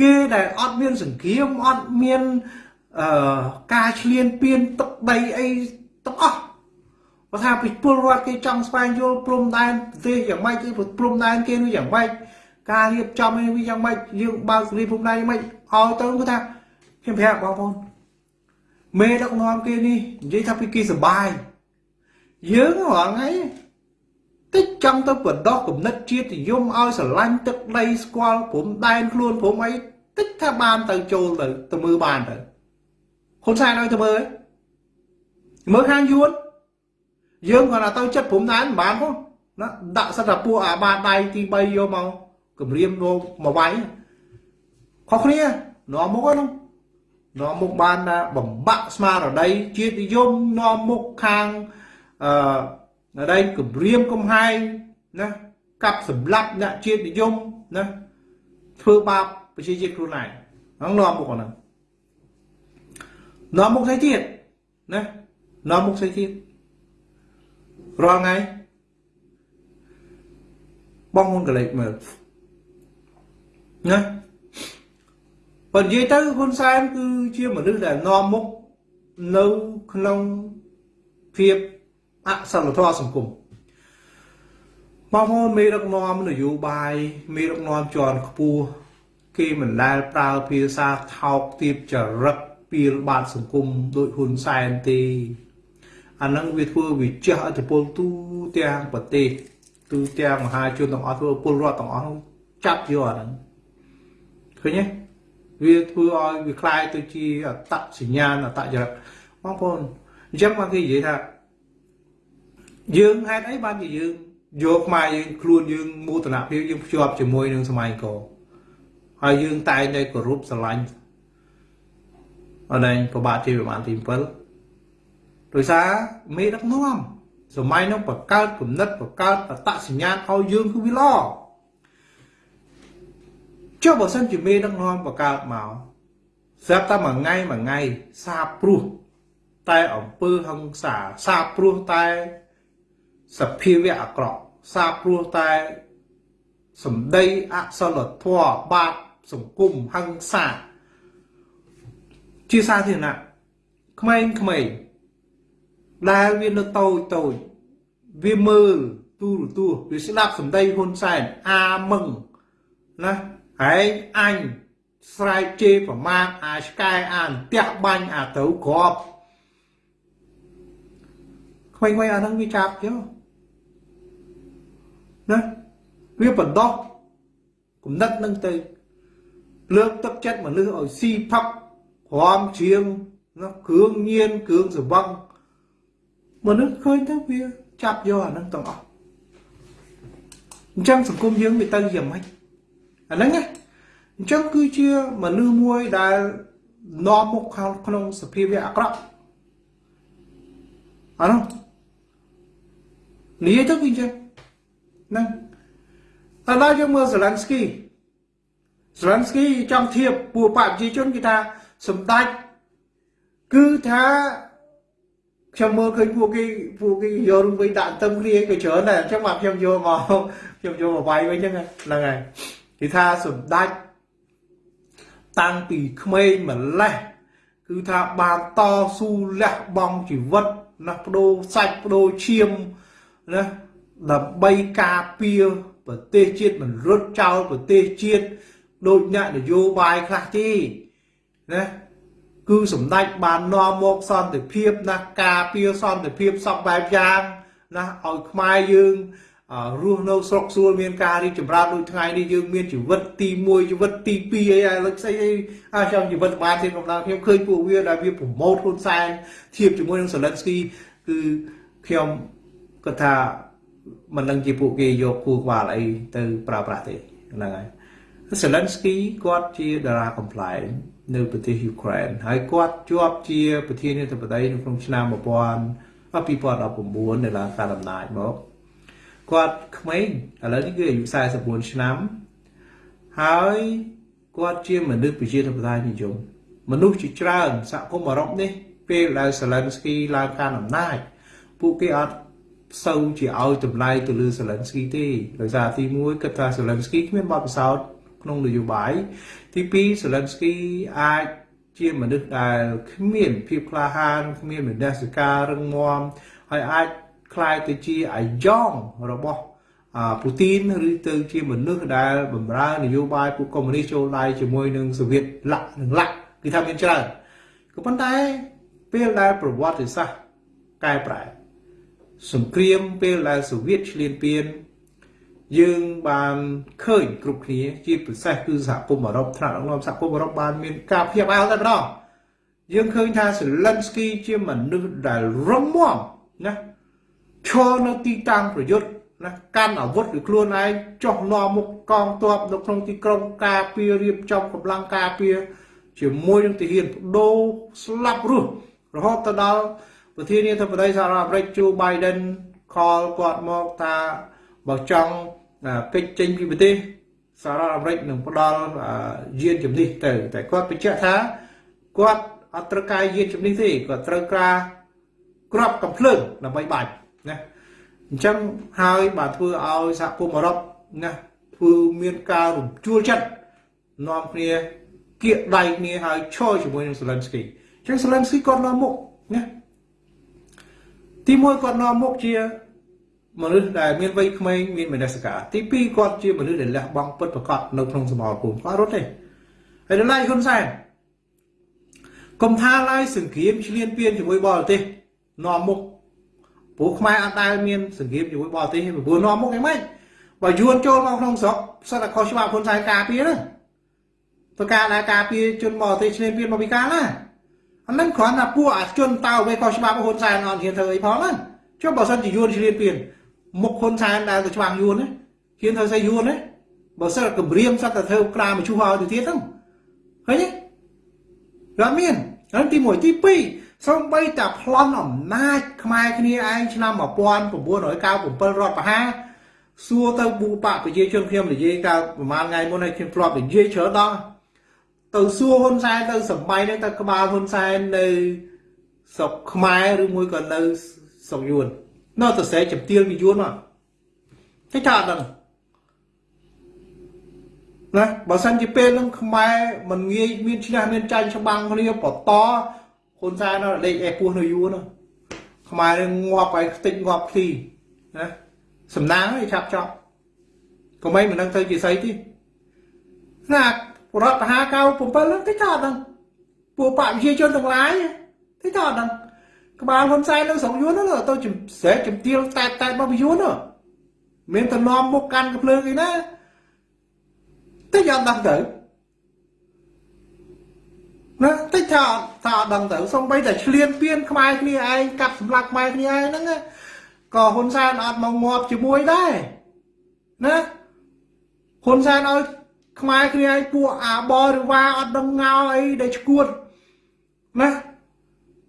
គេដែលអត់មានសង្គ្រាមអត់មានអឺការឈ្លានពានទឹកដីអីទាំងអស់បើថាពីពលរដ្ឋគេចង់ស្វែងយល់ព្រំដែនប្រទេសយ៉ាងម៉េចគឺព្រំដែនគេនោះយ៉ាងម៉េច ការរៀបចំនេះវាយ៉ាងម៉េចយើងបើកសេរីព្រំដែនយ៉ាងម៉េចឲ្យទៅគឺថាខ្ញុំប្រាប់បងប្អូនមេដឹកនាំគេនេះនិយាយថាពីគេសុបាយយើងរាល់ថ្ងៃតិចចង់ទៅបដោះគំនិតជាតិនិយមឲ្យស្រឡាញ់ទឹកដីស្គាល់ព្រំដែនខ្លួនព្រំអីតិចថាបានទៅចូលទៅទៅមើលបានទៅហ៊ុនសែនឲ្យទៅមើលមើលខាងយួនយើងគាត់ទៅចិត្តព្រំដែនមិនបានផងណាដាក់សិតតែពួកអាបាដៃទី3យកមក គម្រាមមកមកវាយខុសគ្នានាំមុខហ្នឹងនាំមុខបានណាបំបាក់ស្មារតីជាតិនិយមនាំមុខខាងអឺណែគម្រាមកំហែងណាកាប់សម្លាប់អ្នកជាតិនិយមណាធ្វើបាបប្រជាជាតិខ្លួនឯងហ្នឹងនាំមុខហ្នឹងនាំមុខស្អីទៀតណានាំមុខស្អីទៀតរាល់ថ្ងៃបងហ៊ុនកលេចមើល ណាបើនិយាយទៅហ៊ុនសែនគឺជាមនុស្សដែលនាំមុខនៅក្នុងភាពអសិលធម៌សង្គមបងប្អូនមេដឹកនាំនយោបាយមេដឹកនាំជាន់ខ្ពស់គេមិនដែលប្រើភាសាថោកទាបចរិតពីលបាតសង្គមដោយហ៊ុនសែនទេអានឹងវាធ្វើវិជះអធិពលទូទាំងប្រទេសទូទាំងមហាជនទាំងអស់ធ្វើពលរដ្ឋទាំងអស់ចាប់យកអាហ្នឹង ឃើញទេវាធ្វើឲ្យវាคล้ายទៅជាអតសញ្ញាណអតចរិតបងប្អូនអញ្ចឹងបានគេនិយាយថាយើងហេតុអីបានជាយើងយកខ្មែរយើងខ្លួនយើងមោទនភាពយើងភ្ជាប់ជាមួយនឹងសម័យកហើយយើងតែងតែគោរពស្រឡាញ់អដែងប្របាទជាប្រមាណទី7ដោយសារមេដឹកនាំសម័យនោះបង្កើតគំនិតបង្កើតអតសញ្ញាណឲ្យយើងគឺវាល្អ ចុះបើសិនជាមេដឹកនាំបង្កើតមកស្រាប់តែមួយថ្ងៃមួយថ្ងៃសាបព្រោះតែអំពើហិង្សាសាបព្រោះតែសភាវៈអាក្រក់សាបព្រោះតែសម្ដីអសិលធម៌បាបសង្គមហិង្សា ជាសាធារណៈក្មេងក្មេងដែលវានៅតូចតូចវាមើលទូរទស្សន៍វាស្ដាប់សម្ដីហ៊ុនសែនអាមឹងណា ឯងអញស្រែកជេរប្រមាថអាឆ្កែអាអន្ទះបាញ់អាទៅក្របក្មេងៗអាហ្នឹងវាចាប់យកណាវាបដោះគំនិតនឹងទៅលើកទឹកចិត្តមនុស្សឲ្យស៊ីផឹកព្រមជាងណាគ្រឿងញៀនគ្រឿងសង្វឹងមនុស្សឃើញទៅវាចាប់យកអាហ្នឹងទាំងអស់អញ្ចឹងសង្គមយើងវាទៅយ៉ាងម៉េច អាហ្នឹងណាអញ្ចឹងគឺជាមនុស្សមួយដែលនាំមុខក្នុងសភាវៈអាក្រក់អានោះនិយាយទៅគឺអញ្ចឹងហ្នឹងតែដល់យើងមើលសេឡិនស្គីសេឡិនស្គីចង់ធៀបពួកបព្វជិជនគេថាសម្ដេចគឺថាខ្ញុំមើលឃើញពួកគេពួកគេយករូបវិញដាក់តឹមគ្នាក៏ច្រើនដែរអញ្ចឹងមកខ្ញុំយកមកខ្ញុំយកមកវាយវិញហ្នឹងហ្នឹងហើយ គេថាសម្ដេចតាំងពីក្មេងម្លេះគឺថាបានតស៊ូលះបង់ជីវិតណាស់បដូរសាច់បដូរឈាមណាដើម្បីការពារប្រទេសជាតិមិនរត់ចោលប្រទេសជាតិដូចអ្នកនយោបាយខ្លះទេណាគឺសម្ដេចបាននាំមកសន្តិភាពណាការពារសន្តិភាពសពបែបយ៉ាងណាឲ្យខ្មែរយើង រស់នៅស្រុកស្រួលមានការរីកចម្រើនដូចថ្ងៃនេះយើងមានជីវិតទី1ជីវិតទី2អីហើយលើកស្អីអីចាំជីវិតបានទៀតកម្ដងខ្ញុំឃើញពួកវាដែលវាប្រម៉ូទហ៊ុនសែនធៀបជាមួយនឹងសេលិនស្គីគឺខ្ញុំគាត់ថាមិនដឹងជាពួកគេយកគូក្បាលអីទៅប្រើប្រាស់ទេហ្នឹងហើយសេលិនស្គីគាត់ជាតារាកំ pl ែងនៅប្រទេសយូក្រែនហើយគាត់ជាប់ជា ប្រធានាធិបតីនៅក្នុងឆ្នាំ1000 2019នៅឡើងការអំណាចមក គាត់ក្មេងឥឡូវនេះគឺអាយុ44ឆ្នាំហើយគាត់ជាមនុស្សប្រជាធិបតេយ្យនិយមមនុស្សជាច្រើនសហគមន៍អឺរ៉ុបនេះ ពេលដែលសេឡិនស្គីឡើងការអំណាចពួកគេអត់សូវជាឲ្យតម្លៃទៅលើសេឡិនស្គីទេដោយសារទី1គិតថាសេឡិនស្គីគ្មានបទពិសោធន៍ក្នុងនយោបាយទី2សេឡិនស្គីអាចជាមនុស្សដែលគ្មានភាពក្លាហានគ្មានមនសិការរឹងមាំហើយអាច คล้ายទៅជាអាយ៉ងរបស់ពូទីនឬទៅជាមនុស្សដែលបម្រើនយោបាយពួកកុម្មុយនីសចូលដៃជាមួយនឹងសូវៀតលាក់និងលាក់គឺថាមានច្រើនក៏ប៉ុន្តែពេលដែលប្រវត្តិសាស្ត្រកែប្រែសង្គ្រាមពេលដែលសូវៀតឈ្លានពានយើងបានឃើញគ្រប់គ្នាជាពិសេសគឺសហគមន៍អឺរ៉ុបថ្នាក់ដឹកនាំសហគមន៍អឺរ៉ុបបានមានការភ្ញាក់ផ្អើលតែម្ដងយើងឃើញថាសេលិនស្គីជាមនុស្សដែលរឹងមាំណា ឈរនៅទីតាំងប្រយុទ្ធណាកាន់អាវុធដោយខ្លួនឯងចុះនាំមុខកងទ័ពនៅក្នុងទីក្រុងការពាររៀបចំកម្លាំងការពារជាមួយនឹងទាហានបដូរស្លាប់រស់រហូតទៅដល់ប្រធានាធិបតីសហរដ្ឋអាមេរិកជូបៃដិនខលគាត់មកថាបើចង់កិច្ចចេញពីប្រទេសសហរដ្ឋអាមេរិកនឹងផ្ដល់យានជំនិះទៅ តែគាត់បញ្ជាក់ថាគាត់អត់ត្រូវការយានជំនិះទេគាត់ត្រូវការក្របកំភ្លើងដើម្បីបាច់ណា អញ្ចឹងហើយបានធ្វើឲ្យសហគមន៍អឺរ៉ុបណាធ្វើមានការរំជួលចិត្តនាំគ្នាគៀកដៃគ្នាហើយឈរជាមួយនឹងសេលិនស្គីអញ្ចឹងសេលិនស្គីគាត់នាំមុខណាទីមួយគាត់នាំមុខជាមនុស្សដែលមានវ័យក្មេងមានមនសិការទីពីរគាត់ជាមនុស្សដែលលះបង់ពិតប្រកបនៅក្នុងសមរភូមិគាត់រត់ទេហើយដល់ឡៃហ៊ុនសែនកុំថាឡើយសង្គ្រាមឈ្លានពានជាមួយបរទេសនាំមុខ ព្រោះខ្មែរអត់ដែលមានសង្គ្រាមជាមួយបរទេសទេព្រោះនាំមុខយ៉ាងម៉េចបើយួនចូលមកក្នុងស្រុកសិតតែខុសច្បាប់ហ៊ុនសែនការពារណាប្រការដែលការពារជនបរទេសឈ្លានពានមកពីកាលណាអានឹងគ្រាន់តែពួកអាជនតៅវេខុសច្បាប់ហ៊ុនសែនអត់ហ៊ានធ្វើអីផងណាចុះបើសិនជាយួនឈ្លានពានមុខហ៊ុនសែនដែលទៅច្បាំងយួនណាហ៊ានធ្វើស្អីយួនណាបើសិនគម្រាមសិតតែធ្វើក្រាមជុះឲ្យទៅទៀតហ្នឹងឃើញទេរត់មានហើយទី1ទី2 សំបីតាប្លន់អំណាចខ្មែរគ្នាឯងឆ្នាំ1997រដ្ឋបហាសួរទៅប៊ូបកប្រជាជនខ្ញុំនិយាយកាលប្រហែលថ្ងៃមុនឲ្យខ្ញុំធ្លាប់និយាយច្រើនដល់ទៅសួរហ៊ុនសែនទៅសម្បីនេះទៅក្បាលហ៊ុនសែននៅស្រុកខ្មែរឬមួយក៏នៅស្រុកយួននៅទៅស្រែចំទាលពីយួនមកគេថាអត់ដឹងណាបើសិនជាពេលហ្នឹងខ្មែរមិនងាយមានឈ្នះមានចាញ់ច្បាំងគ្នាបន្ត ហ៊ុនសែននៅដេកអេពោះនៅយួនខ្មែរនឹងងាប់ឲ្យខ្ទេចងាប់ភ្លីណាសំណាងឲ្យឆាប់ចប់ក៏មិនមិនដឹងទៅជាស្អីទេណារដ្ឋបហាកៅ7ហ្នឹងគេថាអត់ដឹងពួកបកវិជាជនទាំងឡាយគេថាអត់ដឹងក្បាលហ៊ុនសែននឹងស្រុកយួនហ្នឹងទៅស្រែកជំទាវតែតែរបស់យួនហ្នឹងមានតំណមមុខកាន់កភ្លើងអីណាតែយកដឹងទៅ ណាតិចថាថាអត់ដឹងទៅសំបីតែឆ្លៀនពៀនខ្មែរគ្នាឯងកាប់សម្លាប់ខ្មែរគ្នាឯងហ្នឹងក៏ហ៊ុនសែនអត់មកងាប់ជាមួយដែរណាហ៊ុនសែនឲ្យខ្មែរគ្នាឯងពួកអាបរិវាអត់ដឹងងោអីដែលឈួតណា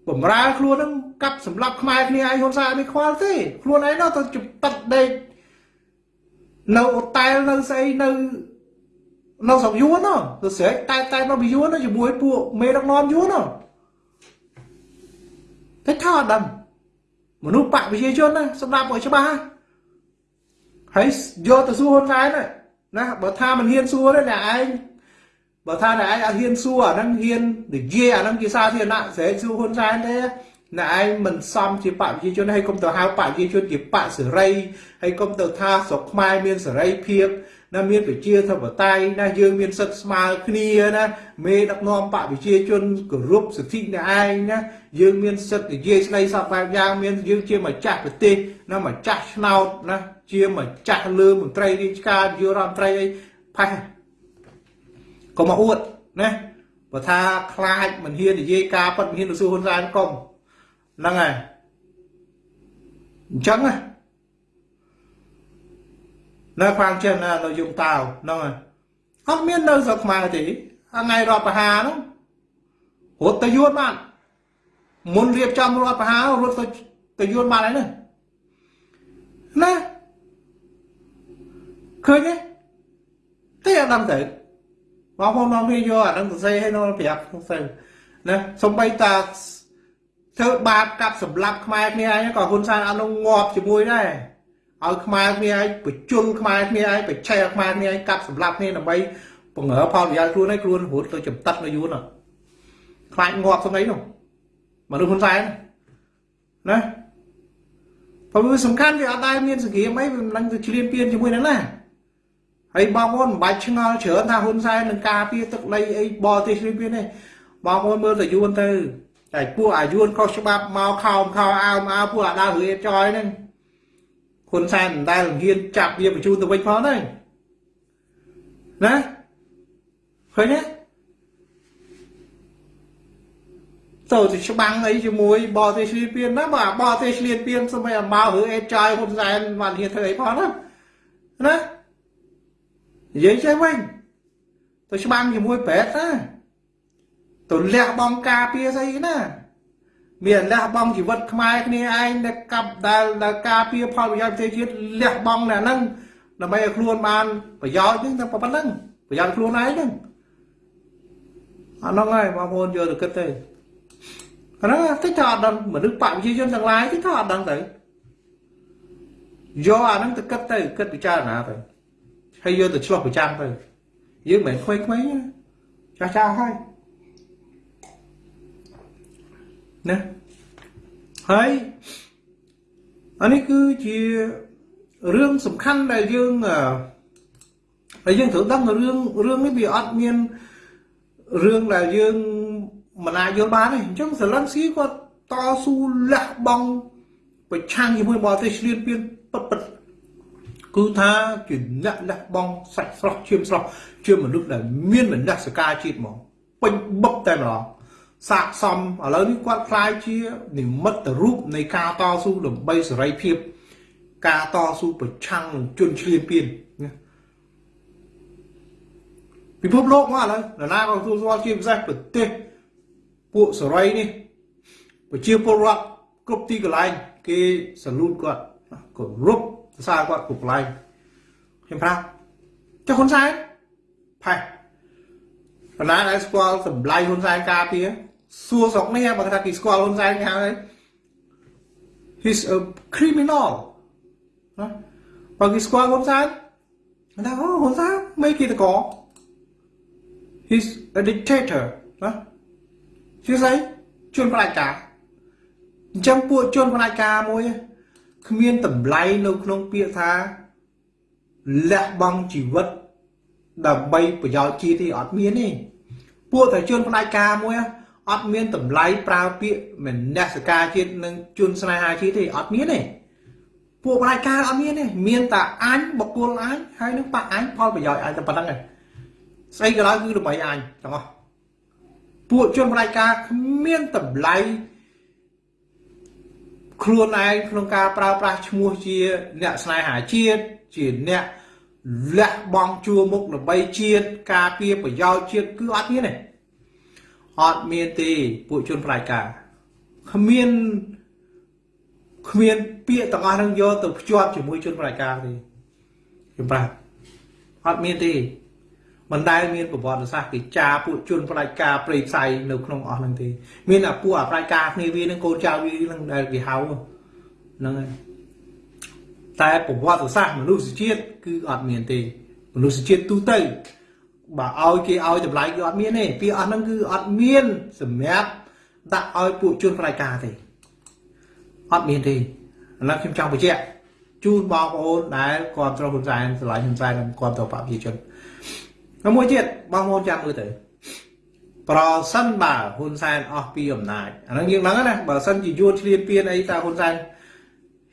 បំរើខ្លួននឹងកាប់សម្លាប់ខ្មែរគ្នាឯងហ៊ុនសែនមិនខ្វល់ទេខ្លួនឯងនោះទៅជទឹកដេកនៅអូតែលនៅស្អីនៅ នៅស្រុកយួននោះទៅស្រែកតែតែមកពីយួនជាមួយពួកមេដឹកនាំយួននោះតែថាអត់ដឹងមនុស្សបកប្រជាជនណាសម្រាប់ឲ្យច្បាស់ហើយយកទៅសួរហ៊ុនសែនណាបើថាមិនហ៊ានសួរទេអ្នកឯងបើថាអ្នកឯងអត់ហ៊ានសួរអាហ្នឹងហ៊ាននិយាយអាហ្នឹងជាសាធារណៈស្រែកសួរហ៊ុនសែនទេអ្នកឯងមិនសមជាបកប្រជាជនហើយកុំទៅហៅបកប្រជាជនជាបកសេរីហើយកុំទៅថាស្រុកខ្មែរមានសេរីភាព ណាមានប្រជាធិបតេយ្យណាយើងមានសិទ្ធិស្មើគ្នាណាមេដឹកនាំបកប្រជាជនគោរពសិទ្ធិអ្នកឯងណាយើងមានសិទ្ធិនិយាយស្ដីសពបែបយ៉ាងមានយើងជាម្ចាស់ប្រទេសណាម្ចាស់ឆ្នោតណាជាម្ចាស់លើមន្ត្រីរាជការយុរដ្ឋមន្ត្រីអីផេះកុំមកអួតណាបើថាខ្លាចមិនហ៊ាននិយាយការប៉ັດមិនហ៊ានទៅសួរហ៊ុនសែនកុំហ្នឹងហើយអញ្ចឹងណា នៅខាងចិននៅយំតាវហ្នឹងហើយអត់មាននៅស្រុកខ្មែរទេថ្ងៃរដ្ឋប្រហារហ្នឹងរត់ទៅយួនបានមុនរៀបចំរដ្ឋប្រហាររត់ទៅទៅយួនបានហើយណាណាឃើញទេទេអត់ដឹងទៅបងប្អូនមកវាយកអានឹងទៅសេឲ្យនៅប្រាប់ទៅណាសំបីតាធ្វើបាបកាប់សម្លាប់ខ្មែរគ្នាឯងក៏ហ៊ុនសែនអត់នឹងងាប់ជាមួយដែរ ឲ្យខ្មែរគ្នាឯងបញ្ជុលខ្មែរគ្នាឯងបញ្ឆេះខ្មែរគ្នាឯងកាប់សម្លាប់គ្នាដើម្បីបង្រើផលប្រយោជន៍ខ្លួនឯងខ្លួនរហូតទៅចំទឹកនៅយូរណាខ្លាចងាប់ស្ងីនោះមនុស្សហ៊ុនសែនណាព្រោះវាសំខាន់វាអត់ដែលមានសង្គ្រាមអីវាមិនដឹងទៅឆ្លៀនពៀនជាមួយនឹងណាហើយបងប្អូនមិនបាច់ឆ្ងល់ច្រើនថាហ៊ុនសែននឹងការពារទឹកដីអីបរទេសឆ្លៀនពៀនទេបងប្អូនមើលទៅយួនទៅតែពួកអាយួនខុសច្បាប់មកខោមខោអោមអោពួកអាដើររឿចយហ្នឹង ហ៊ុនសែនមិនដែលហ៊ានចាប់វាបញ្ជូនទៅវិញផងទេណាឃើញទេទៅទៅច្បាំងអីជាមួយបរទេសឆ្លៀនពៀនណាបើបរទេសឆ្លៀនពៀនស្មីអំបៅឬអេតចយហ៊ុនសែនបានហ៊ានធ្វើអីផងណាណានិយាយចេះវិញទៅច្បាំងជាមួយប្រេតណាទៅលះបង់ការពារស្អីណា មានលះបង់ជីវិតខ្មែរគ្នាឯងដែលកាប់ដែលដែលការពារផលប្រយោជន៍ប្រទេសជាតិលះបង់អ្នកហ្នឹងដើម្បីឲ្យខ្លួនបានប្រយោជន៍ហ្នឹងតែប៉ុណ្្នឹងប្រយោជន៍ខ្លួនឯងហ្នឹងអាហ្នឹងហើយបងប្អូនយកទៅគិតទៅអាហ្នឹងតិចថាអត់ដឹងមនុស្សបកវិជាជនទាំងឡាយតិចថាអត់ដឹងទៅយកអាហ្នឹងទៅគិតទៅគិតពិចារណាទៅហើយយកទៅឆ្លោះប្រចាំទៅយើងមិនមែនខ្វៃខ្វៃចាស់ចាស់ហើយ ណាហើយអានេះគឺជារឿងសំខាន់ដែលយើងហើយយើងត្រូវដឹងរឿងរឿងនេះវាអត់មានរឿងដែលយើងមិនអាចយល់បានទេអញ្ចឹងសឡិនស៊ីគាត់តស៊ូលះបង់ប្រឆាំងជាមួយបរទេសឆ្លៀនពៀនពិតពិតគឺថាជាអ្នកលះបង់សាច់ស្រស់ឈាមស្រស់ជាមនុស្សដែលមានមនសិការជាតិហ្មងពេញបុកតែម្ដង សាកសមឥឡូវនេះគាត់ខ្លាយជា និមិត្តរូបនៃការតស៊ូដើម្បីសេរីភាព ការតស៊ូប្រឆាំងនឹងជនឈ្លានពានណាពិភពលោកមកឥឡូវនរណាក៏ទូស្គាល់ជាពិសេសប្រទេសពួកសេរីនេះប្រជាពលរដ្ឋគ្រប់ទីកន្លែង គេសាលូតគាត់គោរពសរសើរគាត់គ្រប់កន្លែងខ្ញុំប្រាប់ចុះហ៊ុនសែនផេះបណ្ណាដែលស្គាល់សម្លាយហ៊ុនសែនការពារ សួរស្រុកនេះបើថាគេស្គាល់ហ៊ុនសែនគេហៅថា he's a criminal ណាបើគេស្គាល់ហ៊ុនសែនថាអូហ៊ុនសែនមិនគេតក he's a dictator ណាជាស្អីជនផ្ដាច់ការអញ្ចឹងពួកជនផ្ដាច់ការមួយគ្មានតម្លៃនៅក្នុងពាក្យថាលះបង់ជីវិតដើម្បីប្រយោជន៍ជាតិទេអត់មានទេពួកតែជនផ្ដាច់ការមួយ អត់មានតម្លៃប្រើពាក្យមនសិការជាតិនិងជនស្នេហាជាតិទេអត់មានទេពួកផ្ដាច់ការអត់មានទេមានតែអញបកគលអញហើយនឹងប៉ះអញផលប្រយោជន៍អញតែប៉ុណ្្នឹងឯងស្អីក៏ដោយគឺដើម្បីអញទាំងអស់ពួកជនផ្ដាច់ការគ្មានតម្លៃខ្លួនឯងក្នុងការប្រើប្រាស់ឈ្មោះជាអ្នកស្នេហាជាតិជាអ្នកលះបង់ជួមុខដើម្បីជាតិការពារប្រយោជន៍ជាតិគឺអត់មានទេ អត់មានទេពួកជនផ្ដាច់ការគ្មានគ្មានពាក្យទាំងអស់នឹងយកទៅភ្ជាប់ជាមួយជនផ្ដាច់ការទេខ្ញុំប្រាប់អត់មានទេមិនដែលមានប្រវត្តិសាស្ត្រគេចាពួកជនផ្ដាច់ការប្រេយផ្សៃនៅក្នុងអស់ហ្នឹងទេមានតែពួកអផ្ដាច់ការគ្នាវានឹងកូនចៅវានឹងដែលគេហៅហ្នឹងហើយតែប្រវត្តិសាស្ត្រមនុស្សជាតិគឺអត់មានទេ មនុស្សជាតិទូទៅ បើឲ្យគេឲ្យតម្លៃគឺអត់មានទេពាក្យអស់ហ្នឹងគឺអត់មានសម្រាប់ដាក់ឲ្យពួកជនផ្ដាច់ការទេអត់មានទេឥឡូវខ្ញុំចង់បញ្ជាក់ជូនបងប្អូនដែលគ្រប់គ្រងហ៊ុនសែនឆ្លៃហ៊ុនសែននិងគ្រប់គ្រងប្រជាជនហើយមួយទៀតបងប្អូនចាំមើលទៅប្រសិនបើហ៊ុនសែនអស់ពីអំណាចអាហ្នឹងយើងដឹងណាបើសិនជាយួនឆ្លៀនពៀនអីតើហ៊ុនសែន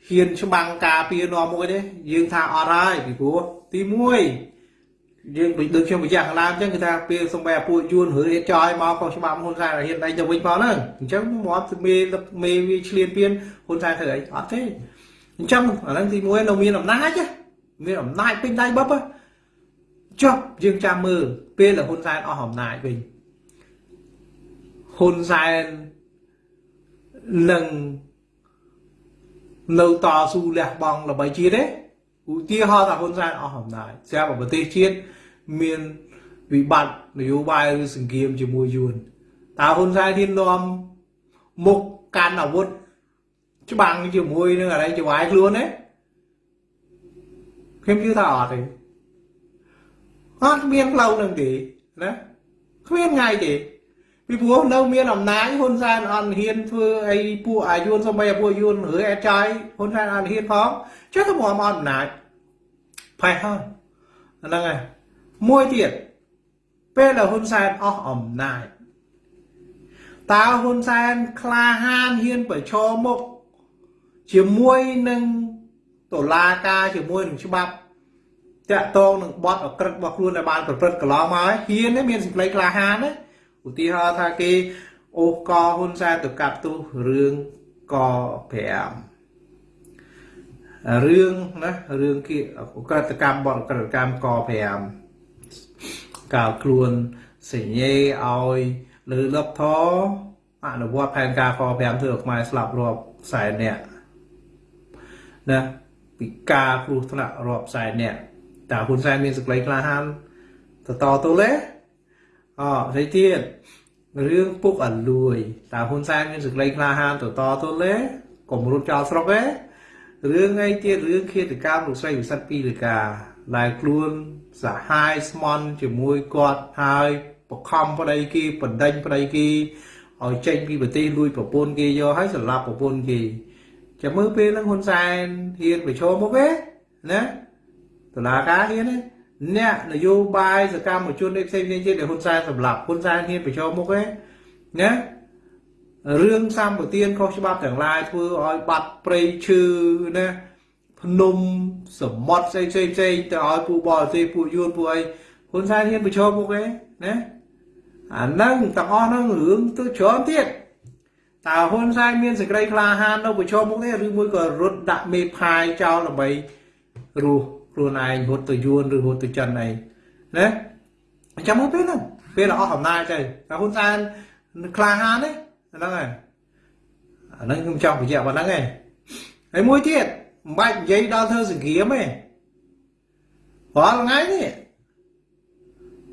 ហ៊ានច្បាំងការពារនាំមួយទេយើងថាអត់ហើយពីព្រោះទី1 យើងដូចខ្ញុំបញ្ជាក់ខាងដើមអញ្ចឹងគឺថាពេលសំបីអាពួកយួនឬចយមកក៏ច្បាប់ហ៊ុនសែនហ៊ានដៃទៅវិញផងហ្នឹងអញ្ចឹងមកមេមេវាឆ្លៀនពៀនហ៊ុនសែនធ្វើអីអត់ទេអញ្ចឹងអាហ្នឹងទី1នៅមានអំណាចមានអំណាចពេញដៃបបចុះយើងចាំមើលពេលដែលហ៊ុនសែនអស់អំណាចវិញហ៊ុនសែននឹងនៅតស៊ូលះបង់ដើម្បីជាតិទេឧទាហរណ៍ថាហ៊ុនសែនអស់អំណាចស្រាប់ប្រទេសជាតិ មានវិបត្តិនយោបាយឬសង្គ្រាមជាមួយយួនតើហ៊ុនសែនហ៊ាននាំមុខកាន់អាវុធច្បាំងជាមួយនឹងអរិយចវាយខ្លួនទេខ្ញុំជឿថាអត់ទេអត់មានផ្លូវនឹងទេណាគ្មានថ្ងៃទេពីព្រោះនៅមានអំណាចហ៊ុនសែនអត់ហ៊ានធ្វើអីពួកអាយុនសម្បីពួកយុនឬអេចាយហ៊ុនសែនអត់ហ៊ានផងចេះតែមកអត់អំណាចផៃហើយហ្នឹងហើយ មួយទៀតពេលដែលហ៊ុនសែនអស់អំណាចតើហ៊ុនសែនក្លាហានហ៊ានប្រឈមមុខជាមួយនឹងតុលាការជាមួយនឹងច្បាប់តាក់តងនឹងបទអក្រិតរបស់ខ្លួនដែលបានប្រព្រឹត្តកន្លងមកហើយហ៊ានមានសេចក្តីក្លាហានណាឧទាហរណ៍ថាគេអូសកហ៊ុនសែនទៅកាត់ទោសរឿងក5រឿងណារឿងគេអក្រិតកម្មបទអក្រិតកម្មក5 កៅខ្លួនសញ្ញេឲ្យលើលបធអនុវត្តផែនការក5ធ្វើឲ្យខ្មែរស្លាប់រាប់សែននាក់ណាពីការគ្រោះថ្នាក់រាប់សែននាក់តើហ៊ុនសែនមានសក្តិក្លាហានទៅតទល់ទេអស្អីទៀតរឿងពុកអលួយតើហ៊ុនសែនមានសក្តិក្លាហានទៅតទល់ទេកុំរត់ចោលស្រុកទេរឿងអីទៀតរឿងឃាតកម្មលោកស្រីវិសិទ្ធពីលកាដែលខ្លួន សហាយស្មន់ជាមួយគាត់ហើយបខំប្តីគេបណ្ដេញប្តីគេឲ្យចេញពីប្រទេសលួចប្រពន្ធគេយកហើយសម្លាប់ប្រពន្ធគេចាំមើលពេលហ្នឹងហ៊ុនសែនហ៊ានប្រឈមមកទេណាតឡាការហ៊ានទេអ្នកនយោបាយសកម្មជនផ្សេងៗទៀតដែលហ៊ុនសែនសម្លាប់ហ៊ុនសែនហ៊ានប្រឈមមុខទេណារឿងសម្បទានខុសច្បាប់ទាំងឡាយធ្វើឲ្យបាត់ព្រៃឈើណា ភ្នំសមុទ្រផ្សេងផ្សេងផ្សេងទៅឲ្យពួកបរទេសពួកយួនពួកអីហ៊ុនសែនហ៊ានប្រឈមមុខទេណាអាហ្នឹងទាំងអស់ហ្នឹងរឿងទៅច្រើនទៀតតើហ៊ុនសែនមានសេចក្តីក្លាហាននៅប្រឈមមុខទេឬមួយក៏រត់ដាក់មេផាយចោលដើម្បីរស់ខ្លួនឯងរត់ទៅយួនឬរត់ទៅចិនឯងណាចាំមកពេលហ្នឹងពេលអស់អំណាចទៅតែហ៊ុនសែនក្លាហានទេហ្នឹងហើយអាហ្នឹងខ្ញុំចង់បញ្ជាក់ប៉ុណ្្នឹងឯងហើយមួយទៀត មិនបាច់និយាយដល់ធ្វើសង្គ្រាមទេរាល់ថ្ងៃនេះ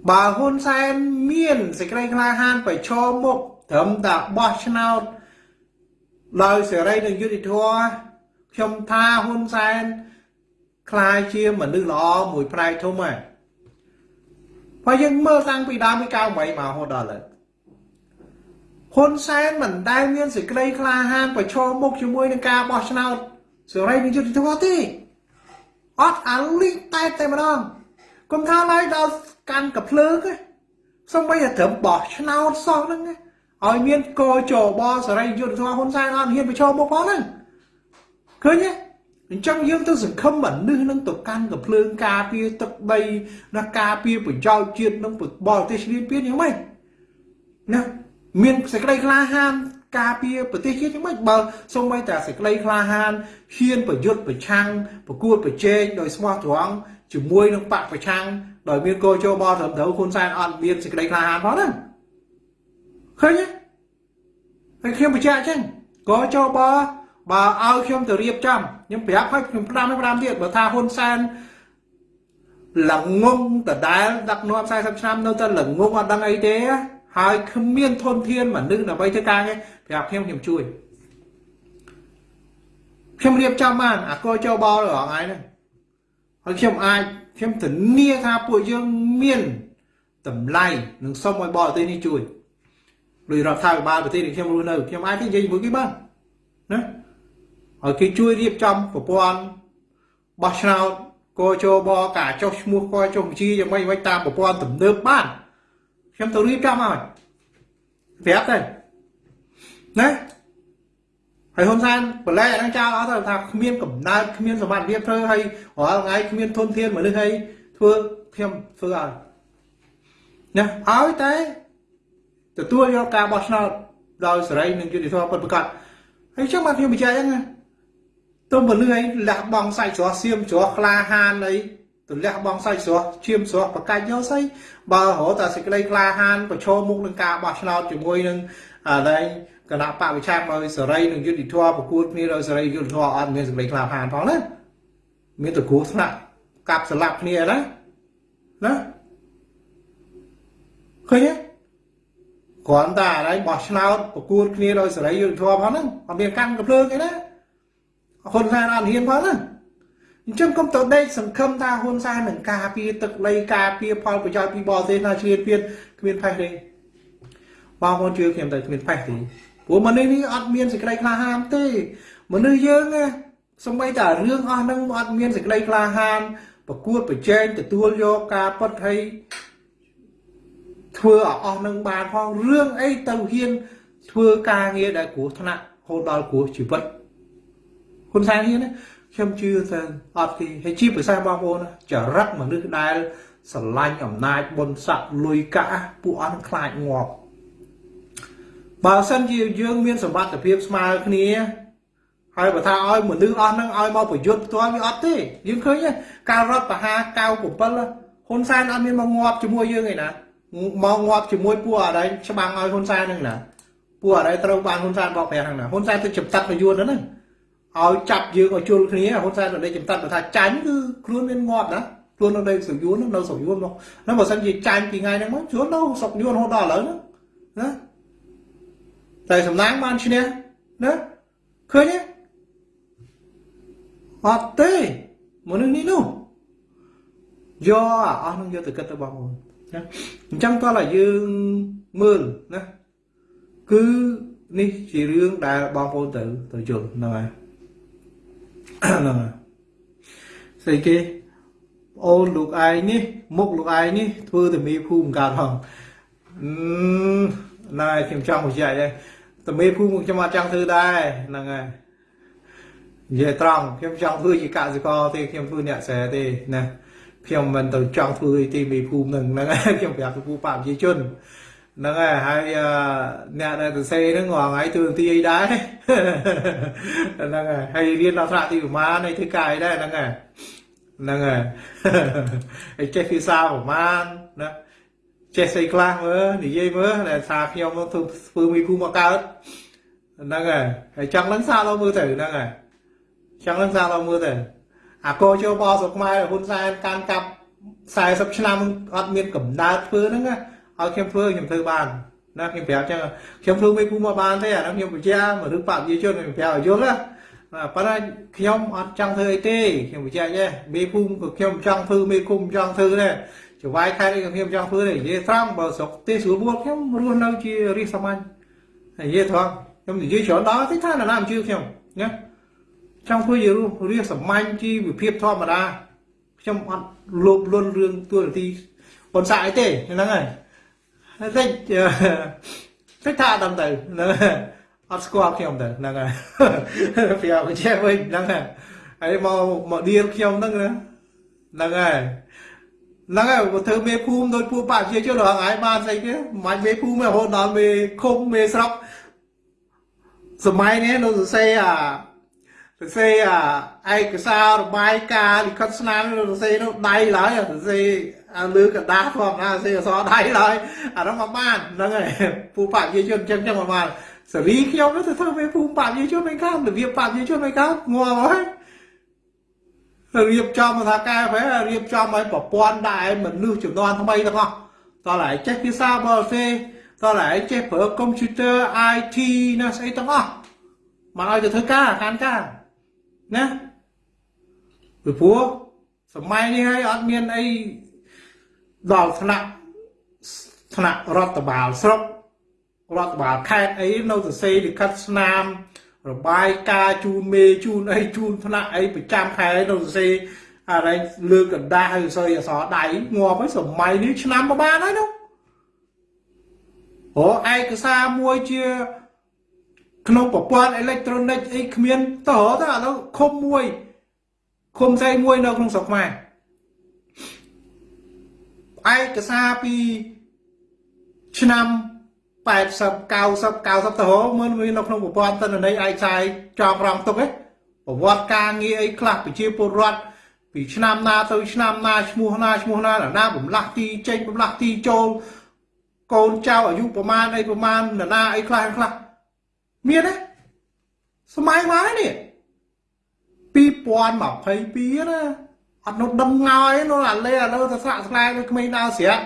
បើហ៊ុនសែនមានសេចក្តីក្លាហានប្រឈមមុខត្រឹមតែបោះឆ្នោតដោយសេរីនិងយុត្តិធម៌ខ្ញុំថាហ៊ុនសែនคล้ายជាមនុស្សល្អមួយផ្នែកធំហើយបើយើងមើលតាំងពីដើមពី98មករហូតដល់ឥឡូវហ៊ុនសែនមិនដែលមានសេចក្តីក្លាហានប្រឈមមុខជាមួយនឹងការបោះឆ្នោត សេរីនិងយុត្តិធម៌ទេអត់អាលីងតែតែម្ដងគុំថាឡើយដល់កាន់កភ្លើងសំបីតែត្រឹមបោះឆ្នោតសោះហ្នឹងឲ្យមានកោចបសេរីយុទ្ធធម៌ហ៊ុនសែនអត់ហ៊ានប្រឈមមុខផងហ្នឹងឃើញទេអញ្ចឹងយើងទៅសង្ឃឹមមនុស្សនឹងទៅកាន់កភ្លើងការពារទឹកដីណាការពារប្រយោជន៍ជាតិនឹងបរទេសឆ្លៀនពៀនយ៉ាងម៉េចណាមានសេចក្តីក្លាហាន ការពារប្រទេសជាតិយ៉ាងម៉េចបើសូម្បីតែសេចក្តីក្លាហានហ៊ានប្រយុទ្ធប្រឆាំងប្រកួតប្រជែងដោយស្មោះត្រង់ជាមួយនឹងបកប្រឆាំងដោយមានកោជបត្រឹមត្រូវហ៊ុនសែនអត់មានសេចក្តីក្លាហានផងហ្នឹងឃើញទេហើយខ្ញុំបញ្ជាក់អញ្ចឹងកោជបបើឲ្យខ្ញុំទៅរៀបចំខ្ញុំប្រាប់ឲ្យខ្ញុំផ្ដាំផ្ដាំទៀតបើថាហ៊ុនសែនល្ងងដដែលដឹកនាំ40ឆ្នាំនៅតែល្ងងអត់ដឹងអីទេហើយគ្មានធនធានមនុស្សដើម្បីធ្វើការងារ ប្រាប់ខ្ញុំខ្ញុំជួយខ្ញុំរៀបចំបានអាកោចូលបលរងថ្ងៃហ្នឹងហើយខ្ញុំអាចខ្ញុំធានាថាពួកយើងមានតម្លៃនឹងសុំឲ្យបរទេសនេះជួយដោយរដ្ឋាភិបាលប្រទេសនេះខ្ញុំរស់នៅខ្ញុំអាចនិយាយជាមួយគេបានណាឲ្យគេជួយរៀបចំប្រព័ន្ធបោះឆ្នោតកោជបការចុះឈ្មោះកោចុះបញ្ជីយ៉ាងម៉េចវិញតាមប្រព័ន្ធទំនើបបានខ្ញុំទៅរៀបចំឲ្យប្រាប់ទៅ ណាហើយហ៊ុនសែនបលែហ្នឹងចោលអត់ទៅថាគ្មានកំណើតគ្មានសមត្ថភាពធ្វើហើយរាល់ថ្ងៃគ្មានធនធានមនុស្សឲ្យធ្វើខ្ញុំធ្វើឲ្យណាឲ្យតែទទួលយកការបោះឆ្នោតដោយសេរីនិងយុត្តិធម៌ពិតប្រាកដហើយចឹងបានខ្ញុំបញ្ជាក់ហ្នឹងណាទៅមនុស្សឯងលះបង់សាច់ស្រស់សៀមស្រស់ក្លាហានអីទលះបង់សាច់ស្រស់ឈាមស្រស់ប្រកាច់យកស្អីបើរហូតតែសេចក្តីក្លាហានប្រឈមមុខនឹងការបោះឆ្នោតជាមួយនឹងអាដែង គណៈបកវិឆាឲ្យសេរីនឹងយុទ្ធធម៌ប្រកួតគ្នាដោយសេរីយុទ្ធធម៌អត់មានសេចក្តីក្លាហានផងណាមានតែគ្រោះថ្នាក់កាប់ស្លាប់គ្នាណាណាឃើញទេគ្រាន់តែអាដែងបោះឆ្នោតប្រកួតគ្នាដោយសេរីយុទ្ធធម៌ផងហ្នឹងអត់មានកាន់កំភ្លើងទេណាហ៊ុនសែនអត់ហ៊ានផងណាអញ្ចឹងកុំទៅដេកសង្ឃឹមថាហ៊ុនសែននឹងការពារទឹកដីការពារផលប្រយោជន៍ពីបរទេសណាឆ្លៀនពៀនគ្មានផេះទេបងប្អូនជឿខ្ញុំទៅគ្មានផេះទេ ព្រោះមនុស្សនេះអត់មានសេចក្តីក្លាហានទេមនុស្សយើងណាសំបីតែរឿងអស់ហ្នឹងអត់មានសេចក្តីក្លាហានប្រកួតប្រជែងទទួលយកការពិតឲ្យធ្វើឲ្យអស់នឹងបានផងរឿងអីទៅហ៊ានធ្វើការងារដែលគ្រោះថ្នាក់ហូតដល់គ្រោះជីវិតហ៊ុនសែនហ៊ានណាខ្ញុំជឿថាអត់ទេហើយជាភាសាបងប្អូនចរិតមនុស្សដែលស្រឡាញ់អំណាចបុណ្យស័ក្តិលុយកាក់ពួកអត់ខ្លាចងាប់ បើសិនជាយើងមានសមត្ថភាពស្មើគ្នាហើយបើថាឲ្យមនុស្សអស់ហ្នឹងឲ្យមកប្រយុទ្ធផ្ទាល់វាអត់ទេយើងឃើញការរដ្ឋបហា97ហ៊ុនសែនអត់មានមកងាប់ជាមួយយើងឯណាមកងាប់ជាមួយពួកអរិយច្បាំងឲ្យហ៊ុនសែនហ្នឹងណាពួកអរិយត្រូវបានហ៊ុនសែនបកប្រាស់ហ្នឹងណាហ៊ុនសែនទៅចំតាត់នយោបាយហ្នឹងឲ្យចាប់យើងឲ្យជុលគ្នាហ៊ុនសែននៅចំតាត់ថាចាញ់គឺខ្លួនមានងាប់ណាខ្លួននៅនៅសុកយួននៅសុកយួននោះហ្នឹងបើសិនជាចាញ់ពីថ្ងៃហ្នឹងមកជួននៅសុកយួនរហូតដល់ឥឡូវហ្នឹងណា តែសំណាងបានឈ្នះណាឃើញទេអត់ទេមនុស្សនេះនោះយកអស់នឹងយកទៅគិតទៅបងប្អូនណាអញ្ចឹងតោះតែយើងមើលណាគឺនេះជារឿងដែលបងប្អូនទៅទៅយល់ហ្នឹងហើយហ្នឹងហើយស្អីគេអូនលោកឯងនេះមុខលោកឯងនេះធ្វើតែមេភូមិកើតហង ណែខ្ញុំចង់បញ្ជាក់ដែរតែមេភូមិខ្ញុំអត់ចង់ធ្វើដែរហ្នឹងហើយនិយាយត្រង់ខ្ញុំចង់ធ្វើជាកសិករទេខ្ញុំធ្វើអ្នកស្រែទេណាខ្ញុំមិនទៅចង់ធ្វើទីមេភូមិហ្នឹងហ្នឹងហើយខ្ញុំប្រាប់ពូបប្រជាជនហ្នឹងហើយហើយអ្នកដែលទៅសេហ្នឹងងថ្ងៃធ្វើទីអីដែរហ្នឹងហើយហើយរៀនដល់ថ្នាក់ទីប្រមាណហើយធ្វើការអីដែរហ្នឹងហើយហ្នឹងហើយហើយចេះភាសាប្រមាណណា ចេះស្អីខ្លះមើលនិយាយមើលដែលថាខ្ញុំធ្វើធ្វើមីភូមិមកកើតហ្នឹងហើយហើយចង់នឹងសាកដល់មើលទៅហ្នឹងហើយចង់នឹងសាកដល់មើលទៅអាកោចូលបស្រុកខ្មែរហ៊ុនសែនកាន់កាប់40ឆ្នាំអត់មានកំណើតធ្វើហ្នឹងឲ្យខ្ញុំធ្វើខ្ញុំធ្វើបានណាខ្ញុំប្រាប់ចឹងខ្ញុំធ្វើមេភូមិមកបានទេអាហ្នឹងខ្ញុំបញ្ជាក់មនុស្សបព្វជិជនខ្ញុំប្រាប់ឲ្យយល់ណាប៉ុន្តែខ្ញុំអត់ចង់ធ្វើអីទេខ្ញុំបញ្ជាក់ទេមេភូមិក៏ខ្ញុំចង់ធ្វើមេឃុំចង់ធ្វើដែរ ចវាយខេត្តអីក៏ខ្ញុំចង់ធ្វើដែរនិយាយត្រង់បើស្រុកទេស្រួលបួលខ្ញុំរស់នៅជារាជសាមញ្ញហើយនិយាយត្រង់ខ្ញុំនិយាយច្រើនដល់ទីថាណាមិនជឿខ្ញុំណាចង់ធ្វើជារស់រាជសាមញ្ញជីវភាពធម្មតាខ្ញុំអត់លោភលន់រឿងទួនាទីប៉ុនសាអីទេហ្នឹងហើយហើយតិចតិចថាអត់ដឹងទៅហ្នឹងហើយអត់ស្គាល់ខ្ញុំទៅហ្នឹងហើយប្រាប់បញ្ជាក់វិញហ្នឹងហើយហើយមកមកឌៀលខ្ញុំហ្នឹងណាហ្នឹងហើយ ហ្នឹងហើយមកធ្វើមេភូមិដោយពួកបជាជនរងហើយបានស្អីគេមិនមេភូមិរហូតដល់មេឃុំមេស្រុកសម័យនេះនៅសរសេរអាសរសេរអាឯកសាររបាយការណ៍លិខិតស្នាមសរសេរនោះដៃឡើយសរសេរអាលើกระดาษធម្មតាសរសេរអក្សរដៃឡើយអានោះមកបានហ្នឹងហើយពូបជាជនចឹងចឹងមកបានសេរីខ្ញុំទៅធ្វើមេភូមិបជាជនមិនកើតរបៀបបជាជនមិនកើតងល់ហើយ រៀបចំថាកែប្រែរៀបចំឲ្យប្រព័ន្ធដែរមនុស្សចំនួនថ្មីទាំងអស់តោះតែចេះភាសាបរទេសតោះតែចេះប្រើកុំព្យូទ័រ IT ណាស្អីទាំងអស់មកឲ្យទៅធ្វើការកាន់ការណាពីព្រោះសម័យនេះហើយអត់មានអីដល់ថ្នាក់ថ្នាក់រដ្ឋបាលស្រុករដ្ឋបាលខេត្តអីនៅសរសេរលិខិតស្នាម របាយការណ៍ជូនមេជូនអីជូនថ្នាក់អីប្រចាំខែនៅសរសេរអរែងលើកកណ្ដាស់ហើយសរអសរដៃងាប់ហើយសម័យនេះឆ្នាំប្រហែលហើយនោះអូឯកសារមួយជាក្នុងប្រព័ន្ធអេເລັກត្រូនិកអីគ្មានតើទៅអានោះឃុំមួយឃុំផ្សេងមួយនៅក្នុងស្រុកខ្មែរឯកសារពីឆ្នាំ 80 90 90ទៅហោមើលមាននៅក្នុងប្រព័ន្ធទិន្នន័យឯកសារចងរងទុកឯងប្រវត្តិការងារអីខ្លះប្រជាពលរដ្ឋពីឆ្នាំណាទៅឆ្នាំណាឈ្មោះណាឈ្មោះណាណាបំលាស់ទីចេញបំលាស់ទីចូលកូនចៅអាយុប្រមាណអីប្រមាណណាអីខ្លះខ្លះមានទេសម័យមកនេះ2022ណាអត់នោះដឹងងើយនោះអាលេអាលើទៅស្រាក់ស្លែងដូចក្មេងដើរស្រាក់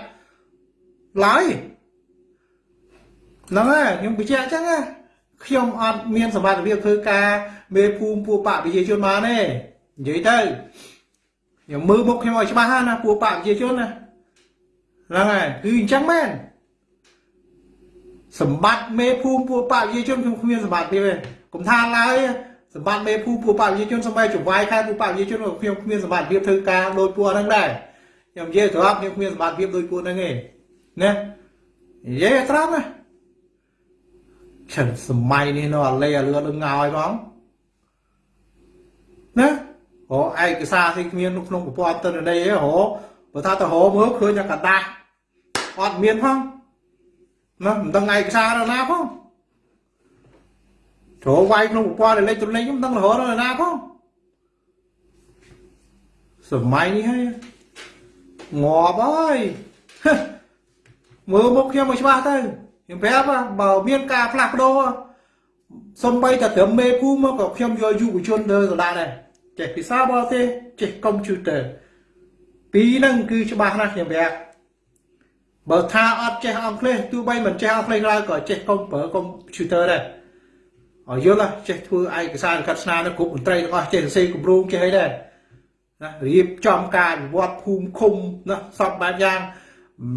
ឡើយ ហ្នឹងហើយខ្ញុំបញ្ជាក់អញ្ចឹងណាខ្ញុំអត់មានសមត្ថភាពធ្វើការមេភូមិពួកបកប្រជាជនបានទេនិយាយទៅខ្ញុំមើលមុខខ្ញុំឲ្យច្បាស់ណាពួកបកប្រជាជនណាហ្នឹងហើយគឺអញ្ចឹងមែនសម្បត្តិមេភូមិពួកបកប្រជាជនខ្ញុំគ្មានសម្បត្តិទេកុំថាឡើយសម្បត្តិមេភូមិពួកបកប្រជាជនសម័យចង្វាយខែពួកបកប្រជាជនខ្ញុំគ្មានសម្បត្តិភាពធ្វើការដោយពួកហ្នឹងដែរខ្ញុំនិយាយត្រង់ខ្ញុំគ្មានសម្បត្តិភាពដោយពួកហ្នឹងទេណានិយាយត្រង់ណា ចាំសម័យនេះនៅអាលេអាលឿដឹងឲ្យផងណាអូឯកសារទីគ្មាននៅក្នុងប្រព័ន្ធទិន្នន័យអីហ៎បើថាទៅហៅមើលឃើញតែกระดาษអត់មានផងណាមិនដឹងឯកសារនៅណាផងចូលវាយក្នុងប្រព័ន្ធអេឡិចត្រូនិកមិនដឹងរហូតនៅណាផងសម័យនេះហើយងាប់ហើយមើលមុខខ្ញុំមកច្បាស់ទៅ ខ្ញុំប្រាប់បើមានការផ្លាស់ប្ដូរសំបីតែត្រឹមមេភូមិក៏ខ្ញុំយកយុវជនទៅដដែលដែរចេះភាសាបរទេសចេះកុំព្យូទ័រពីរហ្នឹងគឺច្បាស់ណាស់ខ្ញុំប្រាប់បើថាអត់ចេះអង់គ្លេសទោះបីមិនចេះអង់គ្លេសឡើយក៏ចេះកុំប្រើកុំព្យូទ័រដែរឲ្យយល់ចេះធ្វើឯកសារលិខិតស្នានៅគ្រប់មន្ត្រីទាំងអស់ចេះសរសេរគម្រោងចេះអីដែរណារៀបចំការអភិវឌ្ឍភូមិឃុំណាសពបែបយ៉ាង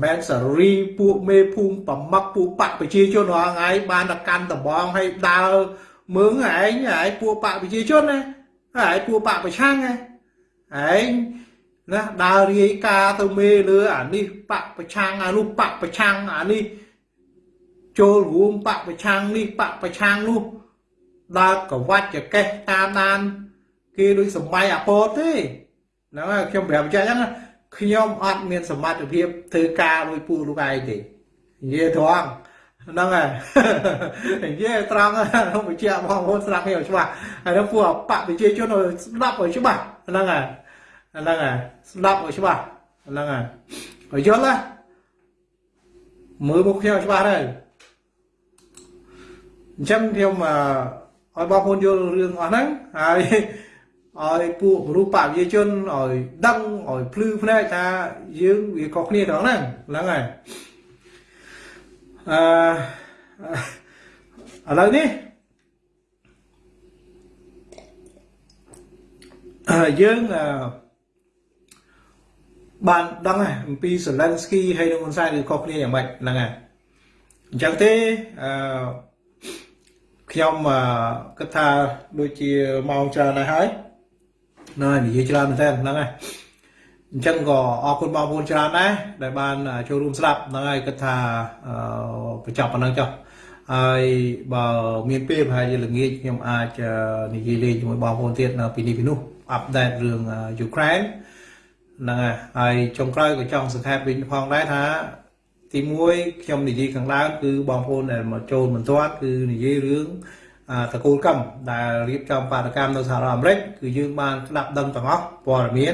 មែនសេរីពួកមេភូមិប្រមឹកពួកបកប្រជាជនរាល់ថ្ងៃបានតែកាន់ដបងឲ្យដើរមើងឯងឯងពួកបកប្រជាជនណាឯងពួកបកប្រឆាំងណាឯងណាដើររាយការទៅមេលើអានេះបកប្រឆាំងអានោះបកប្រឆាំងអានេះចូលរួមបកប្រឆាំងនេះបកប្រឆាំងនោះដើរកវាច់ចកេះតាមដាន គេដូចសម័យអពតទេហ្នឹងហើយខ្ញុំប្រាប់បញ្ជាក់អញ្ចឹង ខ្ញុំអត់មានសមត្ថភាពធ្វើការដោយពួកលោកឯងទេនិយាយត្រង់ហ្នឹងហើយនិយាយត្រង់ខ្ញុំបញ្ជាក់បងប្អូនស្ដាប់ឲ្យច្បាស់ហើយនឹងពួកបកប្រជាជនស្ដាប់ឲ្យច្បាស់ហ្នឹងហើយហ្នឹងហើយស្ដាប់ឲ្យច្បាស់ហ្នឹងហើយឲ្យយល់ណាមើលមុខខ្ញុំច្បាស់ហើយអញ្ចឹងខ្ញុំឲ្យបងប្អូនយល់រឿងអស់ហ្នឹងហើយ ឲ្យពួកមនុស្សបព្វជិជនឲ្យដឹងឲ្យភ្លឺភ្នែកថាយើងវាខុសគ្នាត្រង់ហ្នឹងហ្នឹងហើយអឺឥឡូវនេះយើងបានដឹងអំពី Zelensky ហើយនឹងហ៊ុនសែនគឺខុសគ្នាយ៉ាងម៉េចហ្នឹងហើយអញ្ចឹងទេអឺខ្ញុំគិតថាដូចជាម៉ោងច្រើនហើយហ្នឹ ងហើយនិយាយច្រើនមែនតើហ្នឹងហើយអញ្ចឹងក៏អរគុណបងប្អូនច្រើនដែរដែលបានចូលរួមស្ដាប់ហ្នឹងហើយគិតថាបញ្ចប់ប៉ុណ្ណឹងចុះហើយបើមានពេលប្រហែលជាល្ងាចខ្ញុំអាចនិយាយលេងជាមួយបងប្អូនទៀតនៅពីនេះពីនោះអាប់ដេតរឿងយូក្រែនហ្នឹងហើយហើយចុងក្រោយក៏ចង់សង្ខេបវិញផងដែរថា ទី1ខ្ញុំនិយាយខាងដើមគឺបងប្អូនដែលមកចូលមិនទាន់គឺនិយាយរឿង តកូលកម្មដែលរៀបចំបាតកម្មនៅសហរដ្ឋអាមេរិកគឺយើងបានស្ដាប់ដឹងទាំងអស់ព័ត៌មាន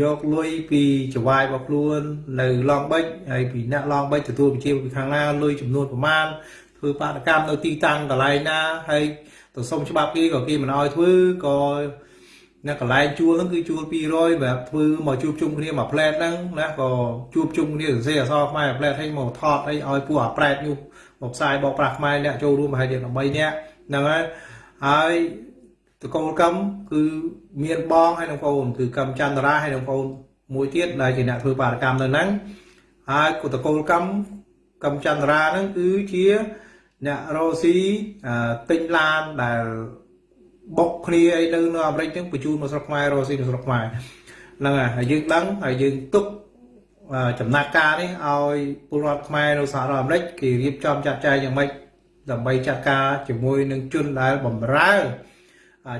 យកលុយពីចវាយរបស់ខ្លួននៅឡងបិចហើយពីអ្នកឡងបិចទទួលវិជាពីខាងណាលុយចំនួនប្រមាណធ្វើបាតកម្មនៅទីតាំងកន្លែងណាហើយទៅសុំច្បាប់គេក៏គេមិនអោយធ្វើក៏អ្នកកន្លែងជួលហ្នឹងគឺជួល200បែបធ្វើមកជួបជុំគ្នាមួយផ្លែតហ្នឹងណាក៏ជួបជុំគ្នាសរសេរអសរខ្មែរផ្លែតឲ្យមកថតអីឲ្យពួកអាប្រែតនោះមកផ្សាយបោកប្រាស់ខ្មែរអ្នកចូលរួមប្រហែលជា13នាក់ ហ្នឹងហើយហើយតកូលកម្មគឺមានបងហើយនឹងបងអូនគឺកម្មចន្ទរាហើយនឹងបងអូនមួយទៀតដែលជាអ្នកធ្វើបាតកម្មនៅហ្នឹងហើយគតកូលកម្មកម្មចន្ទរាហ្នឹងគឺជាអ្នករ៉ូស៊ីទិញឡានដែលបុកគ្នាអីនៅនៅអាមេរិកហ្នឹងបញ្ជូនមកស្រុកខ្មែររ៉ូស៊ីនៅស្រុកខ្មែរហ្នឹងហើយយើងដឹងហើយយើងទុកចំណាត់ការនេះឲ្យពលរដ្ឋខ្មែរនៅសហរដ្ឋអាមេរិកគេរៀបចំចាត់ចែងយ៉ាងម៉េច ដើម្បីចាត់ការជាមួយនឹងជនដែលបំរើ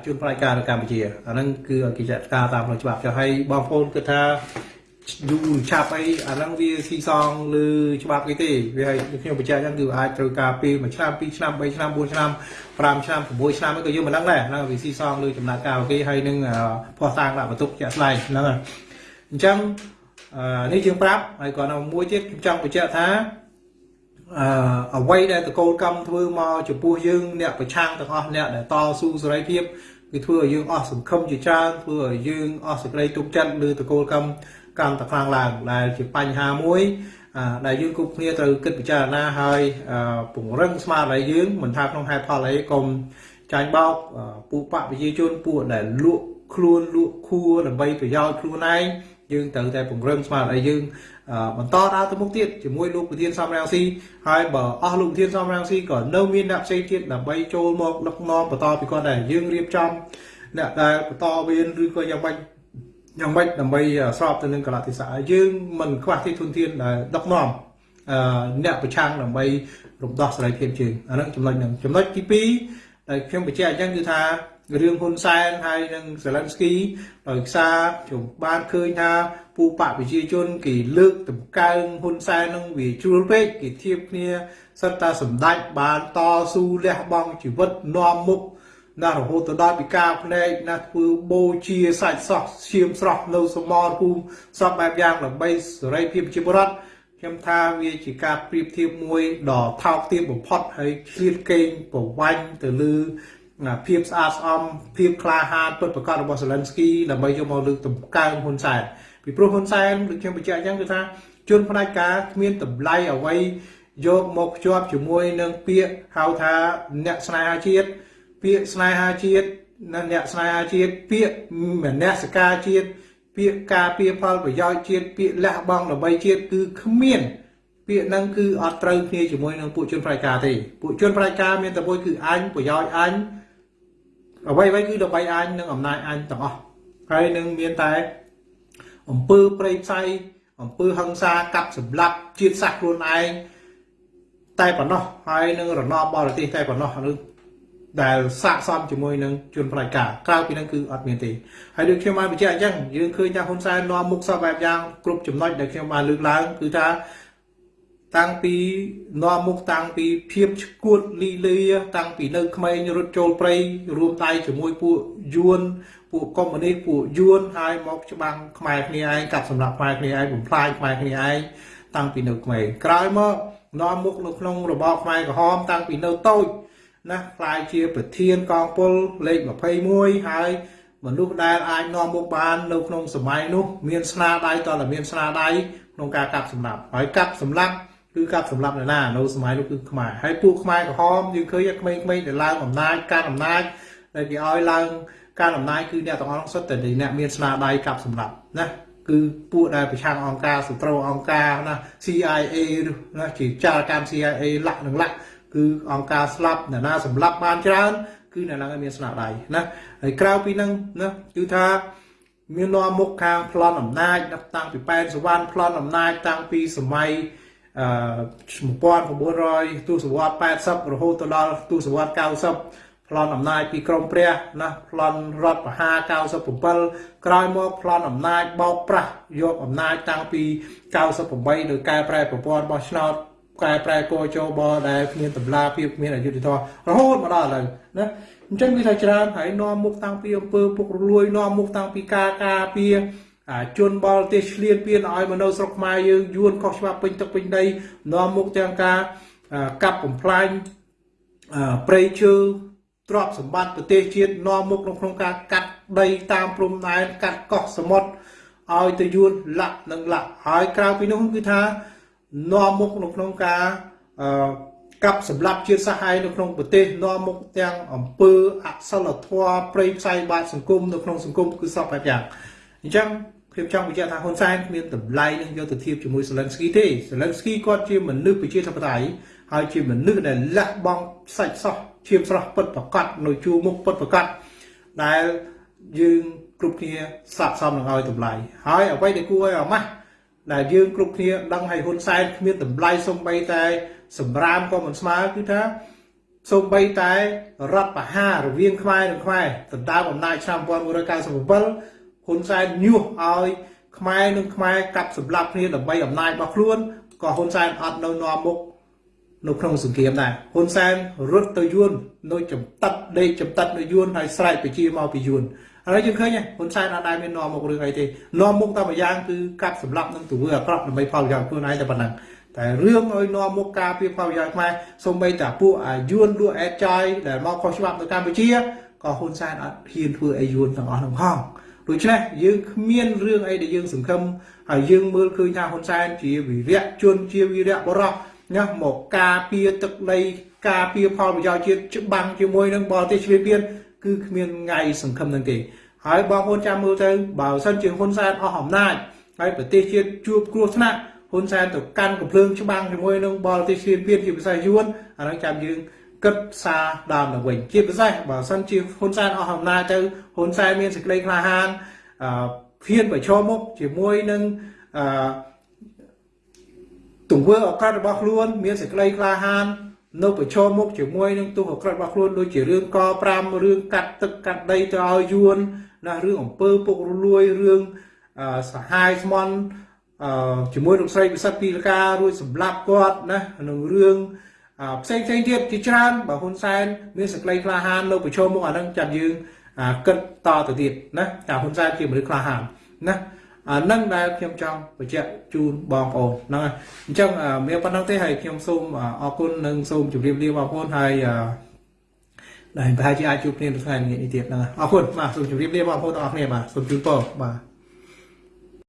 ជនផ្ដាច់ការនៅកម្ពុជាអាហ្នឹងគឺគេចាត់ការតាមផ្លូវច្បាប់ចុះហើយបងប្អូនគិតថាយូរឆាប់អីអាហ្នឹងវាស៊ីសងឬច្បាប់គេទេវាឲ្យខ្ញុំបញ្ជាក់អញ្ចឹងគឺអាចត្រូវការពេល1ឆ្នាំ2ឆ្នាំ3ឆ្នាំ4ឆ្នាំ5ឆ្នាំ6ឆ្នាំក៏យើងមិនដឹងដែរហ្នឹងវាស៊ីសងឬចំណាត់ការគេហើយនឹងផោះតាំងដាក់បន្ទុកជាក់ស្ដែងហ្នឹងហើយអញ្ចឹងនេះជាងប្រាប់ហើយក៏នៅមួយទៀតខ្ញុំចង់បញ្ជាក់ថា អឺអ្វីដែលតកូលកម្មធ្វើមកចំពោះយើងអ្នកប្រឆាំងទាំងអស់អ្នកដែលតស៊ូសេរីភាពគឺធ្វើឲ្យយើងអស់សង្ឃឹមជាច្រើនធ្វើឲ្យយើងអស់សេចក្តីទុកចិត្តលើតកូលកម្មកាន់តែខ្លាំងឡើងដែលជាបញ្ហាមួយដែលយើងគ្រប់គ្នាត្រូវគិតពិចារណាហើយពង្រឹងស្មារតីយើងមិនថាក្នុងហេតុផលអីកុំចាញ់បោកពួកបកប្រជាជនពួកដែលលក់ខ្លួនលក់ខួរដើម្បីប្រយោជន៍ខ្លួនឯង យើងត្រូវតែពង្រឹងស្មារតីយើងបន្តដើរទៅមុខទៀតជាមួយលោកប្រធានសំរងស៊ីហើយបើអស់លោកប្រធានសំរងស៊ីក៏នៅមានអ្នកផ្សេងទៀតដើម្បីចូលមកដឹកនាំបន្តពីគាត់ដែរយើងរៀបចំអ្នកដែលបន្តវេនឬក៏យ៉ាងម៉េចយ៉ាងម៉េចដើម្បីស្របទៅនឹងកលតិសៈយើងមិនខ្វះទីធនធានដែលដឹកនាំអឺអ្នកប្រឆាំងដើម្បីរំដោះសេរីភាពជើងអាហ្នឹងចំណុចហ្នឹងចំណុចទី2ដែលខ្ញុំបញ្ជាក់អញ្ចឹងគឺថា រឿងហ៊ុនសែនហើយនិងសេឡិនស្គីដោយសារខ្ញុំបានឃើញថាពូបកប្រជាជនគេលើកតម្កើងហ៊ុនសែននឹងវាជ្រុលពេកគេធៀបគ្នាសិតតាសម្ដេចបានតស៊ូលះបង់ជីវិតនាំមុខណារហូតទៅដល់ពិការភ្នែកណាធ្វើបូជាសាច់សោះឈាមស្រស់នៅសមរភូមិសពបែបយ៉ាងដើម្បីសេរីភាពជាបរដ្ឋខ្ញុំថាវាជាការប្រៀបធៀបមួយដ៏ថោកទាបបំផុតហើយឆ្លៀតកេងប្រវាញ់ទៅលើ ភាពស្អាតស្អំភាពក្លាហានពិតប្រាកដរបស់ Zelensky ដើម្បីយកមកលើកតម្កើងហ៊ុនសែនពីព្រោះហ៊ុនសែនដូចខ្ញុំបញ្ជាក់អញ្ចឹងគឺថាជនផ្ដាច់ការគ្មានតម្លៃអ្វីយកមកភ្ជាប់ជាមួយនឹងពាក្យហៅថាអ្នកស្នេហាជាតិពាក្យស្នេហាជាតិអ្នកស្នេហាជាតិពាក្យមនសិការជាតិពាក្យការពារផលប្រយោជន៍ជាតិពាក្យលះបង់ដើម្បីជាតិគឺគ្មានពាក្យហ្នឹងគឺអត់ត្រូវគ្នាជាមួយនឹងពួកជនប្រជាការទេពួកជនប្រជាការមានតែមួយគឺអញប្រយោជន៍អញ អ្វីអ្វីគឺដើម្បីអញនិងអំណាចអញទាំងអស់ហើយនឹងមានតែអំពើប្រេយផ្សៃអំពើហិង្សាកាប់សម្លាប់ជាតិសាសន៍ខ្លួនឯងតែប៉ុណ្ណោះហើយនឹងរណបបរទេសតែប៉ុណ្ណោះនោះដែលស័កសមជាមួយនឹងជនផ្លាច់ការក្រៅពីនឹងគឺអត់មានទេហើយដូចខ្ញុំបានបញ្ជាក់អញ្ចឹងយើងឃើញថាហ៊ុនសែននាំមុខសពបែបយ៉ាងគ្រប់ចំណុចដែលខ្ញុំបានលើកឡើងគឺថា តាំងពីនាំមុខតាំងពីភាពឈួតលីលាតាំងពីនៅក្មេងរត់ចូលព្រៃរួមដៃជាមួយពួកយួនពួកកុម្មុយនីសពួកយួនហើយមកច្បាំងខ្មែរគ្នាឯងកាប់សម្លាប់ខ្មែរគ្នាឯងបំផ្លាញខ្មែរគ្នាឯងតាំងពីនៅក្មេងក្រោយមកនាំមុខនៅក្នុងរបបខ្មែរក្រហមតាំងពីនៅតូចណាខ្លាយជាប្រធានកងពលលេខ21ហើយមនុស្សដែលអាចនាំមុខបាននៅក្នុងសម័យនោះមានស្នាដៃតើមានស្នាដៃក្នុងការកាប់សម្លាប់ហើយកាប់សម្លាប់ គឺកាប់សម្លាប់នៅណានៅសម័យនោះគឺខ្មែរហើយពួកខ្មែរក្រហមយើងឃើញក្មេងៗដែលឡើងអំណាចកាន់អំណាចដែលគេឲ្យឡើងកាន់អំណាចគឺអ្នកទាំងអស់សុទ្ធតែអ្នកមានស្នាដៃកាប់សម្លាប់ណាគឺពួកដែលប្រឆាំងអង្គការសត្រូវអង្គការណា CIA ណាជាចារកម្ម CIA លាក់នឹងលាក់គឺអង្គការស្លាប់អ្នកណាសម្លាប់បានច្រើនគឺអ្នកហ្នឹងមានស្នាដៃណាហើយក្រៅពីហ្នឹងណាគឺថាមាននាំមុខខាងប្លន់អំណាចតាំងពីប៉ែនសវណ្ណប្លន់អំណាចតាំងពីសម័យ អឺ1900ទសវត្ស80រហូតទៅដល់ទសវត្ស90ប្លន់អំណាចពីក្រមព្រះណាប្លន់រដ្ឋបហា97ក្រោយមកប្លន់អំណាចបោកប្រាស់យកអំណាចតាំងពី98ដោយកែប្រែប្រព័ន្ធបោះឆ្នោតកែប្រែកោចបដែលគ្មានតម្លាភាពគ្មានអយុត្តិធម៌រហូតមកដល់ឥឡូវណាអញ្ចឹងវាថាច្រើនហើយនាំមុខតាំងពីអង្គើពុករលួយនាំមុខតាំងពីការការពារ ជនបរទេសឆ្លៀនពៀនឲ្យមកនៅស្រុកខ្មែរយើងយួនខុសច្បាប់ពេញទឹកពេញដីនាំមុខទាំងការកាប់បំផ្លាញព្រៃឈើទ្រព្យសម្បត្តិប្រទេសជាតិនាំមុខក្នុងការកាត់ដីតាមព្រំដែនកាត់កោះសមុទ្រឲ្យទៅយួនលាក់និងលាក់ហើយក្រៅពីនោះគឺថានាំមុខនៅក្នុងការអឺកាប់សម្លាប់ជាតិសាសន៍ហើយនៅក្នុងប្រទេសនាំមុខទាំងអង្គើអសិលធម៌ប្រៃផ្សៃបាតសង្គមនៅក្នុងសង្គមគឺសពបែបយ៉ាងអញ្ចឹង ខ្ញុំចង់បញ្ជាក់ថាហ៊ុនសែនគ្មានតម្លៃនឹងយកទៅធៀបជាមួយសេលិនស្គីទេសេលិនស្គីគាត់ជាមនុស្សប្រជាធិបតេយ្យហើយជាមនុស្សដែលលះបង់សាច់សោះឈាមស្រស់ពិតប្រកបនៅជួរមុខពិតប្រកបដែលយើងគ្រប់គ្នាស័ក្តិសមនឹងឲ្យតម្លៃហើយអ្វីដែលគួរឲ្យអាម៉ាស់ដែលយើងគ្រប់គ្នាដឹងឲ្យហ៊ុនសែនគ្មានតម្លៃសំបីតែ សម្រាមក៏មិនស្មើគឺថាសំបីតែរដ្ឋបហារវាងខ្មែរនិងខ្មែរដណ្ដើមអំណាចឆ្នាំ1997 ហ៊ុនសែនញុះឲ្យខ្មែរនិងខ្មែរកាប់សម្លាប់គ្នាដើម្បីអំណាចរបស់ខ្លួនក៏ហ៊ុនសែនអត់នៅនាំមុខនៅក្នុងសង្គ្រាមដែរហ៊ុនសែនរត់ទៅយួននៅចំតិតដេកចំតិតនៅយួនហើយស្រែកប្រជាមកពីយួនឥឡូវយើងឃើញហ៊ុនសែនអត់ដែលមាននាំមុខរឿងអីទេនាំមុខតែម្យ៉ាងគឺកាប់សម្លាប់នឹងទៅធ្វើអាក្រក់ដើម្បីផលប្រយោជន៍ខ្លួនឯងតែប៉ុណ្ណឹងតែរឿងឲ្យនាំមុខការពីផលប្រយោជន៍ខ្មែរសូម្បីតែពួកអាយួនលួអេតចាយដែលមកខុសច្បាប់នៅកម្ពុជាក៏ហ៊ុនសែនអត់ហ៊ានធ្វើអីយួនទាំងអស់ហ្នឹងផង ដូច្នេះយើងគ្មានរឿងអីដែលយើងសង្ឃឹមហើយយើងមើលឃើញថាហ៊ុនសែនជាវីរៈជនជាវីរៈបរោះណាមកការពារទឹកដីការពារផលប្រយោជន៍ជាតិច្បាំងជាមួយនឹងបរទេសជ្រៀតពៀនគឺគ្មានថ្ងៃសង្ឃឹមនឹងទេហើយបងប្អូនចាំមើលទៅបើសិនជាហ៊ុនសែនអស់អំណាចហើយប្រទេសជាតិជួបគ្រោះថ្នាក់ហ៊ុនសែនទៅកាន់កំភ្លើងច្បាំងជាមួយនឹងបរទេសជ្រៀតពៀនជាភាសាយួនអានោះចាំយើង គិតសារដើមទៅវិញជាពិសេសបើសិនជាហ៊ុនសែនអស់អំណាចទៅហ៊ុនសែនមានសេចក្តីក្លាហានអឺហ៊ានប្រឈមមុខជាមួយនឹងអឺទង្វើអក្រក់របស់ខ្លួន មានសេចក្តីក្លាហាននៅប្រឈមមុខជាមួយនឹងទោសអក្រក់របស់ខ្លួនដូចជារឿងក5រឿងកាត់ទឹកកាត់ដីទៅឲ្យយួនណារឿងអំពើពុករលួយរឿងសហាយស្មន់ជាមួយលោកស្រីពិសិដ្ឋពីលការួចសម្លាប់គាត់ណានឹងរឿង ផ្សេងផ្សេងទៀតជាច្រើនបើហ៊ុនសែនមានសក្តីក្លាហាននៅប្រឈមមុខអានឹងចាំយើងគិតតទៅទៀតណាតែហ៊ុនសែនជាមនុស្សក្លាហានណាអានឹងដែលខ្ញុំចង់បញ្ជាក់ជូនបងប្អូនហ្នឹងហើយអញ្ចឹងមានប៉ុណ្្នឹងទេហើយខ្ញុំសូមអរគុណនិងសូមជម្រាបលាបងប្អូនហើយដែលប្រហែលជាអាចជួបគ្នានៅថ្ងៃនេះទៀតហ្នឹងអរគុណបាទសូមជម្រាបលាបងប្អូនទាំងអស់គ្នាបាទសូមជូនពរបាទ